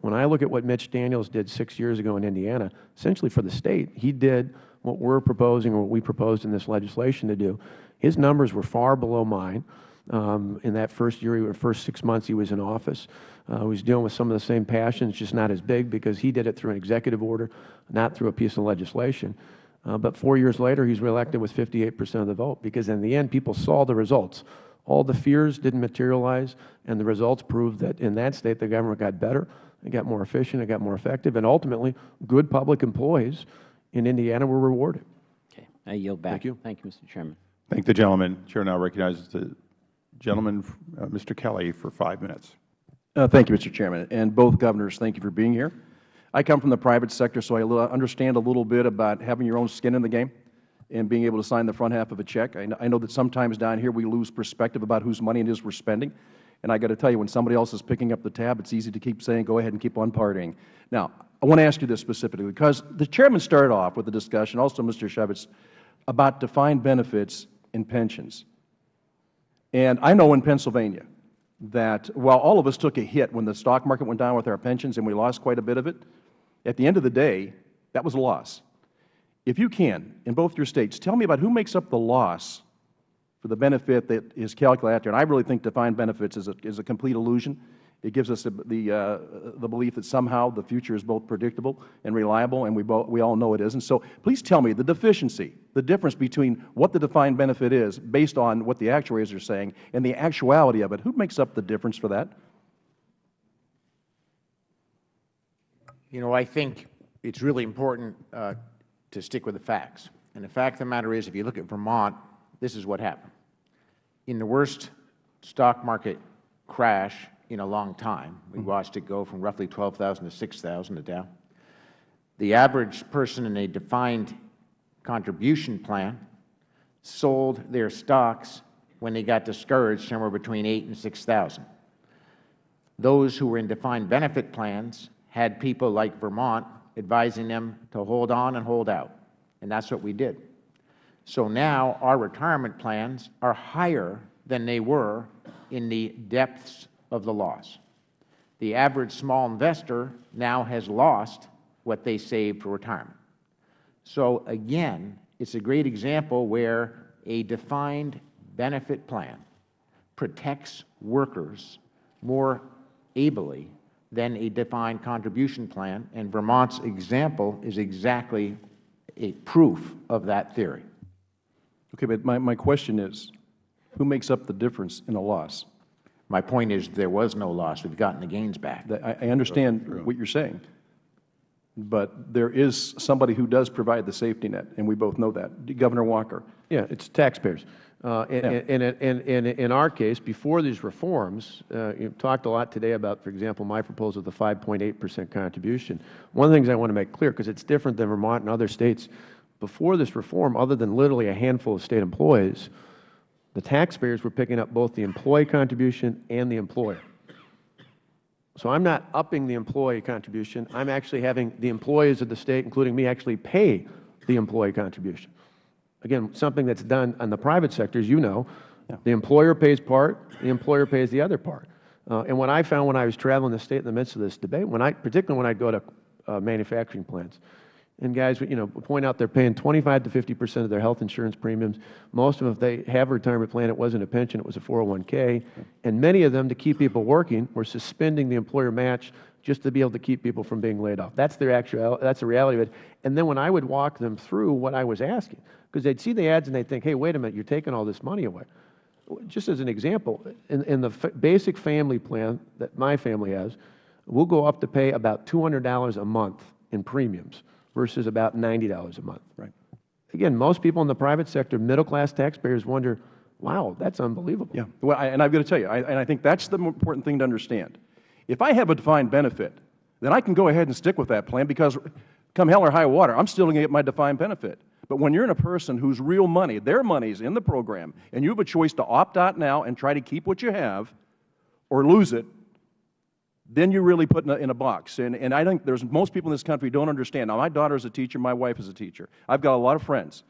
Speaker 7: When I look at what Mitch Daniels did six years ago in Indiana, essentially for the State, he did what we're proposing or what we proposed in this legislation to do. His numbers were far below mine. Um, in that first year, or first six months he was in office. Uh, he was dealing with some of the same passions, just not as big because he did it through an executive order, not through a piece of legislation. Uh, but four years later, he's reelected with 58 percent of the vote because in the end, people saw the results. All the fears didn't materialize, and the results proved that in that state the government got better, it got more efficient, it got more effective, and ultimately good public employees in Indiana were rewarded.
Speaker 6: Okay. I yield back.
Speaker 7: Thank you.
Speaker 6: Thank you, Mr. Chairman.
Speaker 1: Thank the gentleman. Chair now recognizes the gentleman, uh, Mr. Kelly, for five minutes.
Speaker 15: Uh, thank you, Mr. Chairman. And both governors, thank you for being here. I come from the private sector, so I understand a little bit about having your own skin in the game and being able to sign the front half of a check. I know, I know that sometimes down here we lose perspective about whose money it is we are spending. And I got to tell you, when somebody else is picking up the tab, it's easy to keep saying, go ahead and keep on partying. Now, I want to ask you this specifically, because the Chairman started off with a discussion, also Mr. Chaffetz, about defined benefits and pensions. And I know in Pennsylvania that while all of us took a hit when the stock market went down with our pensions and we lost quite a bit of it, at the end of the day, that was a loss. If you can, in both your States, tell me about who makes up the loss for the benefit that is calculated out there. And I really think defined benefits is a, is a complete illusion. It gives us the, the, uh, the belief that somehow the future is both predictable and reliable, and we, we all know it isn't. So please tell me the deficiency, the difference between what the defined benefit is based on what the actuaries are saying and the actuality of it. Who makes up the difference for that?
Speaker 8: You know, I think it's really important uh, to stick with the facts. And the fact of the matter is, if you look at Vermont, this is what happened. In the worst stock market crash in a long time, we mm-hmm. watched it go from roughly 12,000 to 6,000 a Dow. The average person in a defined contribution plan sold their stocks when they got discouraged somewhere between 8 and 6,000. Those who were in defined benefit plans had people like Vermont advising them to hold on and hold out, and that's what we did. So now our retirement plans are higher than they were in the depths of the loss. The average small investor now has lost what they saved for retirement. So again, it's a great example where a defined benefit plan protects workers more ably than a defined contribution plan, and Vermont's example is exactly a proof of that theory.
Speaker 15: Okay, but my, my question is, who makes up the difference in a loss?
Speaker 8: My point is there was no loss. We've gotten the gains back.
Speaker 15: I, I understand what you're saying, but there is somebody who does provide the safety net, and we both know that. Governor Walker.
Speaker 7: Yeah, it's taxpayers. Uh, and, and, and, and, in our case, before these reforms, uh, you've talked a lot today about, for example, my proposal of the 5.8 percent contribution. One of the things I want to make clear, because it's different than Vermont and other states, before this reform, other than literally a handful of State employees, the taxpayers were picking up both the employee contribution and the employer. So I'm not upping the employee contribution. I'm actually having the employees of the State, including me, actually pay the employee contribution. Again, something that's done on the private sector, as you know, the employer pays part, the employer pays the other part. Uh, and what I found when I was traveling the State in the midst of this debate, when I, particularly when I'd go to uh, manufacturing plants, and guys, you know, point out they're paying 25 to 50 percent of their health insurance premiums. Most of them, if they have a retirement plan, it wasn't a pension, it was a 401k. And many of them, to keep people working, were suspending the employer match just to be able to keep people from being laid off. That's their actual, that's the reality of it. And then when I would walk them through what I was asking, because they'd see the ads and they'd think, hey, wait a minute, you're taking all this money away. Just as an example, in, in the basic family plan that my family has, we'll go up to pay about $200 a month in premiums versus about $90 a month.
Speaker 15: Right.
Speaker 7: Again, most people in the private sector, middle-class taxpayers wonder, wow, that's unbelievable.
Speaker 15: Yeah. Well, I, and I've got to tell you, I, and I think that's the important thing to understand. If I have a defined benefit, then I can go ahead and stick with that plan because come hell or high water, I'm still going to get my defined benefit. But when you're in a person whose real money, their money is in the program, and you have a choice to opt out now and try to keep what you have or lose it, then you're really put in a, in a box. And, and I think there's most people in this country don't understand. Now, my daughter is a teacher. My wife is a teacher. I've got a lot of friends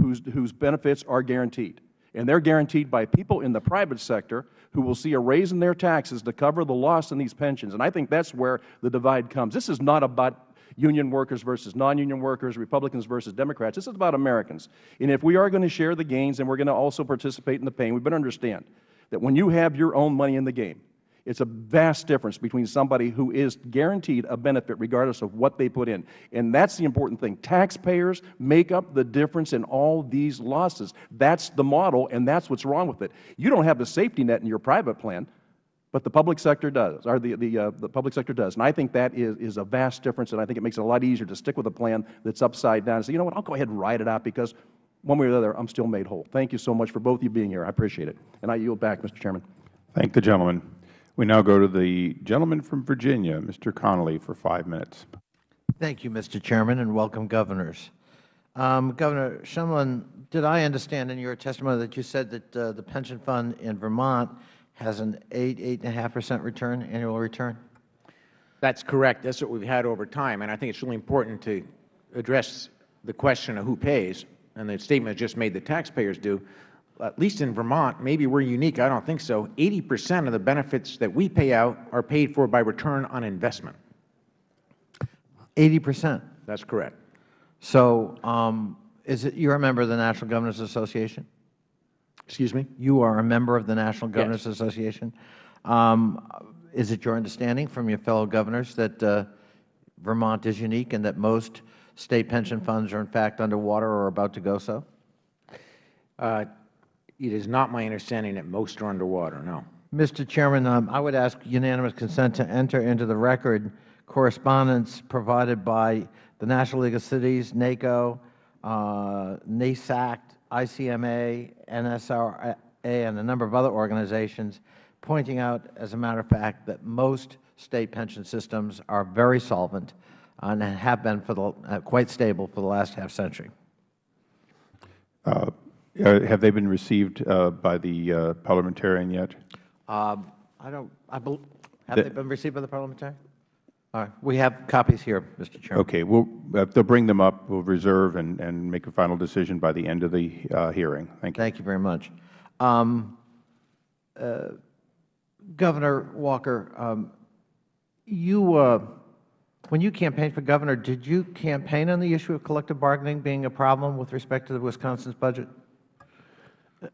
Speaker 15: whose, whose benefits are guaranteed. And they're guaranteed by people in the private sector who will see a raise in their taxes to cover the loss in these pensions. And I think that's where the divide comes. This is not about union workers versus non-union workers, Republicans versus Democrats. This is about Americans. And if we are going to share the gains and we're going to also participate in the pain, we better understand that when you have your own money in the game, it's a vast difference between somebody who is guaranteed a benefit regardless of what they put in. And that's the important thing. Taxpayers make up the difference in all these losses. That's the model, and that's what's wrong with it. You don't have the safety net in your private plan, but the public sector does, or the, the, uh, the public sector does. And I think that is, is a vast difference, and I think it makes it a lot easier to stick with a plan that's upside down and say, you know what, I'll go ahead and write it out because one way or the other, I'm still made whole. Thank you so much for both of you being here. I appreciate it. And I yield back, Mr. Chairman.
Speaker 1: Thank the gentleman. We now go to the gentleman from Virginia, Mr. Connolly, for five minutes.
Speaker 16: Thank you, Mr. Chairman, and welcome, Governors. Um, Governor Shumlin, did I understand in your testimony that you said that uh, the pension fund in Vermont has an 8, 8.5 percent return, annual return?
Speaker 8: That's correct. That's what we've had over time. And I think it's really important to address the question of who pays, and the statement just made that taxpayers do. At least in Vermont, maybe we are unique, I don't think so, 80 percent of the benefits that we pay out are paid for by return on investment.
Speaker 16: 80 percent?
Speaker 8: That is correct.
Speaker 16: So um, is it, you're a member of the National Governors Association?
Speaker 8: Excuse me?
Speaker 16: You are a member of the National Governors Association. Um, is it your understanding from your fellow governors that uh, Vermont is unique and that most State pension funds are in fact underwater or about to go so?
Speaker 8: Uh, it is not my understanding that most are underwater, no.
Speaker 16: Mr. Chairman, um, I would ask unanimous consent to enter into the record correspondence provided by the National League of Cities, NACO, uh, NASAC, ICMA, NASRA, and a number of other organizations pointing out, as a matter of fact, that most State pension systems are very solvent and have been for the, uh, quite stable for the last half century.
Speaker 1: Uh, uh, have they been received uh, by the uh, parliamentarian yet?
Speaker 16: Um, I don't, I have
Speaker 1: The-
Speaker 16: they been received by the parliamentarian? All right, we have copies here, Mr. Chairman.
Speaker 1: Okay, we'll, uh, they'll bring them up. We'll reserve and, and make a final decision by the end of the uh, hearing. Thank you.
Speaker 16: Thank you very much. Um, uh, Governor Walker, um, you, uh, when you campaigned for governor, did you campaign on the issue of collective bargaining being a problem with respect to the Wisconsin's budget?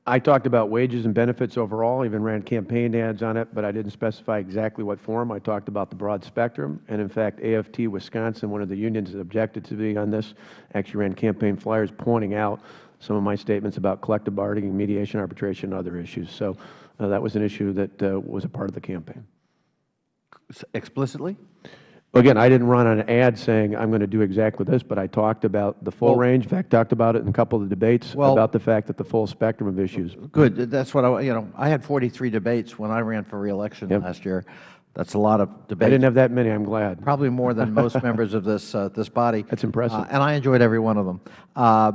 Speaker 7: I talked about wages and benefits overall, even ran campaign ads on it, but I didn't specify exactly what form. I talked about the broad spectrum, and in fact, AFT Wisconsin, one of the unions that objected to being on this, actually ran campaign flyers pointing out some of my statements about collective bargaining, mediation, arbitration, and other issues. So uh, that was an issue that uh, was a part of the campaign.
Speaker 16: Explicitly?
Speaker 7: Again, I didn't run an ad saying I'm going to do exactly this, but I talked about the full
Speaker 16: Well-
Speaker 7: range. In fact, talked about it in a couple of the debates
Speaker 16: Well-
Speaker 7: about the fact that the full spectrum of issues.
Speaker 16: Good. That's what I, you know, I had 43 debates when I ran for reelection last year. That's a lot of debates.
Speaker 7: I didn't have that many. I'm glad.
Speaker 16: Probably more than [laughs] most members of this, uh, this body.
Speaker 7: That's impressive.
Speaker 16: Uh, and I enjoyed every one of them. Uh,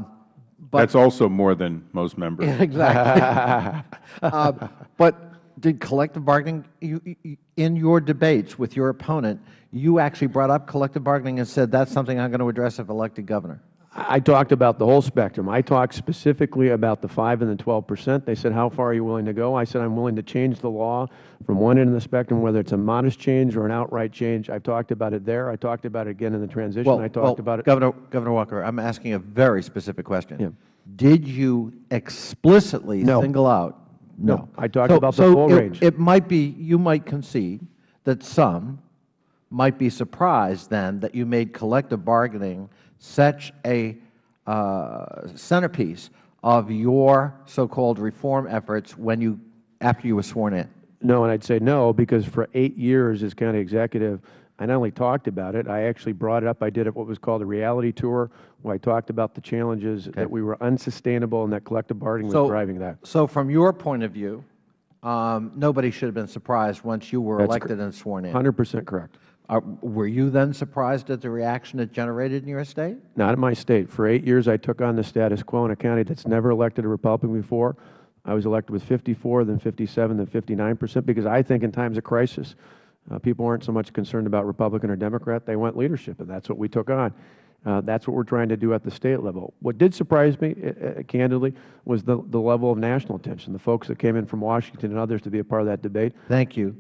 Speaker 16: but
Speaker 1: That's also more than most members. [laughs]
Speaker 16: Exactly. [laughs] uh, but did collective bargaining, you, you, in your debates with your opponent, you actually brought up collective bargaining and said that's something I'm going to address if elected governor?
Speaker 7: I talked about the whole spectrum. I talked specifically about the 5 and the 12 percent. They said, how far are you willing to go? I said, I'm willing to change the law from one end of the spectrum, whether it's a modest change or an outright change. I've talked about it there. I talked about it again in the transition.
Speaker 16: Well,
Speaker 7: I talked
Speaker 16: well,
Speaker 7: about it.
Speaker 16: Governor, Governor Walker, I'm asking a very specific question. Yeah. Did you explicitly
Speaker 7: No.
Speaker 16: single out?
Speaker 7: No. I talked
Speaker 16: So-
Speaker 7: about the
Speaker 16: so
Speaker 7: full
Speaker 16: it-
Speaker 7: range.
Speaker 16: It might be, you might concede that some might be surprised then that you made collective bargaining such a uh, centerpiece of your so-called reform efforts when you, after you were sworn in.
Speaker 7: No, and I'd say no, because for eight years as county executive, I not only talked about it, I actually brought it up. I did what was called a reality tour, where I talked about the challenges that we were unsustainable and that collective bargaining was driving that.
Speaker 16: So from your point of view, um, nobody should have been surprised once you were
Speaker 7: That's
Speaker 16: elected and sworn in.
Speaker 7: 100% correct.
Speaker 16: Were you then surprised at the reaction it generated in your state?
Speaker 7: Not in my state. For eight years, I took on the status quo in a county that's never elected a Republican before. I was elected with 54, then 57, then 59 percent, because I think in times of crisis, uh, people aren't so much concerned about Republican or Democrat. They want leadership, and that's what we took on. Uh, that's what we're trying to do at the state level. What did surprise me, uh, uh, candidly, was the, the level of national attention, the folks that came in from Washington and others to be a part of that debate.
Speaker 16: Thank you.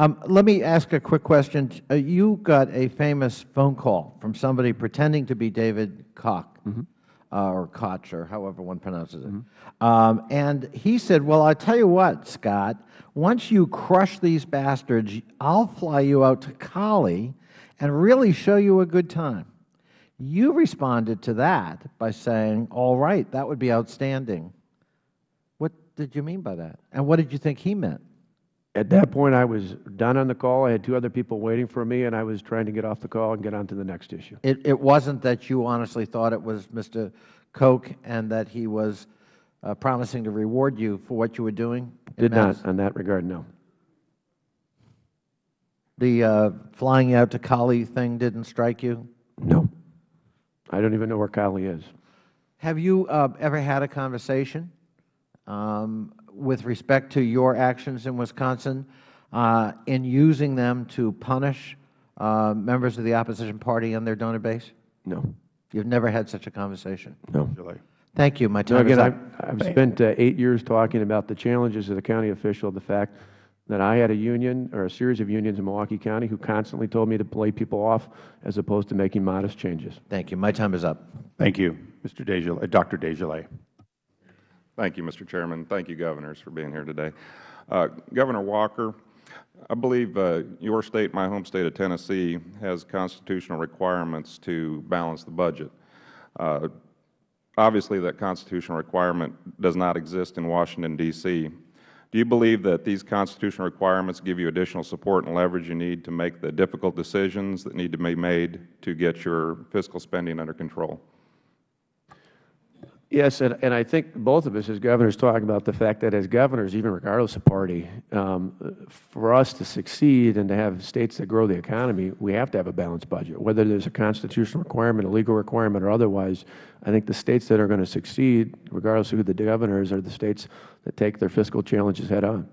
Speaker 16: Um, let me ask a quick question. Uh, you got a famous phone call from somebody pretending to be David Koch, uh, or Koch, or however one pronounces it. Um, and he said, well, I tell you what, Scott, once you crush these bastards, I'll fly you out to Cali and really show you a good time. You responded to that by saying, all right, that would be outstanding. What did you mean by that? And what did you think he meant?
Speaker 7: At that point, I was done on the call. I had two other people waiting for me, and I was trying to get off the call and get on to the next issue.
Speaker 16: It, it wasn't that you honestly thought it was Mr. Koch and that he was uh, promising to reward you for what you were doing? in
Speaker 7: Did
Speaker 16: Madison?
Speaker 7: not, on that regard, no.
Speaker 16: The uh, flying out to Cali thing didn't strike you?
Speaker 7: No. I don't even know where Cali is.
Speaker 16: Have you uh, ever had a conversation um, with respect to your actions in Wisconsin uh, in using them to punish uh, members of the opposition party and their donor base?
Speaker 7: No.
Speaker 16: You've never had such a conversation?
Speaker 7: No.
Speaker 16: Thank you. My time is
Speaker 7: again,
Speaker 16: up.
Speaker 7: I've, I've spent uh, eight years talking about the challenges of the county official, the fact that I had a union or a series of unions in Milwaukee County who constantly told me to play people off as opposed to making modest changes.
Speaker 16: Thank you. My time is up.
Speaker 1: Thank you, Mr. DesJarlais, uh, Dr. DesJarlais.
Speaker 17: Thank you, Mr. Chairman. Thank you, Governors, for being here today. Uh, Governor Walker, I believe uh, your state, my home state of Tennessee, has constitutional requirements to balance the budget. Uh, obviously, that constitutional requirement does not exist in Washington, D.C. Do you believe that these constitutional requirements give you additional support and leverage you need to make the difficult decisions that need to be made to get your fiscal spending under control?
Speaker 7: Yes, and, and I think both of us as governors talk about the fact that as governors, even regardless of party, um, for us to succeed and to have states that grow the economy, we have to have a balanced budget. Whether there's a constitutional requirement, a legal requirement, or otherwise, I think the states that are going to succeed, regardless of who the governors, are the states that take their fiscal challenges head on.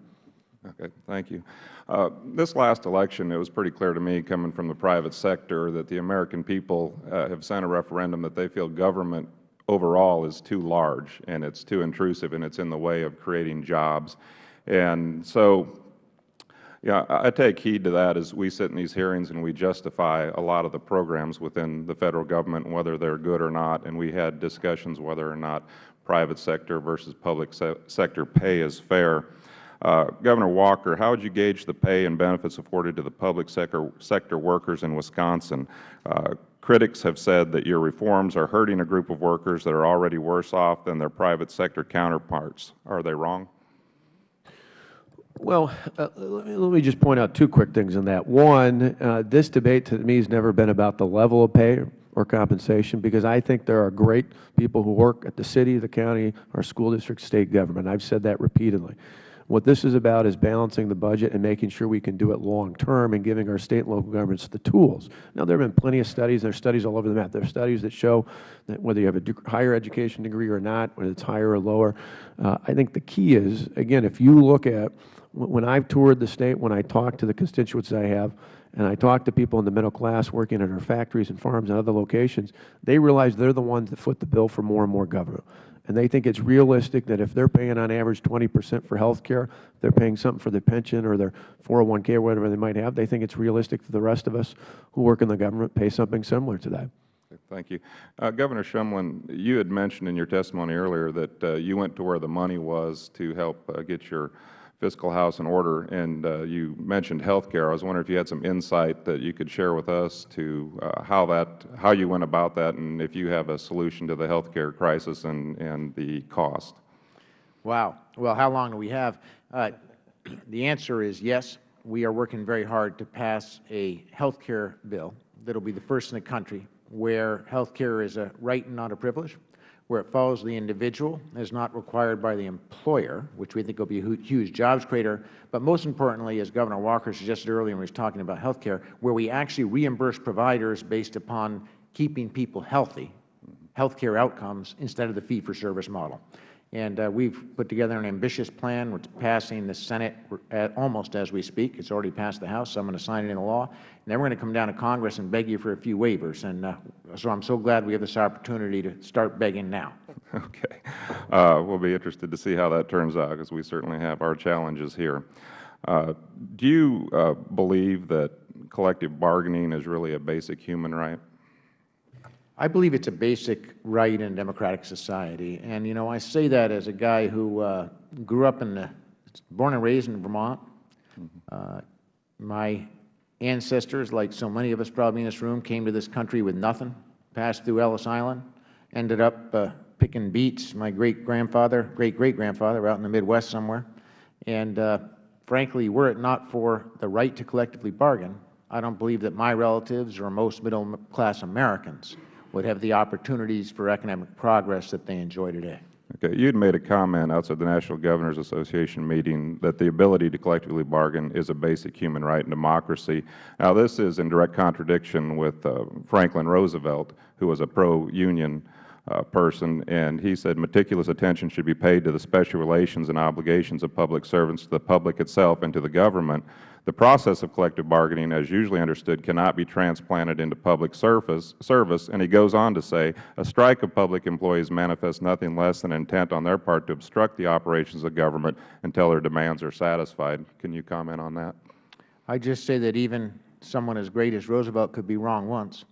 Speaker 17: Okay, thank you. Uh, this last election, it was pretty clear to me, coming from the private sector, that the American people uh, have sent a referendum that they feel government overall is too large and it's too intrusive and it's in the way of creating jobs. And so, yeah, I take heed to that as we sit in these hearings and we justify a lot of the programs within the Federal Government, whether they're good or not, and we had discussions whether or not private sector versus public se sector pay is fair. Uh, Governor Walker, how would you gauge the pay and benefits afforded to the public sector, sector workers in Wisconsin? Uh, critics have said that your reforms are hurting a group of workers that are already worse off than their private sector counterparts. Are they wrong?
Speaker 7: Well, uh, let me just point out two quick things on that. One, uh, this debate to me has never been about the level of pay or compensation because I think there are great people who work at the city, the county, our school district, state government. I've said that repeatedly. What this is about is balancing the budget and making sure we can do it long term and giving our state and local governments the tools. Now, there have been plenty of studies. There are studies all over the map. There are studies that show that whether you have a higher education degree or not, whether it's higher or lower, uh, I think the key is, again, if you look at when I've toured the state, when I talk to the constituents I have, and I talk to people in the middle class working in our factories and farms and other locations, they realize they're the ones that foot the bill for more and more government and they think it's realistic that if they're paying on average 20 percent for health care, they're paying something for their pension or their 401k or whatever they might have, they think it's realistic that the rest of us who work in the government pay something similar to that.
Speaker 17: Thank you. Uh, Governor Shumlin, you had mentioned in your testimony earlier that uh, you went to where the money was to help uh, get your fiscal house in order, and uh, you mentioned health care. I was wondering if you had some insight that you could share with us to uh, how that, how you went about that, and if you have a solution to the health care crisis and, and the cost.
Speaker 8: Wow. Well, how long do we have? Uh, [clears throat] the answer is yes. We are working very hard to pass a health care bill that will be the first in the country where health care is a right and not a privilege where it follows the individual, is not required by the employer, which we think will be a huge jobs creator, but most importantly, as Governor Walker suggested earlier when he was talking about health care, where we actually reimburse providers based upon keeping people healthy, health care outcomes, instead of the fee-for-service model. And uh, we've put together an ambitious plan. We're passing the Senate at, almost as we speak. It's already passed the House, so I'm going to sign it into law. And then we're going to come down to Congress and beg you for a few waivers. And uh, so I'm so glad we have this opportunity to start begging now. [laughs]
Speaker 17: Okay. Uh, we'll be interested to see how that turns out because we certainly have our challenges here. Uh, do you uh, believe that collective bargaining is really a basic human right?
Speaker 8: I believe it's a basic right in a democratic society. And, you know, I say that as a guy who uh, grew up in the, born and raised in Vermont. Uh, my ancestors, like so many of us probably in this room, came to this country with nothing, passed through Ellis Island, ended up uh, picking beets, my great-grandfather, great-great-grandfather out in the Midwest somewhere. And uh, frankly, were it not for the right to collectively bargain, I don't believe that my relatives or most middle-class Americans would have the opportunities for economic progress that they enjoy today.
Speaker 17: Okay. You had made a comment outside the National Governors Association meeting that the ability to collectively bargain is a basic human right in democracy. Now, this is in direct contradiction with uh, Franklin Roosevelt, who was a pro-union uh, person, and he said meticulous attention should be paid to the special relations and obligations of public servants to the public itself and to the government. The process of collective bargaining, as usually understood, cannot be transplanted into public service, service, and he goes on to say, a strike of public employees manifests nothing less than intent on their part to obstruct the operations of government until their demands are satisfied. Can you comment on that?
Speaker 8: I just say that even someone as great as Roosevelt could be wrong once.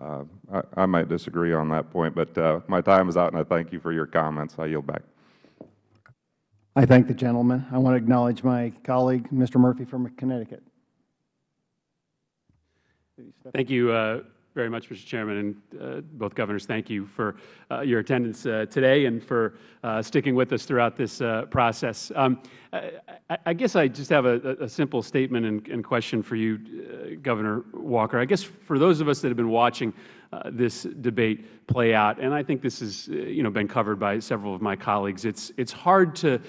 Speaker 17: Uh, I, I might disagree on that point, but uh, my time is out, and I thank you for your comments. I yield back.
Speaker 18: I thank the gentleman. I want to acknowledge my colleague, Mr. Murphy from Connecticut.
Speaker 19: Thank you uh, very much, Mr. Chairman, and uh, both governors, thank you for uh, your attendance uh, today and for uh, sticking with us throughout this uh, process. Um, I, I, guess I just have a, a simple statement and, and, question for you, Governor Walker. I guess for those of us that have been watching this debate play out, and I think this has you know, been covered by several of my colleagues, it's, it's, hard, to,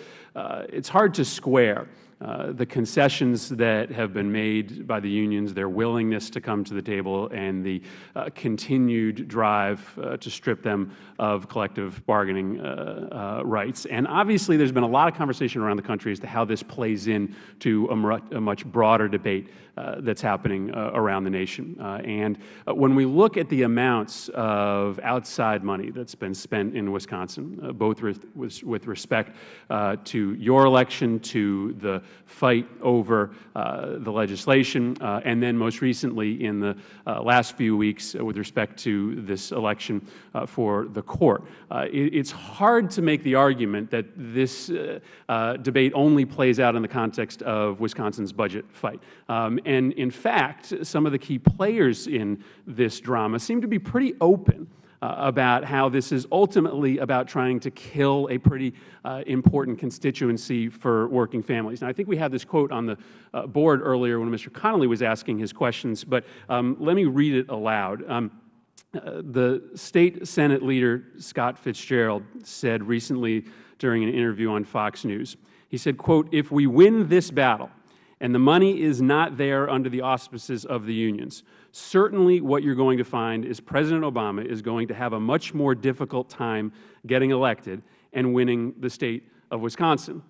Speaker 19: it's hard to square the concessions that have been made by the unions, their willingness to come to the table, and the uh, continued drive uh, to strip them of collective bargaining uh, uh, rights. And obviously, there's been a lot of conversation around the country as to how this plays into a much broader debate Uh, that's happening uh, around the nation. Uh, and when we look at the amounts of outside money that's been spent in Wisconsin, both with, with respect to your election, to the fight over uh, the legislation, uh, and then most recently in the uh, last few weeks with respect to this election for the court. It, it's hard to make the argument that this debate only plays out in the context of Wisconsin's budget fight. Um, and in fact, some of the key players in this drama seem to be pretty open uh, about how this is ultimately about trying to kill a pretty uh, important constituency for working families. Now, I think we had this quote on the uh, board earlier when Mr. Connolly was asking his questions, but um, let me read it aloud. Um, uh, the State Senate leader, Scott Fitzgerald, said recently during an interview on Fox News, he said, quote, if we win this battle, and the money is not there under the auspices of the unions. Certainly what you are going to find is President Obama is going to have a much more difficult time getting elected and winning the State of Wisconsin.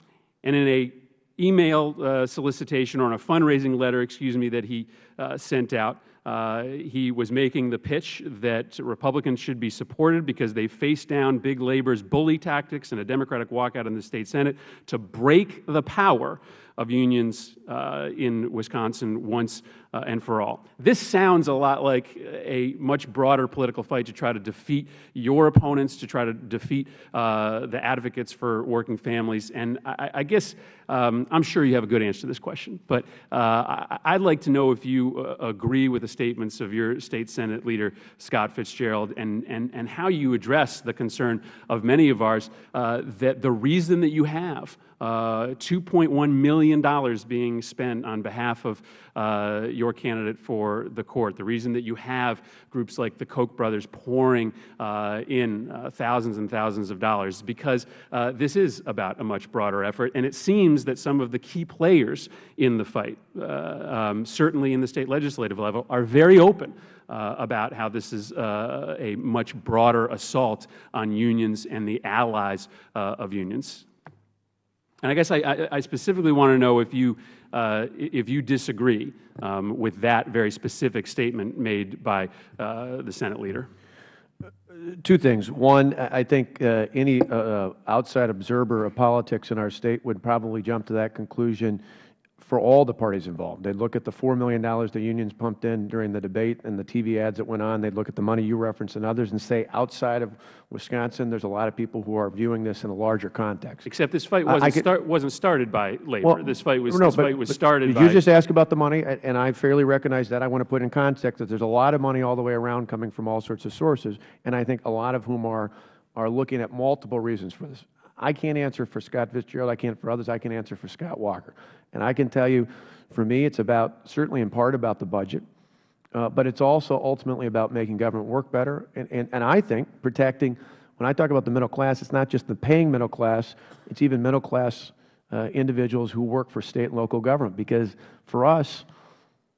Speaker 19: And in a email uh, solicitation or in a fundraising letter, excuse me, that he uh, sent out, uh, he was making the pitch that Republicans should be supported because they faced down big labor's bully tactics and a Democratic walkout in the State Senate to break the power of unions uh, in Wisconsin once uh, and for all. This sounds a lot like a much broader political fight to try to defeat your opponents, to try to defeat uh, the advocates for working families. And I, I guess um, I'm sure you have a good answer to this question, but uh, I, would like to know if you uh, agree with the statements of your State Senate leader, Scott Fitzgerald, and, and, and how you address the concern of many of ours uh, that the reason that you have $2.1 million being spent on behalf of uh, your candidate for the court. The reason that you have groups like the Koch brothers pouring uh, in uh, thousands and thousands of dollars is because uh, this is about a much broader effort. And it seems that some of the key players in the fight, uh, um, certainly in the State legislative level, are very open uh, about how this is uh, a much broader assault on unions and the allies uh, of unions. And I guess I, I specifically want to know if you, uh, if you disagree um, with that very specific statement made by uh, the Senate leader.
Speaker 7: Two things. One, I think uh, any uh, uh, outside observer of politics in our State would probably jump to that conclusion for all the parties involved. They'd look at the $4 million the unions pumped in during the debate and the TV ads that went on. They'd look at the money you referenced and others and say outside of Wisconsin, there's a lot of people who are viewing this in a larger context.
Speaker 19: Except this fight wasn't, could, start, wasn't started by labor.
Speaker 7: Well,
Speaker 19: this fight was,
Speaker 7: no,
Speaker 19: this
Speaker 7: but,
Speaker 19: fight was started
Speaker 7: did
Speaker 19: by.
Speaker 7: you just ask about the money? And I fairly recognize that. I want to put in context that there's a lot of money all the way around coming from all sorts of sources, and I think a lot of whom are, are looking at multiple reasons for this. I can't answer for Scott Fitzgerald. I can't for others. I can answer for Scott Walker. And I can tell you, for me, it's about, certainly in part about the budget, uh, but it's also ultimately about making government work better. And, and, and I think protecting, when I talk about the middle class, it's not just the paying middle class, it's even middle class uh, individuals who work for state and local government. Because for us,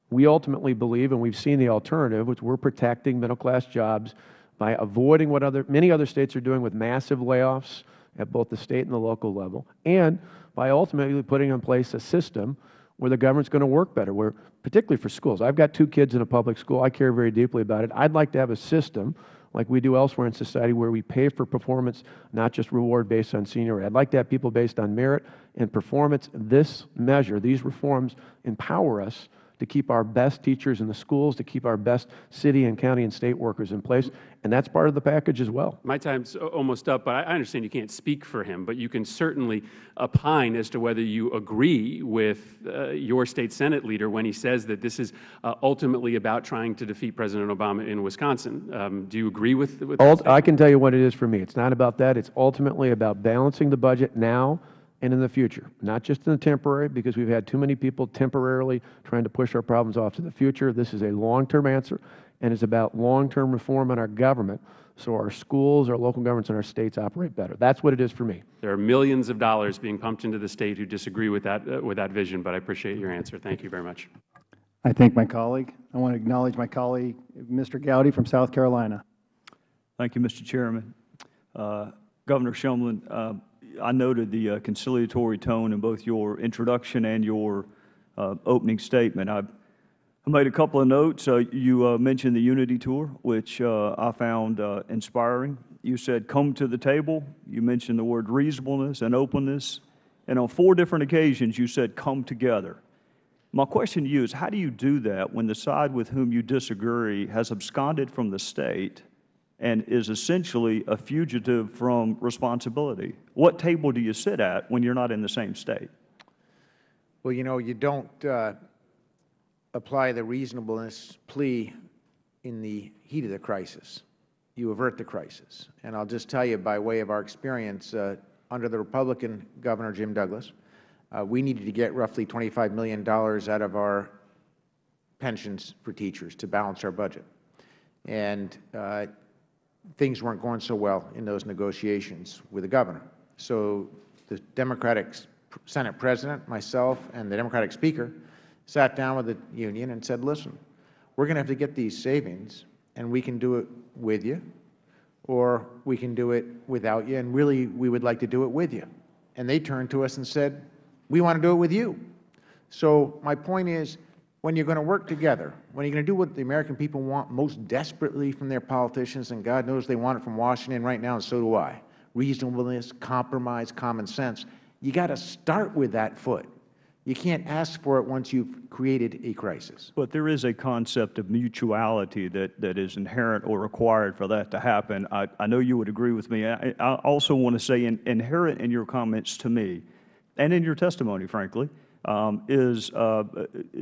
Speaker 7: we ultimately believe, and we've seen the alternative, which we're protecting middle class jobs by avoiding what other, many other states are doing with massive layoffs at both the state and the local level, and by ultimately putting in place a system where the government is going to work better, where, particularly for schools. I've got two kids in a public school. I care very deeply about it. I'd like to have a system like we do elsewhere in society where we pay for performance, not just reward based on seniority. I'd like to have people based on merit and performance. This measure, these reforms empower us to keep our best teachers in the schools, to keep our best city and county and state workers in place, and that's part of the package as well.
Speaker 19: My time's almost up, but I understand you can't speak for him, but you can certainly opine as to whether you agree with uh, your state Senate leader when he says that this is uh, ultimately about trying to defeat President Obama in Wisconsin. Um, do you agree with, with
Speaker 7: Ult I can tell you what it is for me. It's not about that. It's ultimately about balancing the budget now and in the future, not just in the temporary, because we've had too many people temporarily trying to push our problems off to the future. This is a long-term answer, and it's about long-term reform in our government so our schools, our local governments, and our states operate better. That's what it is for me.
Speaker 19: There are millions of dollars being pumped into the state who disagree with that, uh, with that vision, but I appreciate your answer. Thank you very much.
Speaker 18: I thank my colleague. I want to acknowledge my colleague, Mr. Gowdy from South Carolina.
Speaker 20: Thank you, Mr. Chairman. Uh, Governor Shumlin, uh, I noted the uh, conciliatory tone in both your introduction and your uh, opening statement. I, I, made a couple of notes. Uh, you uh, mentioned the Unity Tour, which uh, I found inspiring. You said, come to the table. You mentioned the word reasonableness and openness. And on four different occasions, you said, come together. My question to you is, how do you do that when the side with whom you disagree has absconded from the State and is essentially a fugitive from responsibility. What table do you sit at when you're not in the same state?
Speaker 8: Well, you know, you don't uh, apply the reasonableness plea in the heat of the crisis. You avert the crisis. And I'll just tell you by way of our experience, uh, under the Republican Governor Jim Douglas, uh, we needed to get roughly $25 million out of our pensions for teachers to balance our budget. And uh, things weren't going so well in those negotiations with the governor. So the Democratic Senate President, myself, and the Democratic Speaker sat down with the union and said, listen, we're going to have to get these savings, and we can do it with you, or we can do it without you, and really we would like to do it with you. And they turned to us and said, we want to do it with you. So my point is, when you are going to work together, when you are going to do what the American people want most desperately from their politicians, and God knows they want it from Washington right now, and so do I, reasonableness, compromise, common sense, you got to start with that foot. You can't ask for it once you have created a crisis.
Speaker 20: But there is a concept of mutuality that, that is inherent or required for that to happen. I, I know you would agree with me. I, I also want to say in, inherent in your comments to me, and in your testimony, frankly, um, is uh,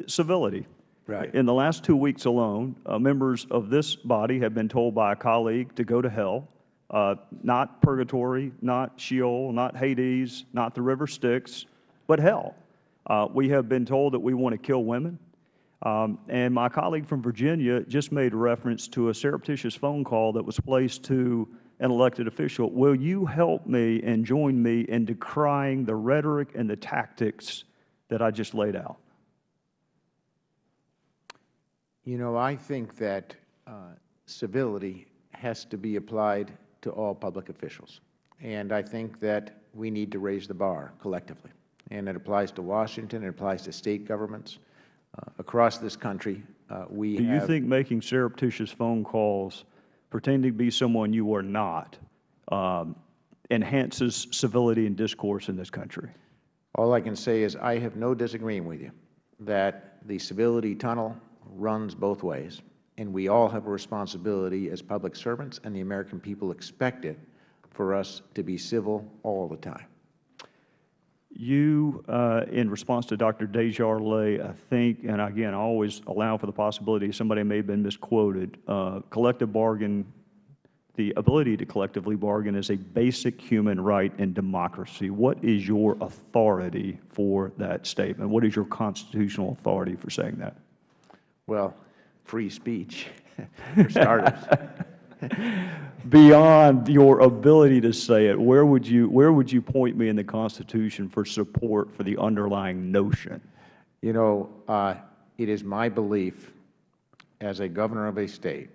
Speaker 20: civility.
Speaker 8: Right.
Speaker 20: In the last two weeks alone, uh, members of this body have been told by a colleague to go to hell, uh, not purgatory, not Sheol, not Hades, not the river Styx, but hell. Uh, we have been told that we want to kill women. Um, and my colleague from Virginia just made reference to a surreptitious phone call that was placed to an elected official. Will you help me and join me in decrying the rhetoric and the tactics that I just laid out?
Speaker 8: You know, I think that uh, civility has to be applied to all public officials. And I think that we need to raise the bar collectively. And it applies to Washington, it applies to State governments. Uh, across this country, uh, we
Speaker 20: Do you think making surreptitious phone calls, pretending to be someone you are not, um, enhances civility and discourse in this country?
Speaker 8: All I can say is I have no disagreement with you that the civility tunnel runs both ways, and we all have a responsibility as public servants, and the American people expect it for us to be civil all the time.
Speaker 20: You, uh, in response to Dr. DesJarlais, I think, and again, I always allow for the possibility somebody may have been misquoted, uh, collective bargain the ability to collectively bargain is a basic human right in democracy. What is your authority for that statement? What is your constitutional authority for saying that?
Speaker 8: Well, free speech, [laughs] for starters. [laughs]
Speaker 20: Beyond your ability to say it, where would you where would you point me in the Constitution for support for the underlying notion?
Speaker 8: You know, uh, it is my belief as a governor of a state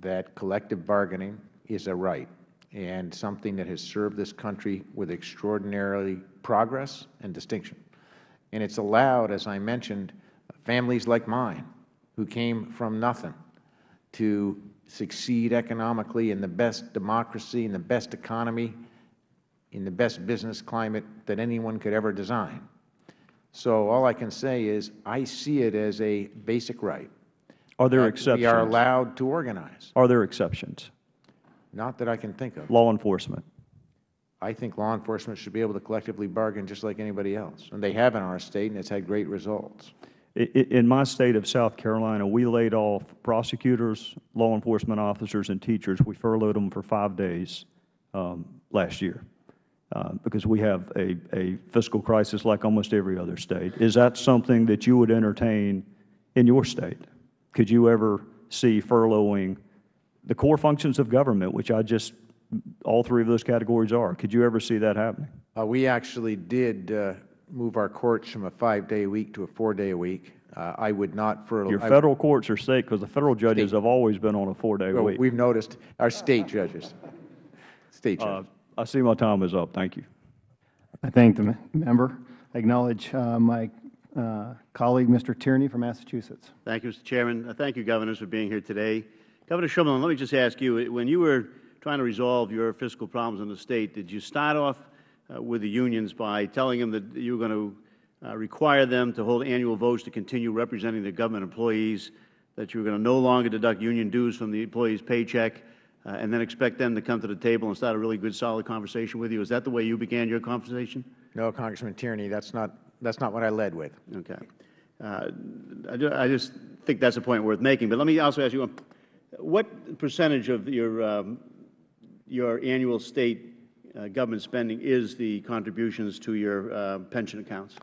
Speaker 8: that collective bargaining is a right and something that has served this country with extraordinary progress and distinction. And it's allowed, as I mentioned, families like mine who came from nothing to succeed economically in the best democracy, in the best economy, in the best business climate that anyone could ever design. So all I can say is I see it as a basic right.
Speaker 20: Are there exceptions?
Speaker 8: We are allowed to organize.
Speaker 20: Are there exceptions?
Speaker 8: Not that I can think of.
Speaker 20: Law enforcement.
Speaker 8: I think law enforcement should be able to collectively bargain just like anybody else. And they have in our state, and it's had great results.
Speaker 20: In my state of South Carolina, we laid off prosecutors, law enforcement officers, and teachers. We furloughed them for five days um, last year uh, because we have a, a fiscal crisis like almost every other state. Is that something that you would entertain in your state? Could you ever see furloughing the core functions of government, which I just, all three of those categories are? Could you ever see that happening?
Speaker 8: Uh, we actually did uh, move our courts from a five-day week to a four-day week. Uh, I would not furlough.
Speaker 20: Your
Speaker 8: I-
Speaker 20: Federal courts are state because the Federal judges have always been on a four-day
Speaker 8: Well,
Speaker 20: week.
Speaker 8: We've noticed our state judges. State
Speaker 20: Uh,
Speaker 8: judges.
Speaker 20: I see my time is up. Thank you.
Speaker 18: I thank the member. I acknowledge uh, my uh, colleague, Mr. Tierney from Massachusetts.
Speaker 21: Thank you, Mr. Chairman. Uh, Thank you, Governors, for being here today. Governor Shumlin, let me just ask you, when you were trying to resolve your fiscal problems in the State, did you start off uh, with the unions by telling them that you were going to uh, require them to hold annual votes to continue representing the government employees, that you were going to no longer deduct union dues from the employee's paycheck, uh, and then expect them to come to the table and start a really good, solid conversation with you? Is that the way you began your conversation?
Speaker 8: No, Congressman Tierney, that's not, that's not what I led with.
Speaker 21: Okay. Uh, I I just think that's a point worth making. But let me also ask you, um, what percentage of your, um, your annual state uh, government spending is the contributions to your uh, pension accounts?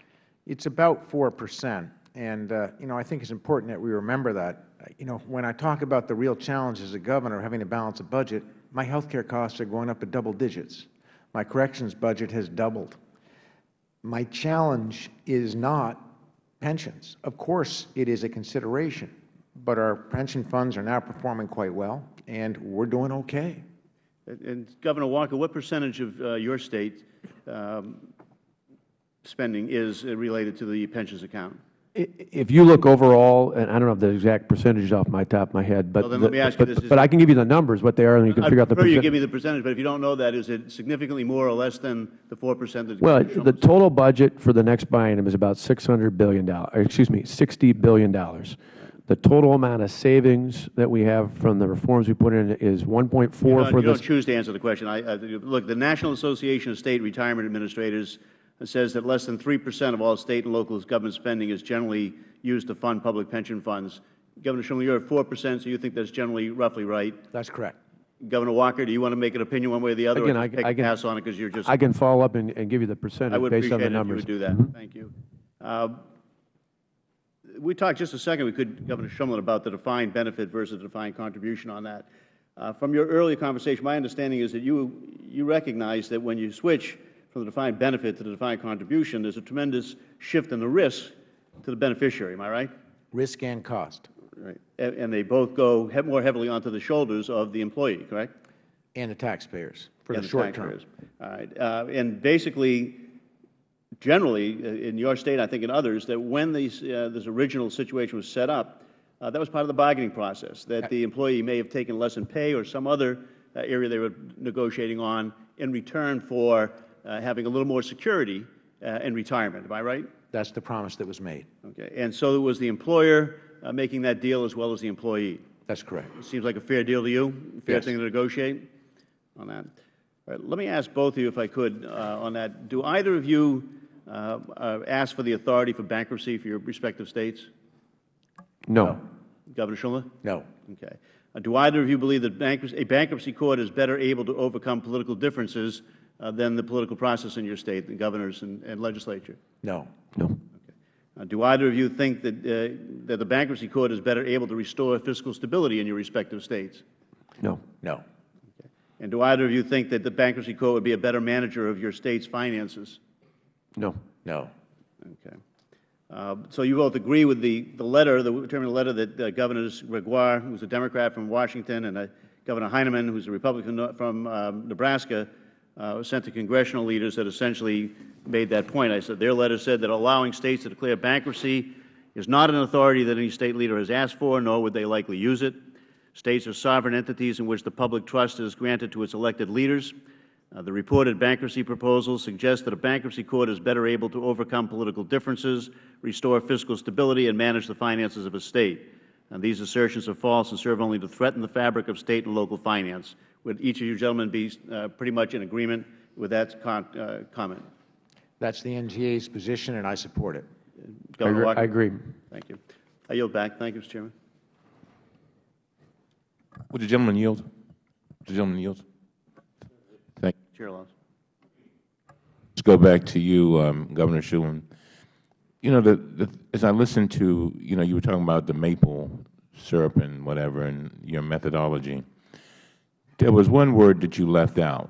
Speaker 8: It's about 4 percent. And, uh, you know, I think it's important that we remember that. You know, when I talk about the real challenge as a governor having to balance a budget, my health care costs are going up at double digits. My corrections budget has doubled. My challenge is not pensions. Of course, it is a consideration, but our pension funds are now performing quite well, and we're doing okay.
Speaker 21: And- And Governor Walker, what percentage of uh, your state um, spending is related to the pensions account?
Speaker 7: If you look overall, and I don't have the exact percentages off my top of my head, but,
Speaker 21: Well, let
Speaker 7: the-
Speaker 21: me ask you
Speaker 7: but-
Speaker 21: this,
Speaker 7: but I can give you the numbers, what they are, and you can
Speaker 21: I
Speaker 7: figure out the
Speaker 21: prefer you give me the percentage, but if you don't know that, is it significantly more or less than the 4 percent that
Speaker 7: Well, the total budget for the next biennium is about $600 billion, excuse me, $60 billion. The total amount of savings that we have from the reforms we put in is 1.4
Speaker 21: You don't- You don't choose to answer the question. I, I, look, the National Association of State Retirement Administrators says that less than 3 percent of all State and local government spending is generally used to fund public pension funds. Governor Shumlin, you're at 4 percent, so you think that's generally roughly right?
Speaker 8: That's correct.
Speaker 21: Governor Walker, do you want to make an opinion one way or the other,
Speaker 7: Again,
Speaker 21: or
Speaker 7: I
Speaker 21: just
Speaker 7: can-
Speaker 21: take
Speaker 7: I
Speaker 21: a
Speaker 7: can-
Speaker 21: pass on it because you're just...
Speaker 7: I can follow up and, and give you the percentage based on the numbers.
Speaker 21: appreciate
Speaker 7: the
Speaker 21: it if you would do that.
Speaker 7: Mhm.
Speaker 21: Thank you. Uh, We talked just a second, we could, Governor Shumlin, about the defined benefit versus the defined contribution on that. Uh, From your earlier conversation, my understanding is that you, you recognize that when you switch from the defined benefit to the defined contribution, there's a tremendous shift in the risk to the beneficiary, am I right?
Speaker 8: Risk and cost.
Speaker 21: Right. And and they both go he- more heavily onto the shoulders of the employee, correct?
Speaker 8: And the taxpayers for
Speaker 21: And
Speaker 8: the short term.
Speaker 21: All right. Uh, And basically, generally, uh, in your state, I think in others, that when these, uh, this original situation was set up, uh, that was part of the bargaining process, that the employee may have taken less in pay or some other uh, area they were negotiating on in return for uh, having a little more security uh, in retirement. Am I right?
Speaker 8: That's the promise that was made.
Speaker 21: Okay. And so it was the employer uh, making that deal as well as the employee?
Speaker 8: That's correct.
Speaker 21: It Seems like a fair deal to you? Fair
Speaker 8: Yes.
Speaker 21: thing to negotiate on that? All right, let me ask both of you, if I could, uh, on that. Do either of you uh, uh, ask for the authority for bankruptcy for your respective states?
Speaker 7: No.
Speaker 21: Governor Schumer?
Speaker 8: No.
Speaker 21: Okay. Uh, Do either of you believe that bankruptcy, a bankruptcy court is better able to overcome political differences uh, than the political process in your state, the governors and and legislature?
Speaker 8: No.
Speaker 7: No.
Speaker 21: Uh, Do either of you think that, uh, that the bankruptcy court is better able to restore fiscal stability in your respective states?
Speaker 7: No.
Speaker 8: No.
Speaker 21: And do either of you think that the bankruptcy court would be a better manager of your state's finances?
Speaker 7: No.
Speaker 8: No.
Speaker 21: Okay. Uh, So you both agree with the, the letter, the term of the letter that uh, Governors Gregoire, who's a Democrat from Washington, and uh, Governor Heineman, who's a Republican from um, Nebraska, uh, sent to congressional leaders that essentially made that point. I said their letter said that allowing states to declare bankruptcy is not an authority that any state leader has asked for, nor would they likely use it. States are sovereign entities in which the public trust is granted to its elected leaders. Uh, the reported bankruptcy proposals suggest that a bankruptcy court is better able to overcome political differences, restore fiscal stability, and manage the finances of a state. And these assertions are false and serve only to threaten the fabric of state and local finance. Would each of you gentlemen be uh, pretty much in agreement with that con uh, comment?
Speaker 8: That's the NGA's position, and I support it.
Speaker 21: Governor Walker?
Speaker 7: I agree.
Speaker 21: Thank you. I yield back. Thank you, Mr. Chairman.
Speaker 2: Would the gentleman yield? The gentleman yield?
Speaker 21: Chair.
Speaker 2: Let's go back to you, um, Governor Shulman. You know, the, the, as I listened to, you know, you were talking about the maple syrup and whatever and your methodology. There was one word that you left out.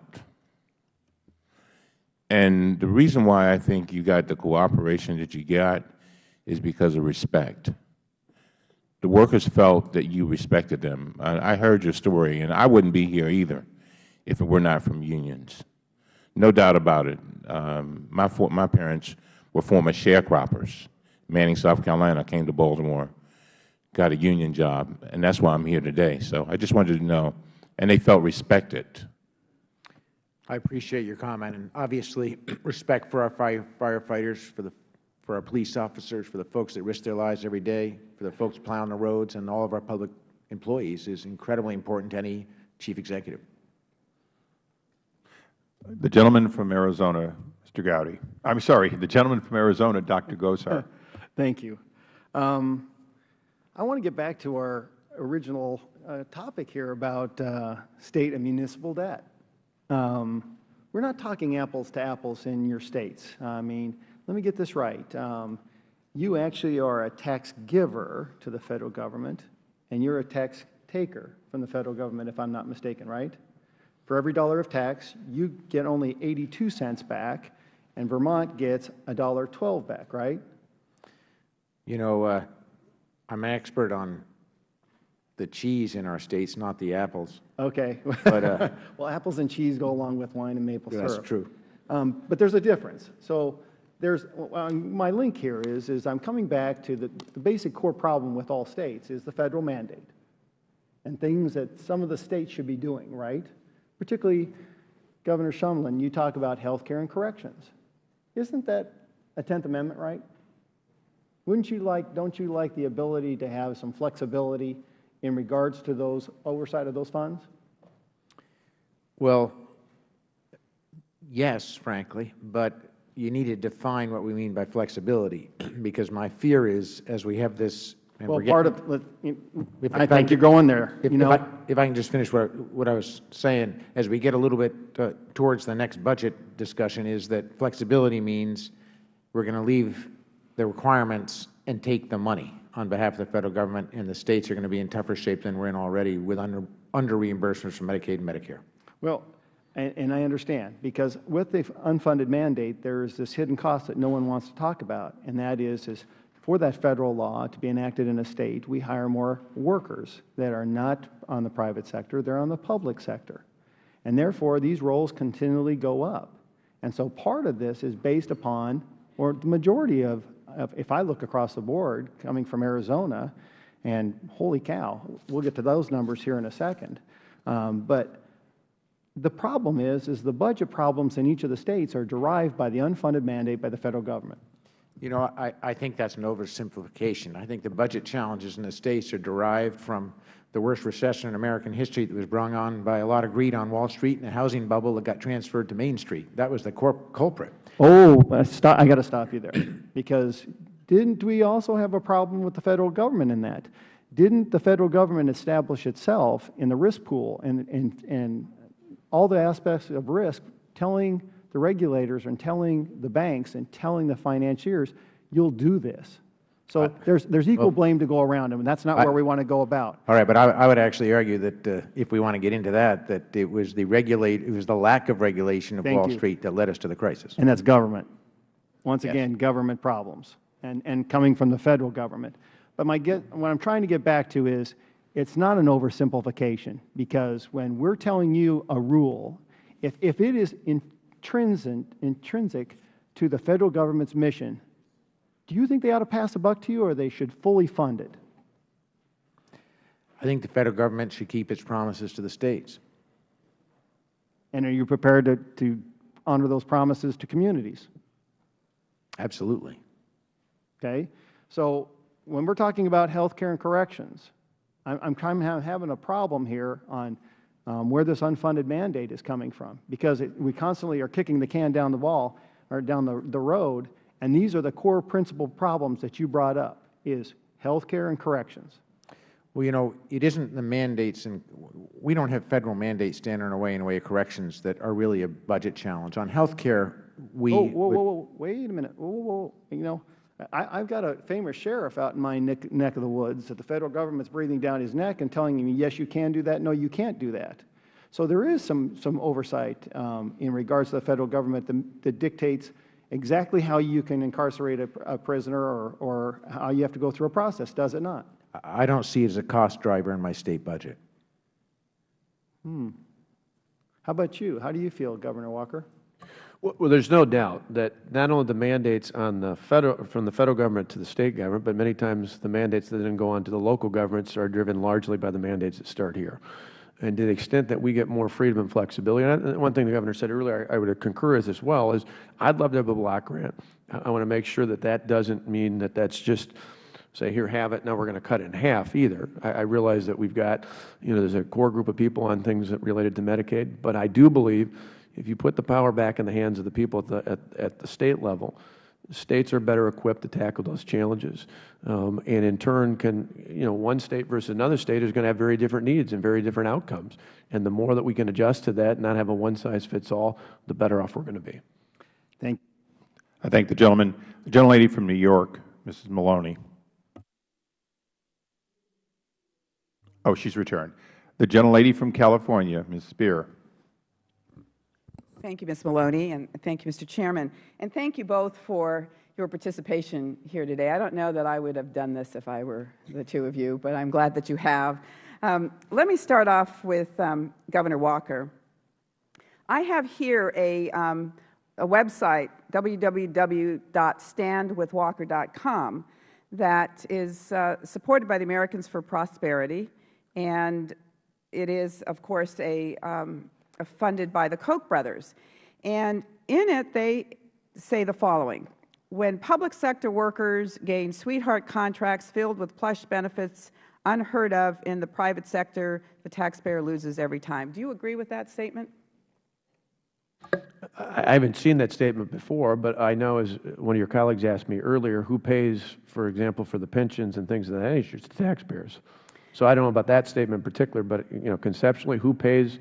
Speaker 2: And the reason why I think you got the cooperation that you got is because of respect. The workers felt that you respected them. I, I heard your story, and I wouldn't be here either if it were not from unions. No doubt about it. Um, my, for, my parents were former sharecroppers. Manning, South Carolina, came to Baltimore, got a union job, and that's why I'm here today. So I just wanted to know. And they felt respected.
Speaker 8: I appreciate your comment, and obviously [clears throat] respect for our fire, firefighters, for the for our police officers, for the folks that risk their lives every day, for the folks plowing the roads, and all of our public employees is incredibly important to any chief executive.
Speaker 1: The gentleman from Arizona, Mr. Gowdy. I'm sorry, the gentleman from Arizona, Dr. Gosar. [laughs]
Speaker 18: Thank you. Um, I want to get back to our original uh, topic here about uh, state and municipal debt. Um, we're not talking apples to apples in your states. I mean, let me get this right. Um, you actually are a tax giver to the Federal Government, and you're a tax taker from the Federal Government, if I'm not mistaken, right? For every dollar of tax, you get only 82 cents back, and Vermont gets $1.12 back, right?
Speaker 8: You know, uh, I'm an expert on the cheese in our states, not the apples.
Speaker 18: Okay.
Speaker 8: But, uh, [laughs]
Speaker 18: well, apples and cheese go along with wine and maple
Speaker 8: That's
Speaker 18: syrup.
Speaker 8: That's true.
Speaker 18: Um, but there's a difference. So there's, uh, my link here is, is I'm coming back to the, the basic core problem with all states is the federal mandate and things that some of the states should be doing, right? Particularly, Governor Shumlin, you talk about health care and corrections. Isn't that a Tenth Amendment right? Wouldn't you like, don't you like the ability to have some flexibility in regards to those oversight of those funds?
Speaker 8: Well, yes, frankly, but you need to define what we mean by flexibility, [clears throat] because my fear is, as we have this, and
Speaker 18: Well, part of, let- you-
Speaker 8: If-
Speaker 18: I
Speaker 8: if
Speaker 18: think you're going there,
Speaker 8: If,
Speaker 18: you
Speaker 8: if? I, if I can just finish what, what I was saying, as we get a little bit uh, towards the next budget discussion, is that flexibility means we're going to leave the requirements and take the money on behalf of the Federal Government, and the States are going to be in tougher shape than we're in already with under, under reimbursements from Medicaid and Medicare.
Speaker 18: Well, and, and I understand, because with the unfunded mandate, there is this hidden cost that no one wants to talk about, and that is, is for that federal law to be enacted in a state, we hire more workers that are not on the private sector, they're on the public sector. And therefore, these roles continually go up. And so part of this is based upon, or the majority of, of if I look across the board, coming from Arizona, and holy cow, we'll get to those numbers here in a second. Um, but the problem is, is the budget problems in each of the states are derived by the unfunded mandate by the Federal Government.
Speaker 8: You know, I, I think that's an oversimplification. I think the budget challenges in the States are derived from the worst recession in American history that was brought on by a lot of greed on Wall Street and a housing bubble that got transferred to Main Street. That was the corp culprit.
Speaker 18: Oh, stop, I got to stop you there, [clears throat] because didn't we also have a problem with the Federal Government in that? Didn't the Federal Government establish itself in the risk pool and, and, and all the aspects of risk, telling the regulators and telling the banks and telling the financiers, you'll do this? So there's, there's equal
Speaker 8: well,
Speaker 18: blame to go around, and that's not
Speaker 8: I-
Speaker 18: where we want to go about.
Speaker 8: All right, but I, I would actually argue that uh, if we want to get into that, that it was the regulate, it was the lack of regulation of
Speaker 18: Thank
Speaker 8: Wall
Speaker 18: you.
Speaker 8: Street that led us to the crisis.
Speaker 18: And that's government. Once
Speaker 8: Yes.
Speaker 18: again, government problems. and, and coming from the Federal Government. But my get, what I'm trying to get back to is it's not an oversimplification because when we're telling you a rule, if, if it is intrinsic, intrinsic to the Federal Government's mission, do you think they ought to pass a buck to you or they should fully fund it?
Speaker 8: I think the Federal Government should keep its promises to the States.
Speaker 18: And are you prepared to, to honor those promises to communities?
Speaker 8: Absolutely.
Speaker 18: Okay? So when we're talking about health care and corrections, I'm, I'm kind of having a problem here on um, where this unfunded mandate is coming from because it, we constantly are kicking the can down the wall or down the, the road, and these are the core principal problems that you brought up, is health care and corrections.
Speaker 8: Well, you know, it isn't the mandates, and we don't have Federal mandates standing in our way in the way of corrections that are really a budget challenge. On health care, we
Speaker 18: Whoa, whoa, whoa, whoa, wait a minute. Whoa, whoa, whoa. You know, I, I've got a famous sheriff out in my neck, neck of the woods that the Federal Government's breathing down his neck and telling him, yes, you can do that, no, you can't do that. So there is some, some oversight um, in regards to the Federal Government that, that dictates exactly how you can incarcerate a, a prisoner or, or how you have to go through a process, does it not?
Speaker 8: I don't see it as a cost driver in my State budget.
Speaker 18: Hmm. How about you? How do you feel, Governor Walker?
Speaker 7: Well, there's no doubt that not only the mandates on the federal, from the Federal Government to the State Government, but many times the mandates that then go on to the local governments are driven largely by the mandates that start here. And to the extent that we get more freedom and flexibility, and one thing the Governor said earlier I, would concur with as well, is I'd love to have a block grant. I, I want to make sure that that doesn't mean that that's just say, here, have it, now we're going to cut it in half either. I, I realize that we've got, you know, there's a core group of people on things that related to Medicaid, but I do believe if you put the power back in the hands of the people at the, at, at the State level, States are better equipped to tackle those challenges. Um, and in turn can, you know, one State versus another State is going to have very different needs and very different outcomes. And the more that we can adjust to that and not have a one-size-fits-all, the better off we're going to be.
Speaker 18: Thank
Speaker 1: I thank the gentleman. The gentlelady from New York, Mrs. Maloney. Oh, she's returned. The gentlelady from California, Ms. Speier.
Speaker 22: Thank you, Ms. Maloney, and thank you, Mr. Chairman. And thank you both for your participation here today. I don't know that I would have done this if I were the two of you, but I'm glad that you have. Um, let me start off with um, Governor Walker. I have here a, um, a website, www.standwithwalker.com, that is uh, supported by the Americans for Prosperity, and it is, of course, a, um, a funded by the Koch brothers. And in it, they say the following. When public sector workers gain sweetheart contracts filled with plush benefits unheard of in the private sector, the taxpayer loses every time. Do you agree with that statement?
Speaker 7: I haven't seen that statement before, but I know, as one of your colleagues asked me earlier, who pays, for example, for the pensions and things of that nature? It's the taxpayers. So I don't know about that statement in particular, but you know, conceptually, who pays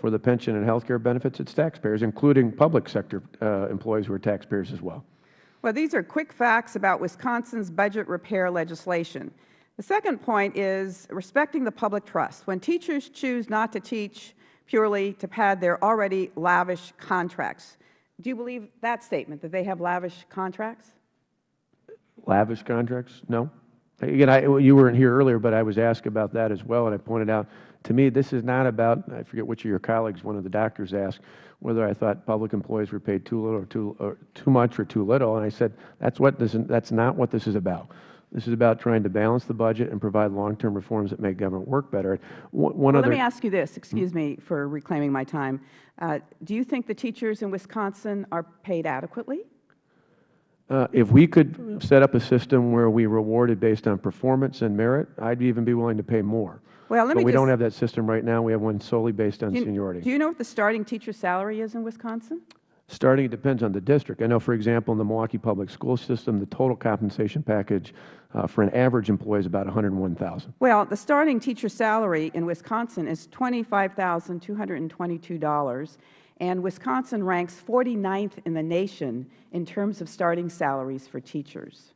Speaker 7: for the pension and health care benefits? It's taxpayers, including public sector uh, employees who are taxpayers as well.
Speaker 22: Well, these are quick facts about Wisconsin's budget repair legislation. The second point is respecting the public trust. When teachers choose not to teach purely to pad their already lavish contracts, do you believe that statement, that they have lavish contracts?
Speaker 7: Lavish contracts? No. Again, I, you weren't here earlier, but I was asked about that as well, and I pointed out, to me, this is not about, I forget which of your colleagues, one of the doctors asked, whether I thought public employees were paid too little or too, or too much or too little, and I said, that's, what this, that's not what this is about. This is about trying to balance the budget and provide long-term reforms that make government work better. One, one
Speaker 22: well,
Speaker 7: other,
Speaker 22: let me ask you this. Excuse me for reclaiming my time. Uh, do you think the teachers in Wisconsin are paid adequately?
Speaker 7: Uh, if we could set up a system where we rewarded based on performance and merit, I'd even be willing to pay more.
Speaker 22: Well, let
Speaker 7: but
Speaker 22: me
Speaker 7: we
Speaker 22: just,
Speaker 7: don't have that system right now. We have one solely based on
Speaker 22: do you,
Speaker 7: seniority.
Speaker 22: Do you know what the starting teacher salary is in Wisconsin?
Speaker 7: Starting, it depends on the district. I know, for example, in the Milwaukee Public School System, the total compensation package uh, for an average employee is about 101000
Speaker 22: Well, the starting teacher salary in Wisconsin is $25,222, and Wisconsin ranks 49th in the nation in terms of starting salaries for teachers.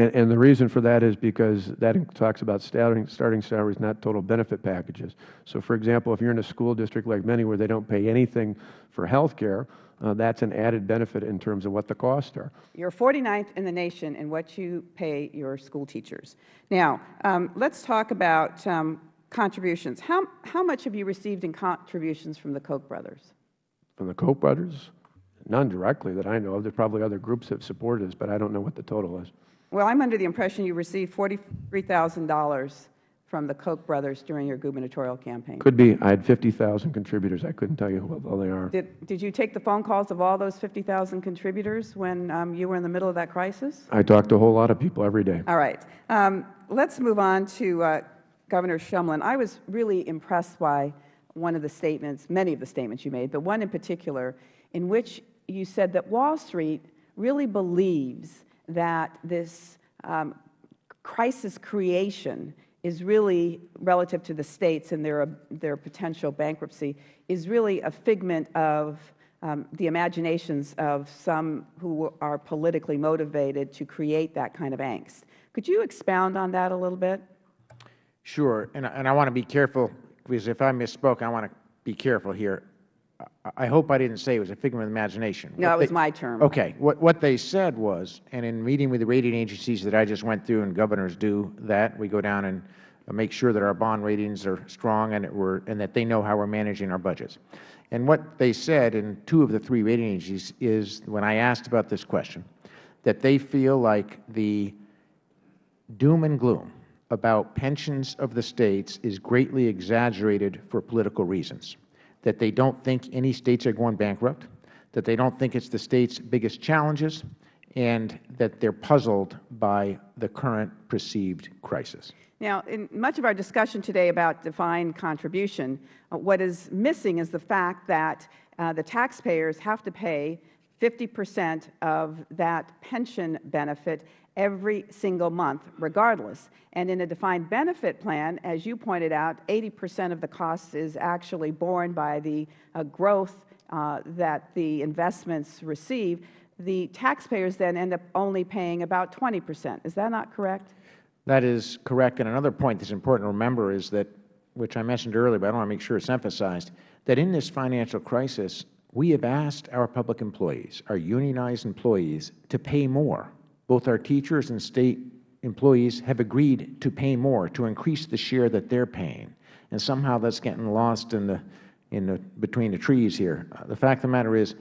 Speaker 7: And, and the reason for that is because that talks about starting, starting salaries, not total benefit packages. So, for example, if you're in a school district like many where they don't pay anything for health care, uh, that's an added benefit in terms of what the costs are.
Speaker 22: You're 49th in the nation in what you pay your school teachers. Now, um, let's talk about um, contributions. How, how much have you received in contributions from the Koch brothers?
Speaker 7: From the Koch brothers? None directly that I know of. There are probably other groups that have supported us, but I don't know what the total is.
Speaker 22: Well, I'm under the impression you received $43,000 from the Koch brothers during your gubernatorial campaign.
Speaker 7: Could be. I had 50,000 contributors. I couldn't tell you who all they are.
Speaker 22: Did, did you take the phone calls of all those 50,000 contributors when um, you were in the middle of that crisis?
Speaker 7: I talked to a whole lot of people every day.
Speaker 22: All right. Um, let's move on to uh, Governor Shumlin. I was really impressed by one of the statements, many of the statements you made, but one in particular in which you said that Wall Street really believes that this um, crisis creation is really, relative to the states and their, their potential bankruptcy, is really a figment of um, the imaginations of some who are politically motivated to create that kind of angst. Could you expound on that a little bit?
Speaker 8: Sure. And, and I want to be careful, because if I misspoke, I want to be careful here. I hope I didn't say it was a figment of imagination.
Speaker 22: No,
Speaker 8: what
Speaker 22: it was
Speaker 8: they,
Speaker 22: my term.
Speaker 8: Okay. What, what they said was, and in meeting with the rating agencies that I just went through, and governors do that, we go down and make sure that our bond ratings are strong and that, we're, and that they know how we're managing our budgets. And what they said in two of the three rating agencies is, when I asked about this question, that they feel like the doom and gloom about pensions of the states is greatly exaggerated for political reasons that they don't think any states are going bankrupt, that they don't think it's the state's biggest challenges, and that they're puzzled by the current perceived crisis.
Speaker 22: Now, in much of our discussion today about defined contribution, uh, what is missing is the fact that uh, the taxpayers have to pay 50 percent of that pension benefit every single month regardless. And in a defined benefit plan, as you pointed out, 80 percent of the cost is actually borne by the uh, growth uh, that the investments receive. The taxpayers then end up only paying about 20 percent. Is that not correct?
Speaker 8: That is correct. And another point that's important to remember is that, which I mentioned earlier, but I want to make sure it's emphasized, that in this financial crisis, we have asked our public employees, our unionized employees, to pay more both our teachers and State employees have agreed to pay more, to increase the share that they are paying. And somehow that is getting lost in the, in the, between the trees here. Uh, the fact of the matter is,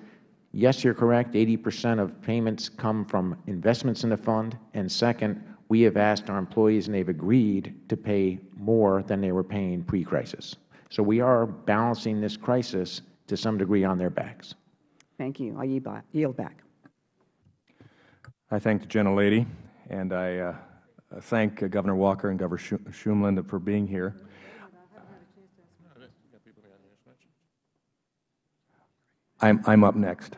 Speaker 8: yes, you are correct, 80 percent of payments come from investments in the fund. And second, we have asked our employees and they have agreed to pay more than they were paying pre-crisis. So we are balancing this crisis to some degree on their backs.
Speaker 22: Thank you. I yield back.
Speaker 23: I thank the gentlelady, and I uh, thank uh, Governor Walker and Governor Shumlin for being here. I'm, I'm up next.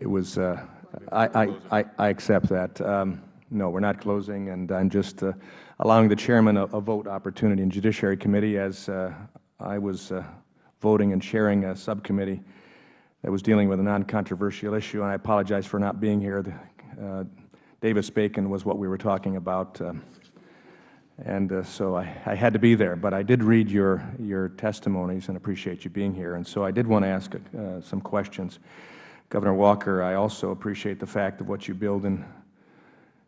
Speaker 23: It was, uh, I, I, I, accept that. Um, no, we're not closing, and I'm just uh, allowing the chairman a, a, vote opportunity in Judiciary Committee as uh, I was uh, voting and chairing a subcommittee that was dealing with a non-controversial issue, and I apologize for not being here. The, uh, Davis-Bacon was what we were talking about, uh, and uh, so I, I, had to be there. But I did read your, your testimonies and appreciate you being here, and so I did want to ask uh, some questions. Governor Walker, I also appreciate the fact of what you build in,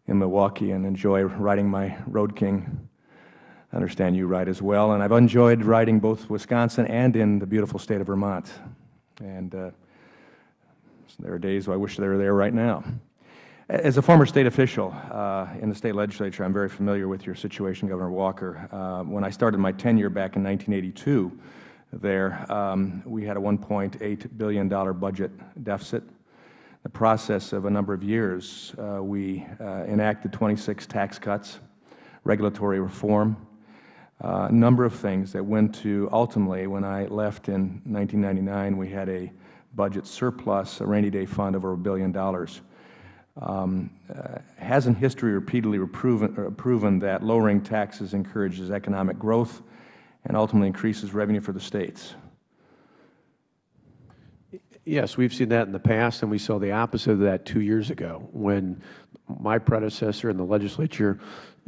Speaker 23: in Milwaukee and enjoy riding my Road King. I understand you ride as well, and I've enjoyed riding both Wisconsin and in the beautiful state of Vermont. And uh, there are days I wish they were there right now. As a former State official uh, in the State Legislature, I am very familiar with your situation, Governor Walker. Uh, when I started my tenure back in 1982 there, um, we had a $1.8 billion budget deficit. The process of a number of years, uh, we uh, enacted 26 tax cuts, regulatory reform, uh, a number of things that went to ultimately, when I left in 1999, we had a budget surplus, a rainy day fund of over a billion dollars. Um, uh, hasn't history repeatedly proven, uh, proven that lowering taxes encourages economic growth and ultimately increases revenue for the states?
Speaker 7: Yes, we've seen that in the past, and we saw the opposite of that two years ago when my predecessor in the legislature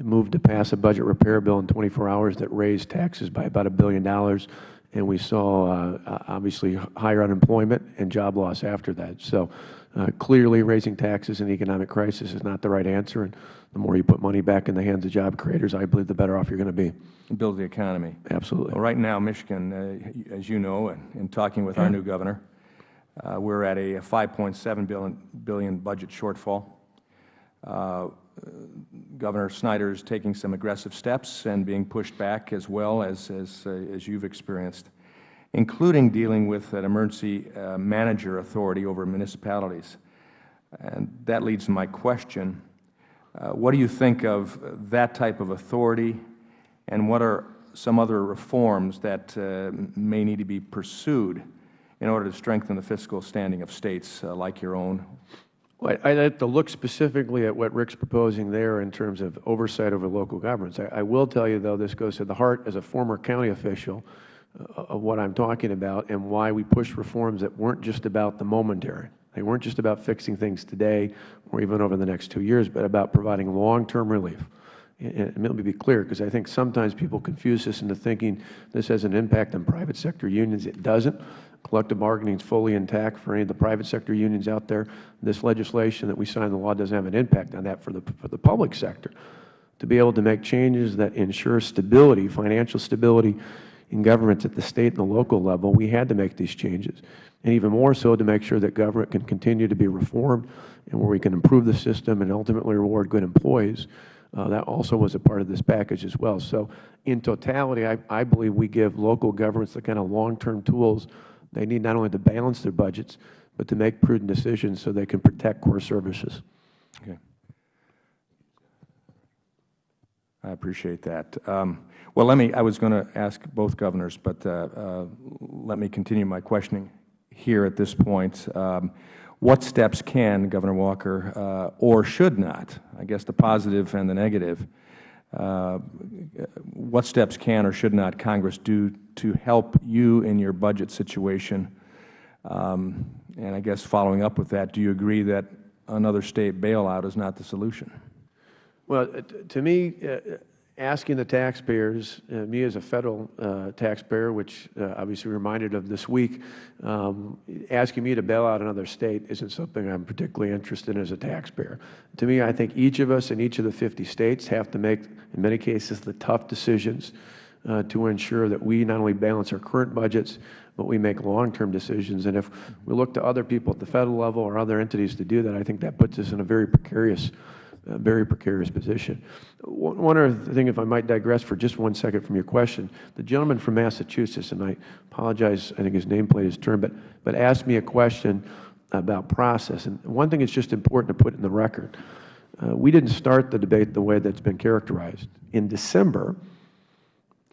Speaker 7: moved to pass a budget repair bill in 24 hours that raised taxes by about a billion dollars, and we saw uh, obviously higher unemployment and job loss after that. So uh, clearly raising taxes in an economic crisis is not the right answer, and the more you put money back in the hands of job creators, I believe the better off you are going to be.
Speaker 23: Build the economy.
Speaker 7: Absolutely.
Speaker 23: Well, right now, Michigan, uh, as you know, and in talking with our new governor, uh, we're at a 5.7 billion, billion budget shortfall. Governor Snyder is taking some aggressive steps and being pushed back as well as, as, uh, as you've experienced, including dealing with an emergency uh, manager authority over municipalities. And that leads to my question. Uh, what do you think of that type of authority, and what are some other reforms that uh, may need to be pursued in order to strengthen the fiscal standing of States uh, like your own?
Speaker 7: Well, I would have to look specifically at what Rick's proposing there in terms of oversight over local governments. I, I will tell you, though, this goes to the heart as a former county official uh, of what I am talking about and why we pushed reforms that weren't just about the momentary. They weren't just about fixing things today or even over the next two years, but about providing long-term relief. And let me be clear, because I think sometimes people confuse this into thinking this has an impact on private sector unions. It doesn't. Collective bargaining is fully intact for any of the private sector unions out there. This legislation that we signed the law doesn't have an impact on that for the, for the public sector. To be able to make changes that ensure stability, financial stability in governments at the State and the local level, we had to make these changes. And even more so to make sure that government can continue to be reformed and where we can improve the system and ultimately reward good employees. Uh, that also was a part of this package as well. So in totality, I, I believe we give local governments the kind of long-term tools they need not only to balance their budgets, but to make prudent decisions so they can protect core services.
Speaker 23: Okay. I appreciate that. Um, well, let me, I was going to ask both governors, but uh, uh, let me continue my questioning here at this point. Um, what steps can Governor Walker uh, or should not, I guess the positive and the negative, what steps can or should not Congress do to help you in your budget situation? Um, and I guess following up with that, do you agree that another State bailout is not the solution?
Speaker 7: Well, to me, uh, asking the taxpayers, uh, me as a Federal uh, taxpayer, which uh, obviously reminded of this week, um, asking me to bail out another State isn't something I am particularly interested in as a taxpayer. To me, I think each of us in each of the 50 States have to make, in many cases, the tough decisions uh, to ensure that we not only balance our current budgets, but we make long-term decisions. And if we look to other people at the Federal level or other entities to do that, I think that puts us in a very precarious a very precarious position. One other thing, if I might digress for just one second from your question, the gentleman from Massachusetts, and I apologize, I think his nameplate is turned, but, but asked me a question about process. And one thing that's just important to put in the record, uh, we didn't start the debate the way that's been characterized. In December,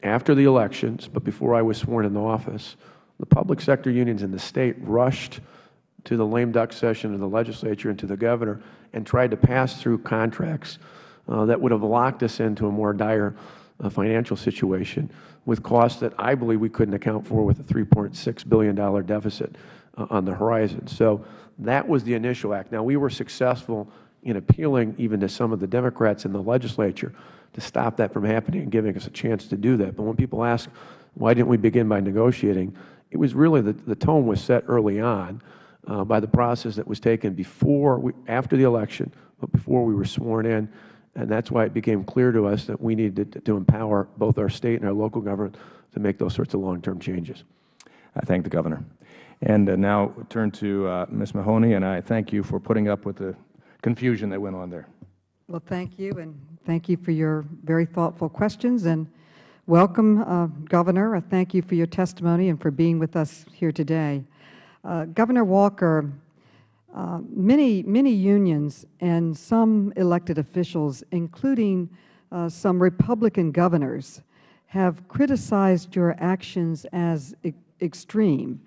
Speaker 7: after the elections, but before I was sworn into office, the public sector unions in the State rushed to the lame duck session of the legislature and to the governor and tried to pass through contracts uh, that would have locked us into a more dire uh, financial situation with costs that I believe we couldn't account for with a $3.6 billion deficit uh, on the horizon. So that was the initial act. Now, we were successful in appealing even to some of the Democrats in the legislature to stop that from happening and giving us a chance to do that. But when people ask, why didn't we begin by negotiating, it was really the, the tone was set early on by the process that was taken before, we, after the election, but before we were sworn in. And that's why it became clear to us that we needed to, to empower both our State and our local government to make those sorts of long-term changes.
Speaker 23: I thank the Governor. And uh, now turn to uh, Ms. Maloney, and I thank you for putting up with the confusion that went on there.
Speaker 24: Well, thank you, and thank you for your very thoughtful questions. And welcome, uh, Governor. I thank you for your testimony and for being with us here today. Uh, Governor Walker, uh, many, many unions and some elected officials, including uh, some Republican governors, have criticized your actions as e extreme,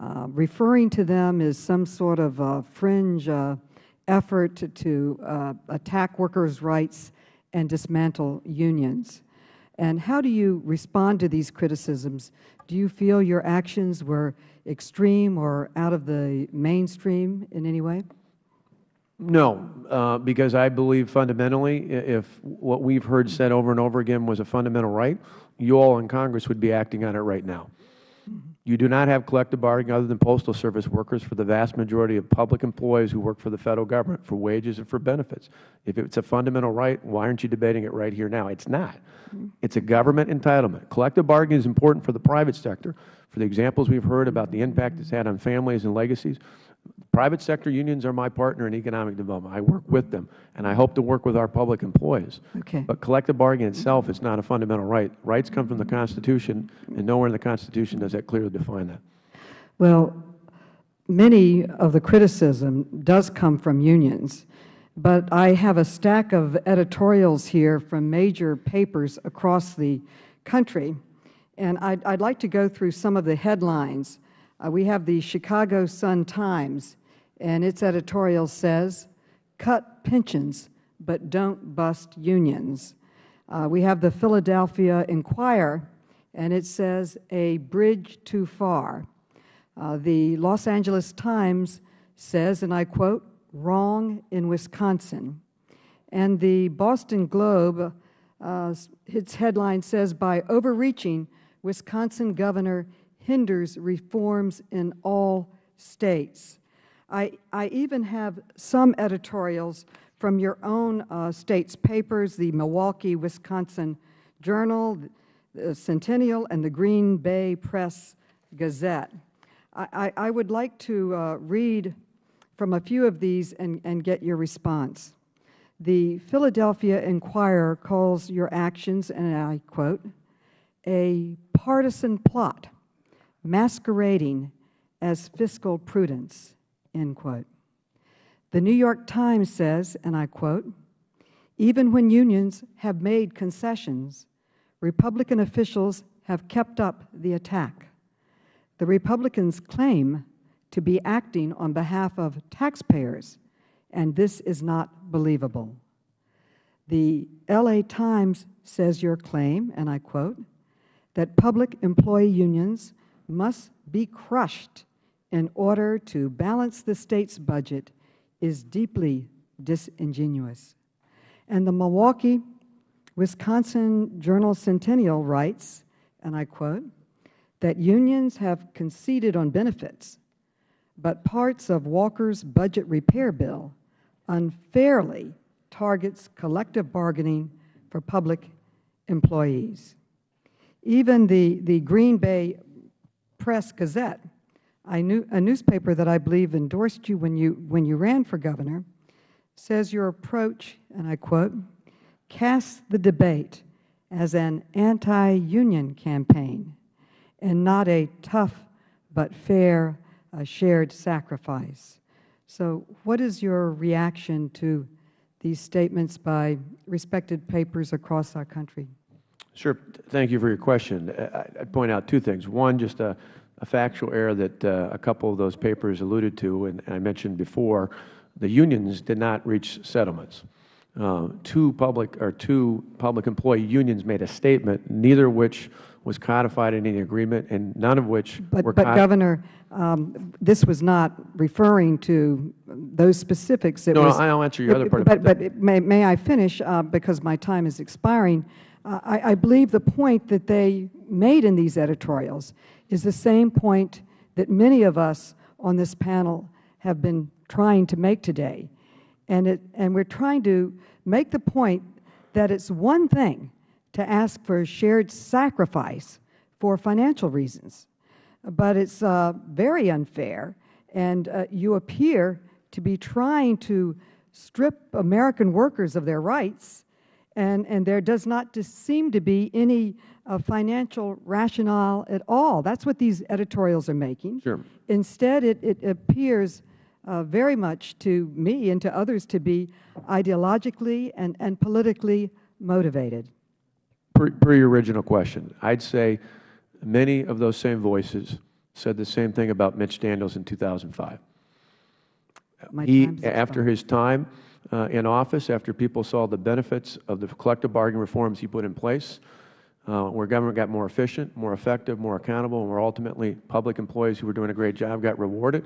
Speaker 24: uh, referring to them as some sort of fringe uh, effort to, to uh, attack workers' rights and dismantle unions. And how do you respond to these criticisms? Do you feel your actions were extreme or out of the mainstream in any way?
Speaker 7: No, uh, because I believe fundamentally, if what we've heard said over and over again was a fundamental right, you all in Congress would be acting on it right now. You do not have collective bargaining other than Postal Service workers for the vast majority of public employees who work for the Federal Government for wages and for benefits. If it's a fundamental right, why aren't you debating it right here now? It's not. It's a government entitlement. Collective bargaining is important for the private sector. For the examples we've heard about the impact it's had on families and legacies, private sector unions are my partner in economic development. I work with them, and I hope to work with our public employees.
Speaker 24: Okay.
Speaker 7: But collective bargaining itself is not a fundamental right. Rights come from the Constitution, and nowhere in the Constitution does that clearly define that.
Speaker 24: Well, many of the criticism does come from unions, but I have a stack of editorials here from major papers across the country, and I'd, I'd like to go through some of the headlines. Uh, we have the Chicago Sun-Times, and its editorial says, cut pensions, but don't bust unions. Uh, we have the Philadelphia Inquirer, and it says, a bridge too far. Uh, the Los Angeles Times says, and I quote, wrong in Wisconsin. And the Boston Globe, uh, its headline says, by overreaching, Wisconsin governor hinders reforms in all states. I, I even have some editorials from your own uh, state's papers, the Milwaukee, Wisconsin Journal, the Centennial, and the Green Bay Press Gazette. I, I, I would like to uh, read from a few of these and, and get your response. The Philadelphia Inquirer calls your actions, and I quote, a partisan plot masquerading as fiscal prudence, end quote. The New York Times says, and I quote, even when unions have made concessions, Republican officials have kept up the attack. The Republicans claim to be acting on behalf of taxpayers, and this is not believable. The L.A. Times says your claim, and I quote, that public employee unions must be crushed in order to balance the State's budget is deeply disingenuous. And the Milwaukee, Wisconsin Journal Centennial writes, and I quote, that unions have conceded on benefits, but parts of Walker's budget repair bill unfairly targets collective bargaining for public employees. Even the, the Green Bay Press Gazette, knew, a newspaper that I believe endorsed you when, you when you ran for governor, says your approach, and I quote, casts the debate as an anti-union campaign and not a tough but fair uh, shared sacrifice. So what is your reaction to these statements by respected papers across our country?
Speaker 7: Sure. Thank you for your question. I- I'd point out two things. One, just a, a factual error that uh, a couple of those papers alluded to, and I mentioned before, the unions did not reach settlements. Uh, two public or two public employee unions made a statement, neither of which was codified in any agreement, and none of which
Speaker 24: But,
Speaker 7: were
Speaker 24: but Governor, um, this was not referring to those specifics. It
Speaker 7: No, no, I'll answer your other part
Speaker 24: But, but may, may I finish, uh, because my time is expiring? I, I believe the point that they made in these editorials is the same point that many of us on this panel have been trying to make today. And, it, and we're trying to make the point that it's one thing to ask for a shared sacrifice for financial reasons, but it's uh, very unfair, and uh, you appear to be trying to strip American workers of their rights, and, and there does not seem to be any uh, financial rationale at all. That's what these editorials are making.
Speaker 7: Sure.
Speaker 24: Instead, it, it appears uh, very much to me and to others to be ideologically and, and politically motivated.
Speaker 7: Per, per your original question, I'd say many of those same voices said the same thing about Mitch Daniels in 2005.
Speaker 24: My
Speaker 7: he, after his time uh, in office, after people saw the benefits of the collective bargaining reforms he put in place, uh, where government got more efficient, more effective, more accountable, and where ultimately public employees who were doing a great job got rewarded,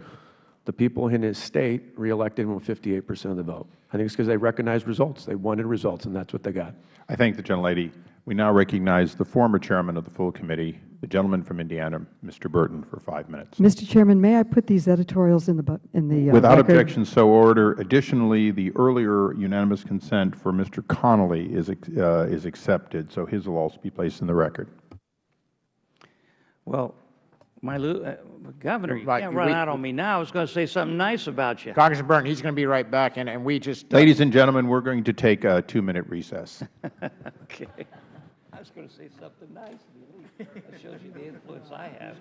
Speaker 7: the people in his state reelected him with 58 percent of the vote. I think it's because they recognized results. They wanted results, and that's what they got.
Speaker 1: I thank the gentlelady. We now recognize the former chairman of the full committee, the gentleman from Indiana, Mr. Burton, for five minutes.
Speaker 24: Mr. Chairman, may I put these editorials in the, bu- in the uh,
Speaker 1: Without
Speaker 24: record?
Speaker 1: objection, so order. Additionally, the earlier unanimous consent for Mr. Connolly is, uh, is accepted, so his will also be placed in the record.
Speaker 25: Well, my, uh, Governor, you
Speaker 8: Right,
Speaker 25: can't run
Speaker 8: we-
Speaker 25: out on me now. I was going to say something nice about you.
Speaker 8: Congressman Burton, he's going to be right back, and, and we just. uh,
Speaker 1: Ladies and gentlemen, we're going to take a two-minute recess. [laughs]
Speaker 25: Okay. I was going to say something nice. That shows you the influence I have.